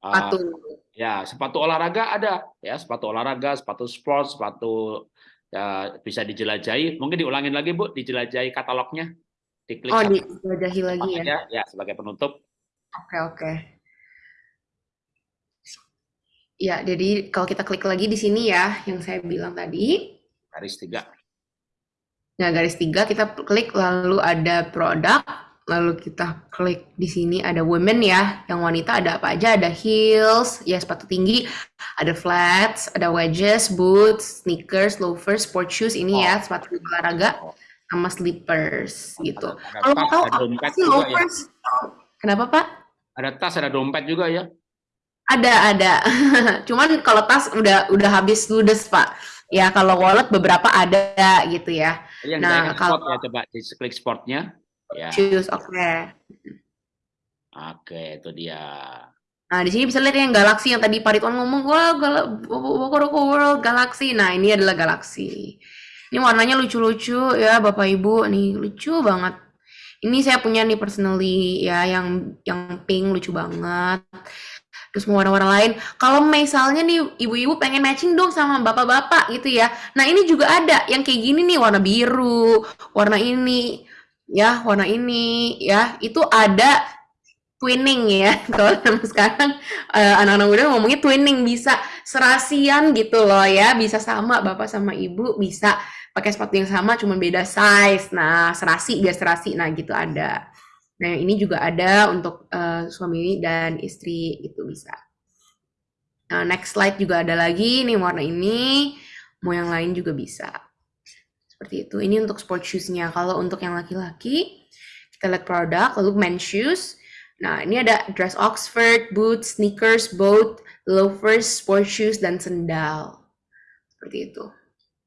sepatu. Uh, ya, sepatu olahraga ada ya, sepatu olahraga, sepatu sport, sepatu ya, bisa dijelajahi. Mungkin diulangin lagi Bu, dijelajahi katalognya. Diklik oh, dijelajahi lagi ya. ya. Ya, sebagai penutup. Oke, oke. Ya, jadi kalau kita klik lagi di sini ya, yang saya bilang tadi. Garis tiga. Nah, garis tiga kita klik lalu ada produk, lalu kita klik di sini ada women ya, yang wanita ada apa aja, ada heels, ya sepatu tinggi, ada flats, ada wedges, boots, sneakers, loafers, sport shoes ini ya, oh. ya sepatu olahraga sama slippers gitu. Kalau mau tahu apa sih ya? loafers? Ya? Kenapa Pak? Ada tas, ada dompet juga ya? Ada, ada. Cuman kalau tas udah udah habis ludes Pak. Ya kalau wallet beberapa ada gitu ya. Yang nah, kalau sport ya coba di klik sportnya. Ya. Choose, oke. Okay. Oke, itu dia. Nah, di sini bisa lihat yang galaksi yang tadi Pak Ridwan ngomong, wah, Bokoroko World Galaxy. Nah, ini adalah galaksi. Ini warnanya lucu-lucu ya, Bapak Ibu. Nih, lucu banget. Ini saya punya nih personally ya, yang yang pink lucu banget terus mau warna-warna lain. Kalau misalnya nih ibu-ibu pengen matching dong sama bapak-bapak gitu ya. Nah ini juga ada yang kayak gini nih warna biru, warna ini, ya warna ini, ya itu ada twinning ya. Kalau sekarang uh, anak-anak muda ngomongnya twinning bisa serasian gitu loh ya, bisa sama bapak sama ibu bisa pakai sepatu yang sama cuman beda size. Nah serasi biar serasi, nah gitu ada. Nah, ini juga ada untuk uh, suami dan istri itu bisa. Nah, next slide juga ada lagi nih warna ini, mau yang lain juga bisa. Seperti itu. Ini untuk sport shoes-nya. Kalau untuk yang laki-laki, kita lihat produk, lalu men's shoes. Nah, ini ada dress Oxford, boots, sneakers, boat, loafers, sport shoes, dan sendal. Seperti itu.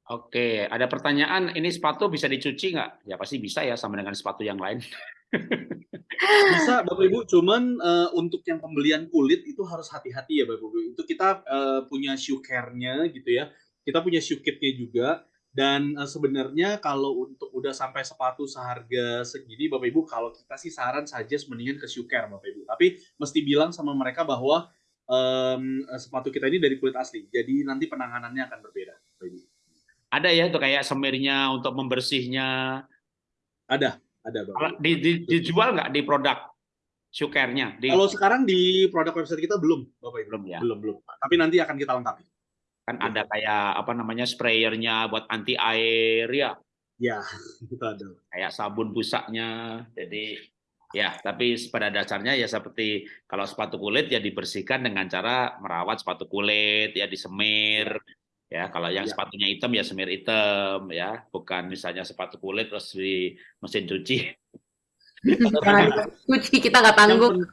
Oke, ada pertanyaan, ini sepatu bisa dicuci nggak? Ya pasti bisa ya, sama dengan sepatu yang lain. Bisa Bapak Ibu, cuman uh, untuk yang pembelian kulit itu harus hati-hati ya Bapak Ibu. Itu kita uh, punya shoe care-nya gitu ya. Kita punya shoe kit-nya juga. Dan uh, sebenarnya kalau untuk udah sampai sepatu seharga segini Bapak Ibu, kalau kita sih saran saja mendingan ke shoe care Bapak Ibu. Tapi mesti bilang sama mereka bahwa um, sepatu kita ini dari kulit asli. Jadi nanti penanganannya akan berbeda Bapak Ibu. Ada ya tuh kayak semirnya untuk membersihnya. Ada, ada Bapak. Di, di, dijual nggak di produk Shukernya? Di... Kalau sekarang di produk website kita belum, Bapak Ibu. Belum ya. Belum, belum. Tapi nanti akan kita lengkapi. Kan ada kayak apa namanya sprayernya buat anti air ya. Ya, itu ada. Kayak sabun busaknya. Jadi ya, tapi pada dasarnya ya seperti kalau sepatu kulit ya dibersihkan dengan cara merawat sepatu kulit ya disemir. Ya, kalau yang ya. sepatunya hitam ya semir hitam ya, bukan misalnya sepatu kulit terus di mesin cuci. cuci kita nggak tanggung.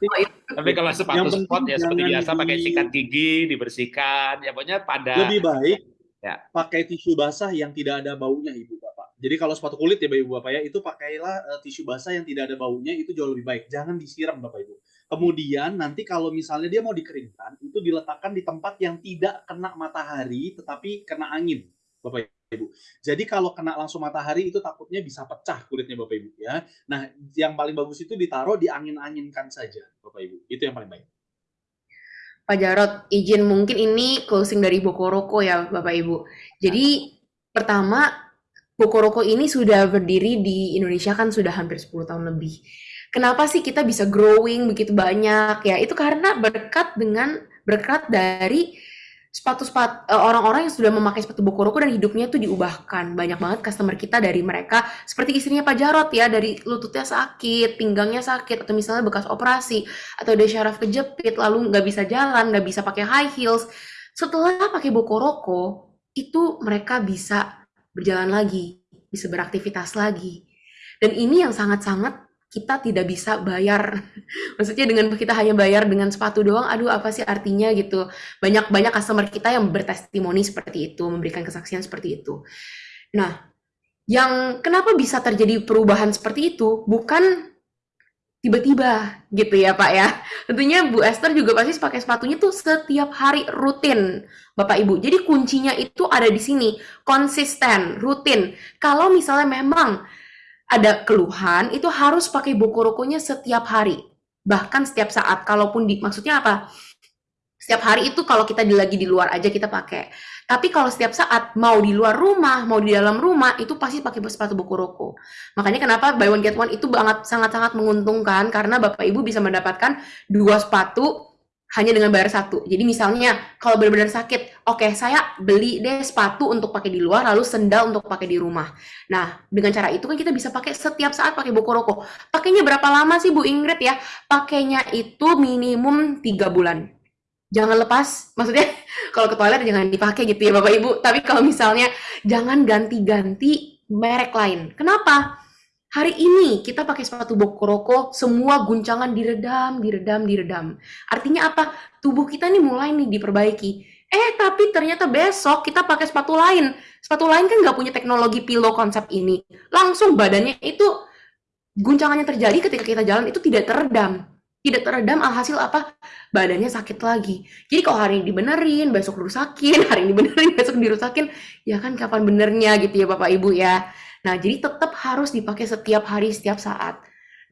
Tapi kalau sepatu sport ya seperti biasa di... pakai sikat gigi dibersihkan, ya pokoknya pada lebih baik ya. pakai tisu basah yang tidak ada baunya ibu bapak. Jadi kalau sepatu kulit ya ibu bapak ya itu pakailah uh, tisu basah yang tidak ada baunya itu jauh lebih baik. Jangan disiram bapak ibu. Kemudian nanti kalau misalnya dia mau dikeringkan, itu diletakkan di tempat yang tidak kena matahari, tetapi kena angin, Bapak Ibu. Jadi kalau kena langsung matahari itu takutnya bisa pecah kulitnya Bapak Ibu ya. Nah, yang paling bagus itu ditaruh di angin-anginkan saja, Bapak Ibu. Itu yang paling baik. Pak Jarot, izin mungkin ini closing dari Bokoroko ya Bapak Ibu. Jadi pertama Bokoroko ini sudah berdiri di Indonesia kan sudah hampir 10 tahun lebih kenapa sih kita bisa growing begitu banyak? Ya itu karena berkat dengan berkat dari sepatu-sepatu eh, orang-orang yang sudah memakai sepatu Bokoroko dan hidupnya tuh diubahkan. Banyak banget customer kita dari mereka seperti istrinya Pak Jarot ya dari lututnya sakit pinggangnya sakit atau misalnya bekas operasi atau dia syaraf kejepit lalu nggak bisa jalan nggak bisa pakai high heels. Setelah pakai Bokoroko itu mereka bisa berjalan lagi bisa beraktivitas lagi. Dan ini yang sangat-sangat kita tidak bisa bayar. Maksudnya dengan kita hanya bayar dengan sepatu doang, aduh apa sih artinya gitu. Banyak-banyak customer kita yang bertestimoni seperti itu, memberikan kesaksian seperti itu. Nah, yang kenapa bisa terjadi perubahan seperti itu bukan tiba-tiba gitu ya Pak ya. Tentunya Bu Esther juga pasti pakai sepatunya tuh setiap hari rutin Bapak Ibu. Jadi kuncinya itu ada di sini, konsisten, rutin. Kalau misalnya memang ada keluhan itu harus pakai buku rokonya setiap hari. Bahkan setiap saat kalaupun di maksudnya apa? Setiap hari itu kalau kita lagi di luar aja kita pakai. Tapi kalau setiap saat mau di luar rumah mau di dalam rumah itu pasti pakai sepatu buku roko makanya kenapa buy one get one itu banget sangat sangat menguntungkan karena bapak ibu bisa mendapatkan dua sepatu hanya dengan bayar satu. Jadi misalnya kalau benar-benar sakit, oke okay, saya beli deh sepatu untuk pakai di luar, lalu sendal untuk pakai di rumah. Nah dengan cara itu kan kita bisa pakai setiap saat pakai buku rokok. Pakainya berapa lama sih Bu Ingrid ya? Pakainya itu minimum tiga bulan. Jangan lepas, maksudnya kalau ke toilet jangan dipakai gitu ya Bapak Ibu. Tapi kalau misalnya jangan ganti-ganti merek lain. Kenapa? Hari ini kita pakai sepatu bokoroko, semua guncangan diredam, diredam, diredam. Artinya apa? Tubuh kita nih mulai nih diperbaiki. Eh, tapi ternyata besok kita pakai sepatu lain. Sepatu lain kan nggak punya teknologi pillow konsep ini. Langsung badannya itu guncangannya terjadi ketika kita jalan itu tidak teredam. Tidak teredam alhasil apa? Badannya sakit lagi. Jadi kalau hari ini dibenerin, besok dirusakin, hari ini dibenerin, besok dirusakin, ya kan kapan benernya gitu ya Bapak Ibu ya. Nah, jadi tetap harus dipakai setiap hari, setiap saat.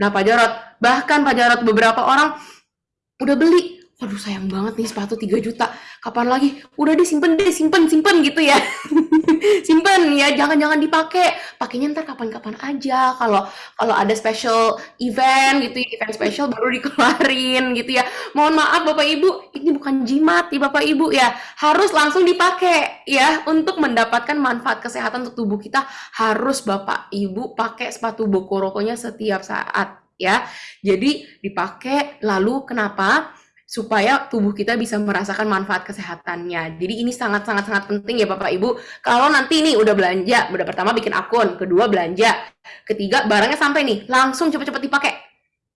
Nah, Pak Jarot, bahkan Pak Jarot beberapa orang udah beli, waduh sayang banget nih sepatu 3 juta, kapan lagi? Udah disimpan deh, simpen, simpen gitu ya. simpen ya, jangan-jangan dipakai. Pakainya ntar kapan-kapan aja. Kalau kalau ada special event gitu, event special baru dikeluarin gitu ya. Mohon maaf Bapak Ibu, ini bukan jimat ya Bapak Ibu ya. Harus langsung dipakai ya untuk mendapatkan manfaat kesehatan untuk tubuh kita harus Bapak Ibu pakai sepatu bokorokonya setiap saat ya. Jadi dipakai lalu kenapa? Supaya tubuh kita bisa merasakan manfaat kesehatannya. Jadi ini sangat-sangat sangat penting ya Bapak Ibu. Kalau nanti nih udah belanja, udah pertama bikin akun, kedua belanja, ketiga barangnya sampai nih, langsung cepet-cepet dipakai.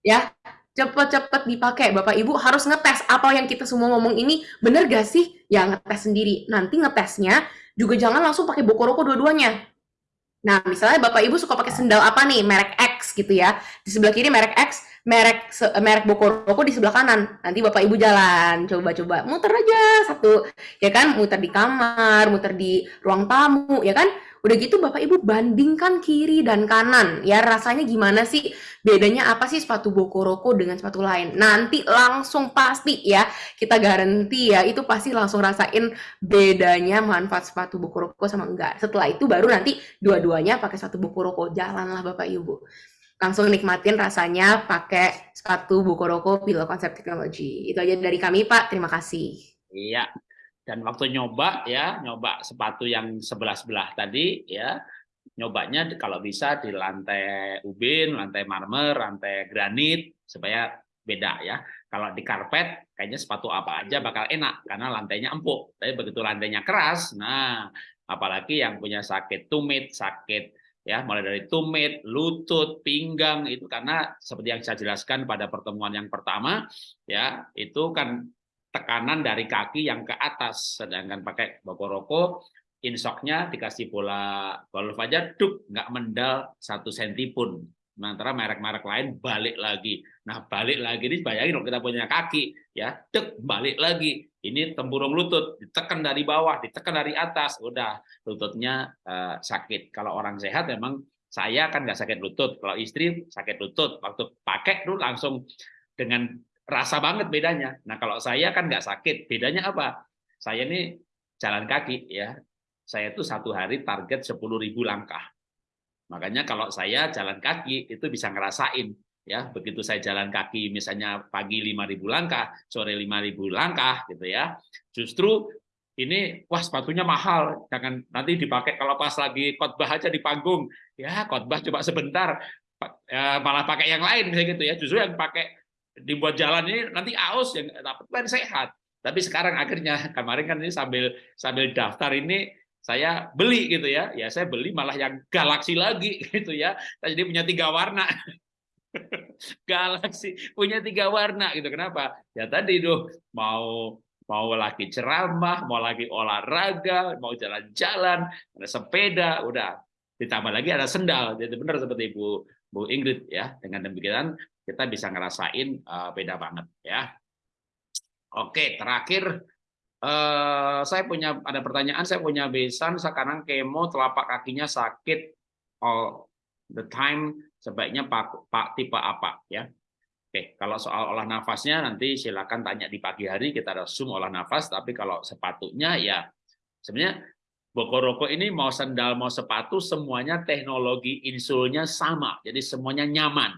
Ya, cepet-cepet dipakai. Bapak Ibu harus ngetes apa yang kita semua ngomong ini bener gak sih? Ya ngetes sendiri. Nanti ngetesnya juga jangan langsung pakai boko-roko dua-duanya. Nah, misalnya Bapak Ibu suka pakai sendal apa nih, merek X gitu ya. Di sebelah kiri merek X, merek merek Bokoroko di sebelah kanan. Nanti Bapak Ibu jalan, coba-coba muter aja satu, ya kan? Muter di kamar, muter di ruang tamu, ya kan? Udah gitu Bapak Ibu bandingkan kiri dan kanan. Ya rasanya gimana sih? Bedanya apa sih sepatu Bokoroko dengan sepatu lain? Nanti langsung pasti ya, kita garanti ya, itu pasti langsung rasain bedanya manfaat sepatu Bokoroko sama enggak. Setelah itu baru nanti dua-duanya pakai sepatu Bokoroko. Jalanlah Bapak Ibu langsung nikmatin rasanya pakai sepatu Bukoroko Pilo Konsep Teknologi. Itu aja dari kami, Pak. Terima kasih. Iya. Dan waktu nyoba ya, nyoba sepatu yang sebelah-sebelah tadi ya, nyobanya kalau bisa di lantai ubin, lantai marmer, lantai granit supaya beda ya. Kalau di karpet kayaknya sepatu apa aja bakal enak karena lantainya empuk. Tapi begitu lantainya keras, nah apalagi yang punya sakit tumit, sakit ya mulai dari tumit, lutut, pinggang itu karena seperti yang saya jelaskan pada pertemuan yang pertama ya itu kan tekanan dari kaki yang ke atas. Sedangkan pakai bokoroko insoknya dikasih bola golf aja duk nggak mendal satu senti pun. Sementara merek-merek lain balik lagi. Nah balik lagi ini bayangin kalau kita punya kaki ya dek balik lagi ini tempurung lutut ditekan dari bawah ditekan dari atas udah. Lututnya uh, sakit. Kalau orang sehat memang saya kan nggak sakit lutut. Kalau istri sakit lutut. Waktu pakai tuh langsung dengan rasa banget bedanya. Nah kalau saya kan nggak sakit. Bedanya apa? Saya ini jalan kaki ya. Saya tuh satu hari target 10.000 langkah. Makanya kalau saya jalan kaki itu bisa ngerasain ya begitu saya jalan kaki misalnya pagi 5.000 langkah sore 5.000 langkah gitu ya. Justru ini wah sepatunya mahal. Jangan nanti dipakai kalau pas lagi khotbah aja di panggung. Ya khotbah coba sebentar ya, malah pakai yang lain misalnya gitu ya. Justru yang pakai dibuat jalan ini nanti aus yang dapat kan sehat. Tapi sekarang akhirnya kemarin kan ini sambil sambil daftar ini saya beli gitu ya. Ya saya beli malah yang galaksi lagi gitu ya. Jadi punya tiga warna galaksi punya tiga warna gitu. Kenapa? Ya tadi tuh mau mau lagi ceramah mau lagi olahraga mau jalan-jalan ada sepeda udah. Ditambah lagi ada sendal jadi benar seperti Bu Bu Ingrid ya dengan demikian kita bisa ngerasain uh, beda banget ya. Oke terakhir uh, saya punya ada pertanyaan saya punya besan sekarang kemo telapak kakinya sakit. All the time sebaiknya pak, pak tipe apa ya. Oke, kalau soal olah nafasnya nanti silakan tanya di pagi hari kita ada zoom olah nafas. Tapi kalau sepatunya ya sebenarnya Bokoroko ini mau sendal mau sepatu semuanya teknologi insulnya sama. Jadi semuanya nyaman.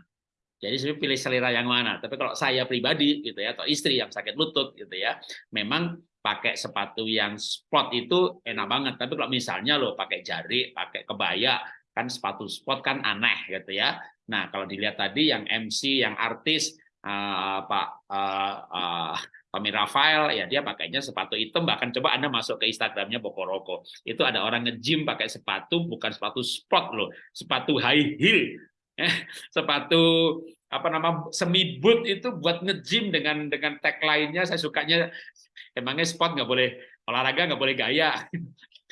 Jadi saya pilih selera yang mana. Tapi kalau saya pribadi gitu ya atau istri yang sakit lutut gitu ya memang pakai sepatu yang sport itu enak banget. Tapi kalau misalnya lo pakai jari pakai kebaya kan sepatu sport kan aneh gitu ya. Nah kalau dilihat tadi yang MC, yang artis uh, Pak uh, uh, Tommy Rafael ya dia pakainya sepatu hitam. Bahkan coba Anda masuk ke Instagramnya Bokoroko itu ada orang nge-gym pakai sepatu bukan sepatu sport loh. Sepatu high heel. Eh, sepatu apa nama semi boot itu buat nge-gym dengan dengan tag lainnya saya sukanya emangnya sport nggak boleh olahraga nggak boleh gaya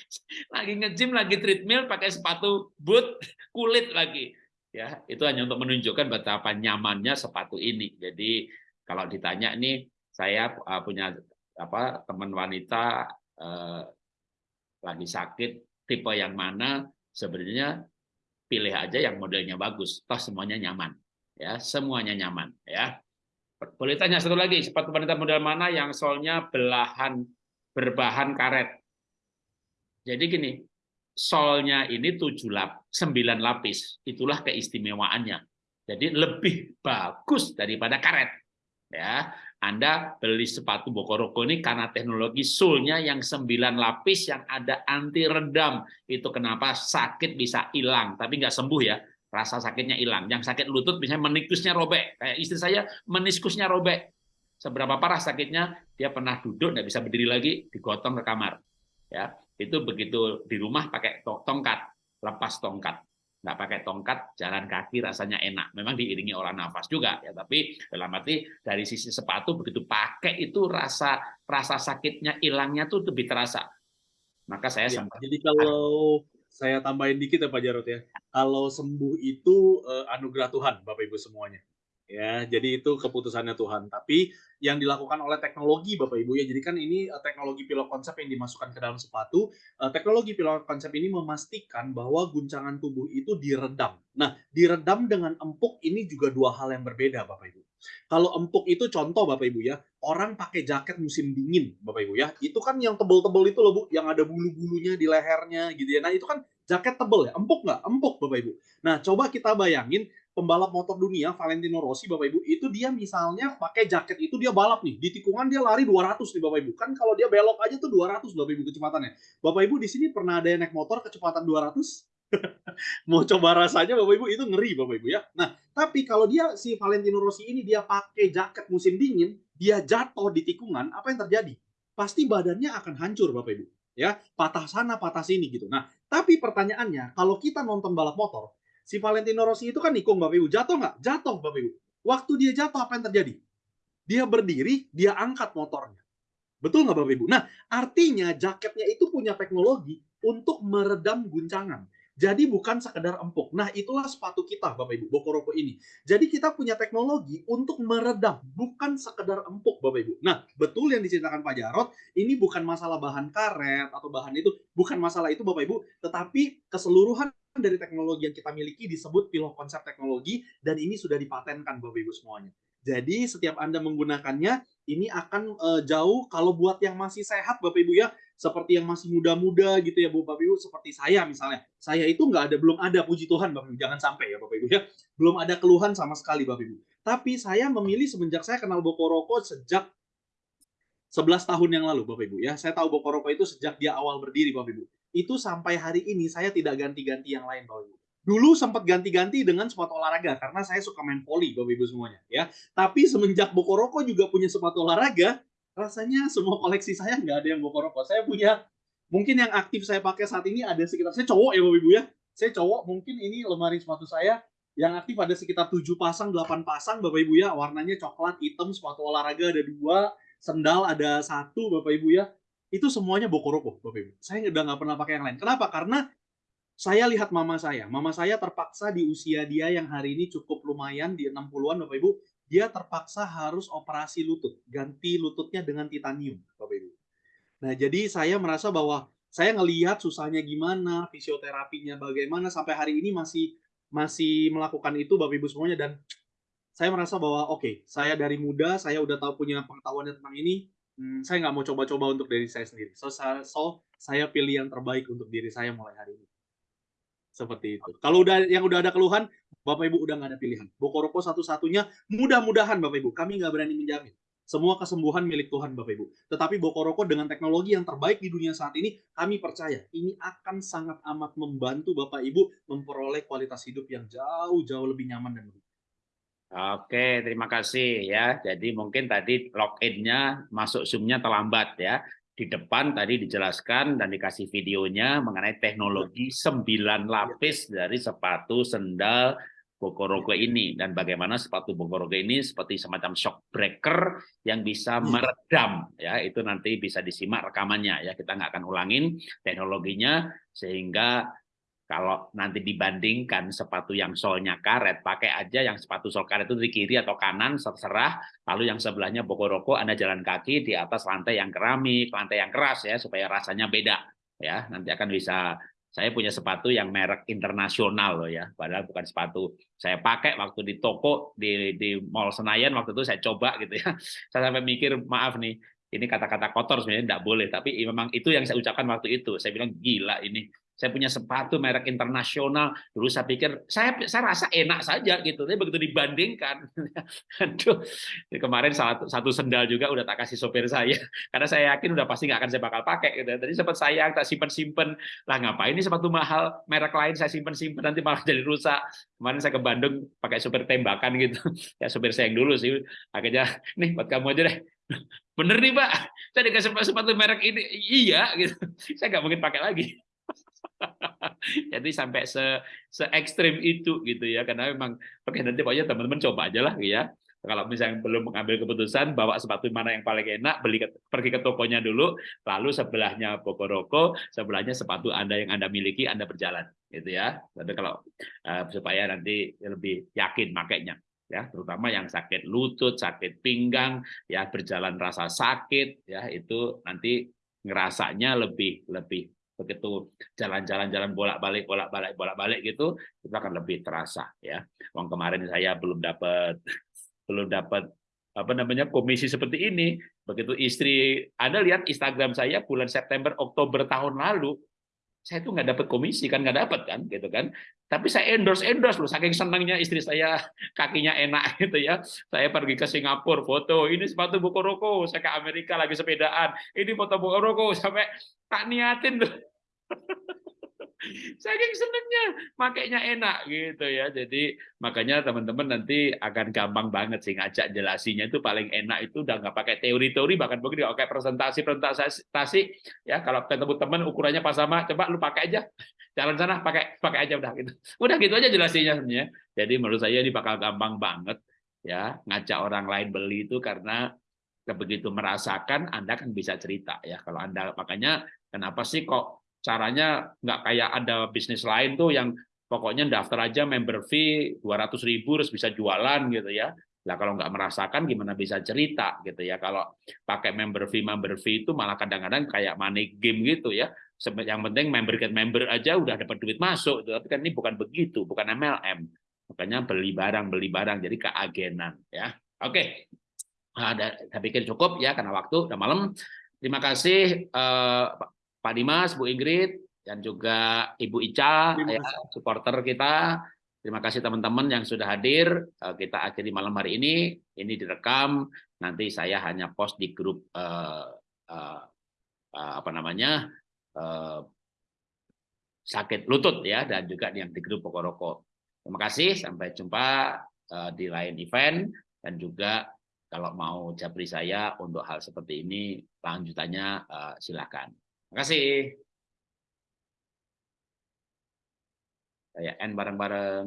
lagi nge-gym, lagi treadmill, pakai sepatu boot, kulit lagi. Ya, itu hanya untuk menunjukkan betapa nyamannya sepatu ini. Jadi kalau ditanya nih, saya uh, punya apa teman wanita uh, lagi sakit, tipe yang mana sebenarnya pilih aja yang modelnya bagus, toh semuanya nyaman, ya semuanya nyaman, ya. Boleh tanya satu lagi, sepatu wanita model mana yang solnya belahan berbahan karet? Jadi gini, solnya ini tujuh lap, sembilan lapis, itulah keistimewaannya. Jadi lebih bagus daripada karet. Ya, Anda beli sepatu Bokoroko ini karena teknologi sulnya yang sembilan lapis yang ada anti redam. Itu kenapa sakit bisa hilang, tapi nggak sembuh ya. Rasa sakitnya hilang. Yang sakit lutut misalnya meniskusnya robek. Kayak istri saya meniskusnya robek. seberapa parah sakitnya dia pernah duduk nggak bisa berdiri lagi digotong ke kamar ya itu begitu di rumah pakai tongkat lepas tongkat nggak pakai tongkat jalan kaki rasanya enak memang diiringi olah nafas juga ya tapi dalam arti dari sisi sepatu begitu pakai itu rasa rasa sakitnya hilangnya tuh lebih terasa maka saya Ya, sempat jadi kalau saya tambahin dikit ya Pak Jarot ya. Kalau sembuh itu eh, anugerah Tuhan Bapak Ibu semuanya. Ya, jadi itu keputusannya Tuhan. Tapi yang dilakukan oleh teknologi Bapak Ibu ya. Jadi kan ini eh, teknologi pilot konsep yang dimasukkan ke dalam sepatu. Eh, Teknologi pilot konsep ini memastikan bahwa guncangan tubuh itu diredam. Nah, diredam dengan empuk ini juga dua hal yang berbeda Bapak Ibu. Kalau empuk itu contoh Bapak Ibu ya, orang pakai jaket musim dingin Bapak Ibu ya. Itu kan yang tebel-tebel itu loh Bu, yang ada bulu-bulunya di lehernya gitu ya. Nah, itu kan jaket tebel ya, empuk nggak? Empuk Bapak Ibu. Nah, coba kita bayangin pembalap motor dunia Valentino Rossi Bapak Ibu, itu dia misalnya pakai jaket itu dia balap nih, di tikungan dia lari 200 nih Bapak Ibu. Kan kalau dia belok aja tuh 200 Bapak Ibu kecepatannya. Bapak Ibu di sini pernah ada yang naik motor kecepatan 200? Mau coba rasanya Bapak Ibu itu ngeri Bapak Ibu ya. Nah, tapi kalau dia si Valentino Rossi ini dia pakai jaket musim dingin, dia jatuh di tikungan, apa yang terjadi? Pasti badannya akan hancur Bapak Ibu. Ya, patah sana, patah sini gitu. Nah, tapi pertanyaannya, kalau kita nonton balap motor, si Valentino Rossi itu kan nikung Bapak Ibu, jatuh nggak? Jatuh Bapak Ibu. Waktu dia jatuh apa yang terjadi? Dia berdiri, dia angkat motornya. Betul nggak Bapak Ibu? Nah, artinya jaketnya itu punya teknologi untuk meredam guncangan. Jadi bukan sekedar empuk. Nah, itulah sepatu kita, Bapak Ibu, Bokoroko ini. Jadi kita punya teknologi untuk meredam, bukan sekedar empuk, Bapak Ibu. Nah, betul yang diceritakan Pak Jarot, ini bukan masalah bahan karet atau bahan itu, bukan masalah itu, Bapak Ibu, tetapi keseluruhan dari teknologi yang kita miliki disebut pilot konsep teknologi dan ini sudah dipatenkan Bapak Ibu semuanya. Jadi setiap Anda menggunakannya ini akan eh, jauh kalau buat yang masih sehat Bapak Ibu ya, seperti yang masih muda-muda gitu ya Bapak Ibu, seperti saya misalnya. Saya itu nggak ada belum ada puji Tuhan Bapak Ibu, jangan sampai ya Bapak Ibu ya. Belum ada keluhan sama sekali Bapak Ibu. Tapi saya memilih semenjak saya kenal Bokoroko sejak 11 tahun yang lalu Bapak Ibu ya. Saya tahu Bokoroko itu sejak dia awal berdiri Bapak Ibu. Itu sampai hari ini saya tidak ganti-ganti yang lain Bapak Ibu. Dulu sempat ganti-ganti dengan sepatu olahraga karena saya suka main volley Bapak Ibu semuanya ya. Tapi semenjak Bokoroko juga punya sepatu olahraga, rasanya semua koleksi saya nggak ada yang Bokoroko. Saya punya mungkin yang aktif saya pakai saat ini ada sekitar saya cowok ya Bapak Ibu ya. Saya cowok mungkin ini lemari sepatu saya yang aktif ada sekitar 7 pasang, 8 pasang Bapak Ibu ya. Warnanya coklat, hitam, sepatu olahraga ada dua, sendal ada satu Bapak Ibu ya. Itu semuanya Bokoroko Bapak Ibu. Saya udah nggak pernah pakai yang lain. Kenapa? Karena saya lihat mama saya. Mama saya terpaksa di usia dia yang hari ini cukup lumayan di 60-an Bapak Ibu, dia terpaksa harus operasi lutut, ganti lututnya dengan titanium Bapak Ibu. Nah, jadi saya merasa bahwa saya ngelihat susahnya gimana, fisioterapinya bagaimana sampai hari ini masih masih melakukan itu Bapak Ibu semuanya dan saya merasa bahwa oke, okay, saya dari muda saya udah tahu punya pengetahuan tentang ini, hmm, saya nggak mau coba-coba untuk diri saya sendiri. So, so saya pilih yang terbaik untuk diri saya mulai hari ini. Seperti itu. Kalau udah yang udah ada keluhan, Bapak Ibu udah nggak ada pilihan. Bokoroko satu-satunya, mudah-mudahan Bapak Ibu, kami nggak berani menjamin. Semua kesembuhan milik Tuhan Bapak Ibu. Tetapi Bokoroko dengan teknologi yang terbaik di dunia saat ini, kami percaya ini akan sangat amat membantu Bapak Ibu memperoleh kualitas hidup yang jauh-jauh lebih nyaman dan lebih. Oke, terima kasih ya. Jadi mungkin tadi login-nya masuk Zoom-nya terlambat ya. Di depan tadi dijelaskan dan dikasih videonya mengenai teknologi 9 lapis dari sepatu sendal Bokoroko ini dan bagaimana sepatu Bokoroko ini seperti semacam shock breaker yang bisa meredam ya itu nanti bisa disimak rekamannya ya kita nggak akan ulangin teknologinya sehingga kalau nanti dibandingkan sepatu yang solnya karet pakai aja yang sepatu sol karet itu di kiri atau kanan terserah lalu yang sebelahnya Bokoroko Anda jalan kaki di atas lantai yang keramik lantai yang keras ya supaya rasanya beda ya nanti akan bisa saya punya sepatu yang merek internasional loh ya, padahal bukan sepatu saya pakai waktu di toko di di Mall Senayan waktu itu saya coba gitu ya. Saya sampai mikir maaf nih, ini kata-kata kotor sebenarnya tidak boleh, tapi memang itu yang saya ucapkan waktu itu. Saya bilang gila ini saya punya sepatu merek internasional. Dulu saya pikir saya saya rasa enak saja gitu, tapi begitu dibandingkan, aduh, kemarin satu, satu sendal juga udah tak kasih sopir saya, karena saya yakin udah pasti nggak akan saya bakal pakai gitu. Tadi sempat sayang tak simpen simpen, lah ngapain ini sepatu mahal merek lain saya simpen simpen nanti malah jadi rusak. Kemarin saya ke Bandung pakai sopir tembakan gitu, ya sopir saya yang dulu sih, akhirnya nih buat kamu aja deh. Bener nih Pak, saya dikasih sepatu merek ini, iya gitu, saya nggak mungkin pakai lagi. Jadi sampai se, se ekstrim itu gitu ya, karena memang oke nanti pokoknya teman-teman coba aja lah ya. Kalau misalnya belum mengambil keputusan, bawa sepatu mana yang paling enak, beli pergi ke tokonya dulu, lalu sebelahnya Pokoroko, sebelahnya sepatu Anda yang Anda miliki, Anda berjalan, gitu ya. Tapi kalau uh, supaya nanti lebih yakin makainya, ya, terutama yang sakit lutut, sakit pinggang, ya berjalan rasa sakit, ya itu nanti ngerasanya lebih lebih begitu jalan-jalan jalan bolak-balik bolak-balik bolak-balik gitu itu akan lebih terasa ya. Wong kemarin saya belum dapat belum dapat apa namanya komisi seperti ini. Begitu istri Anda lihat Instagram saya bulan September Oktober tahun lalu saya tuh nggak dapat komisi kan nggak dapat kan gitu kan tapi saya endorse endorse loh saking senangnya istri saya kakinya enak gitu ya saya pergi ke Singapura foto ini sepatu buku roko saya ke Amerika lagi sepedaan ini foto buku roko sampai tak niatin tuh saking senengnya makainya enak gitu ya. Jadi makanya teman-teman nanti akan gampang banget sih ngajak jelasinya itu paling enak itu udah nggak pakai teori-teori bahkan mungkin nggak pakai presentasi presentasi ya. Kalau ketemu teman ukurannya pas sama coba lu pakai aja. Jalan sana pakai pakai aja udah gitu. Udah gitu aja jelasinya sebenarnya. Jadi menurut saya ini bakal gampang banget ya ngajak orang lain beli itu karena begitu merasakan Anda kan bisa cerita ya. Kalau Anda makanya kenapa sih kok caranya nggak kayak ada bisnis lain tuh yang pokoknya daftar aja member fee 200 ribu terus bisa jualan gitu ya. Nah kalau nggak merasakan gimana bisa cerita gitu ya. Kalau pakai member fee member fee itu malah kadang-kadang kayak money game gitu ya. Yang penting member get member aja udah dapat duit masuk. Tapi kan ini bukan begitu, bukan MLM. Makanya beli barang beli barang jadi keagenan ya. Oke. Nah, saya pikir cukup ya karena waktu udah malam. Terima kasih eh, Pak Dimas, Bu Ingrid, dan juga Ibu Ica, ya, supporter kita. Terima kasih teman-teman yang sudah hadir. Eh, kita akhiri malam hari ini. Ini direkam. Nanti saya hanya post di grup uh, uh, uh, apa namanya uh, sakit lutut ya, dan juga yang di grup Pokoroko. Terima kasih. Sampai jumpa uh, di lain event dan juga kalau mau japri saya untuk hal seperti ini lanjutannya uh, silakan. Terima kasih. Saya N bareng-bareng.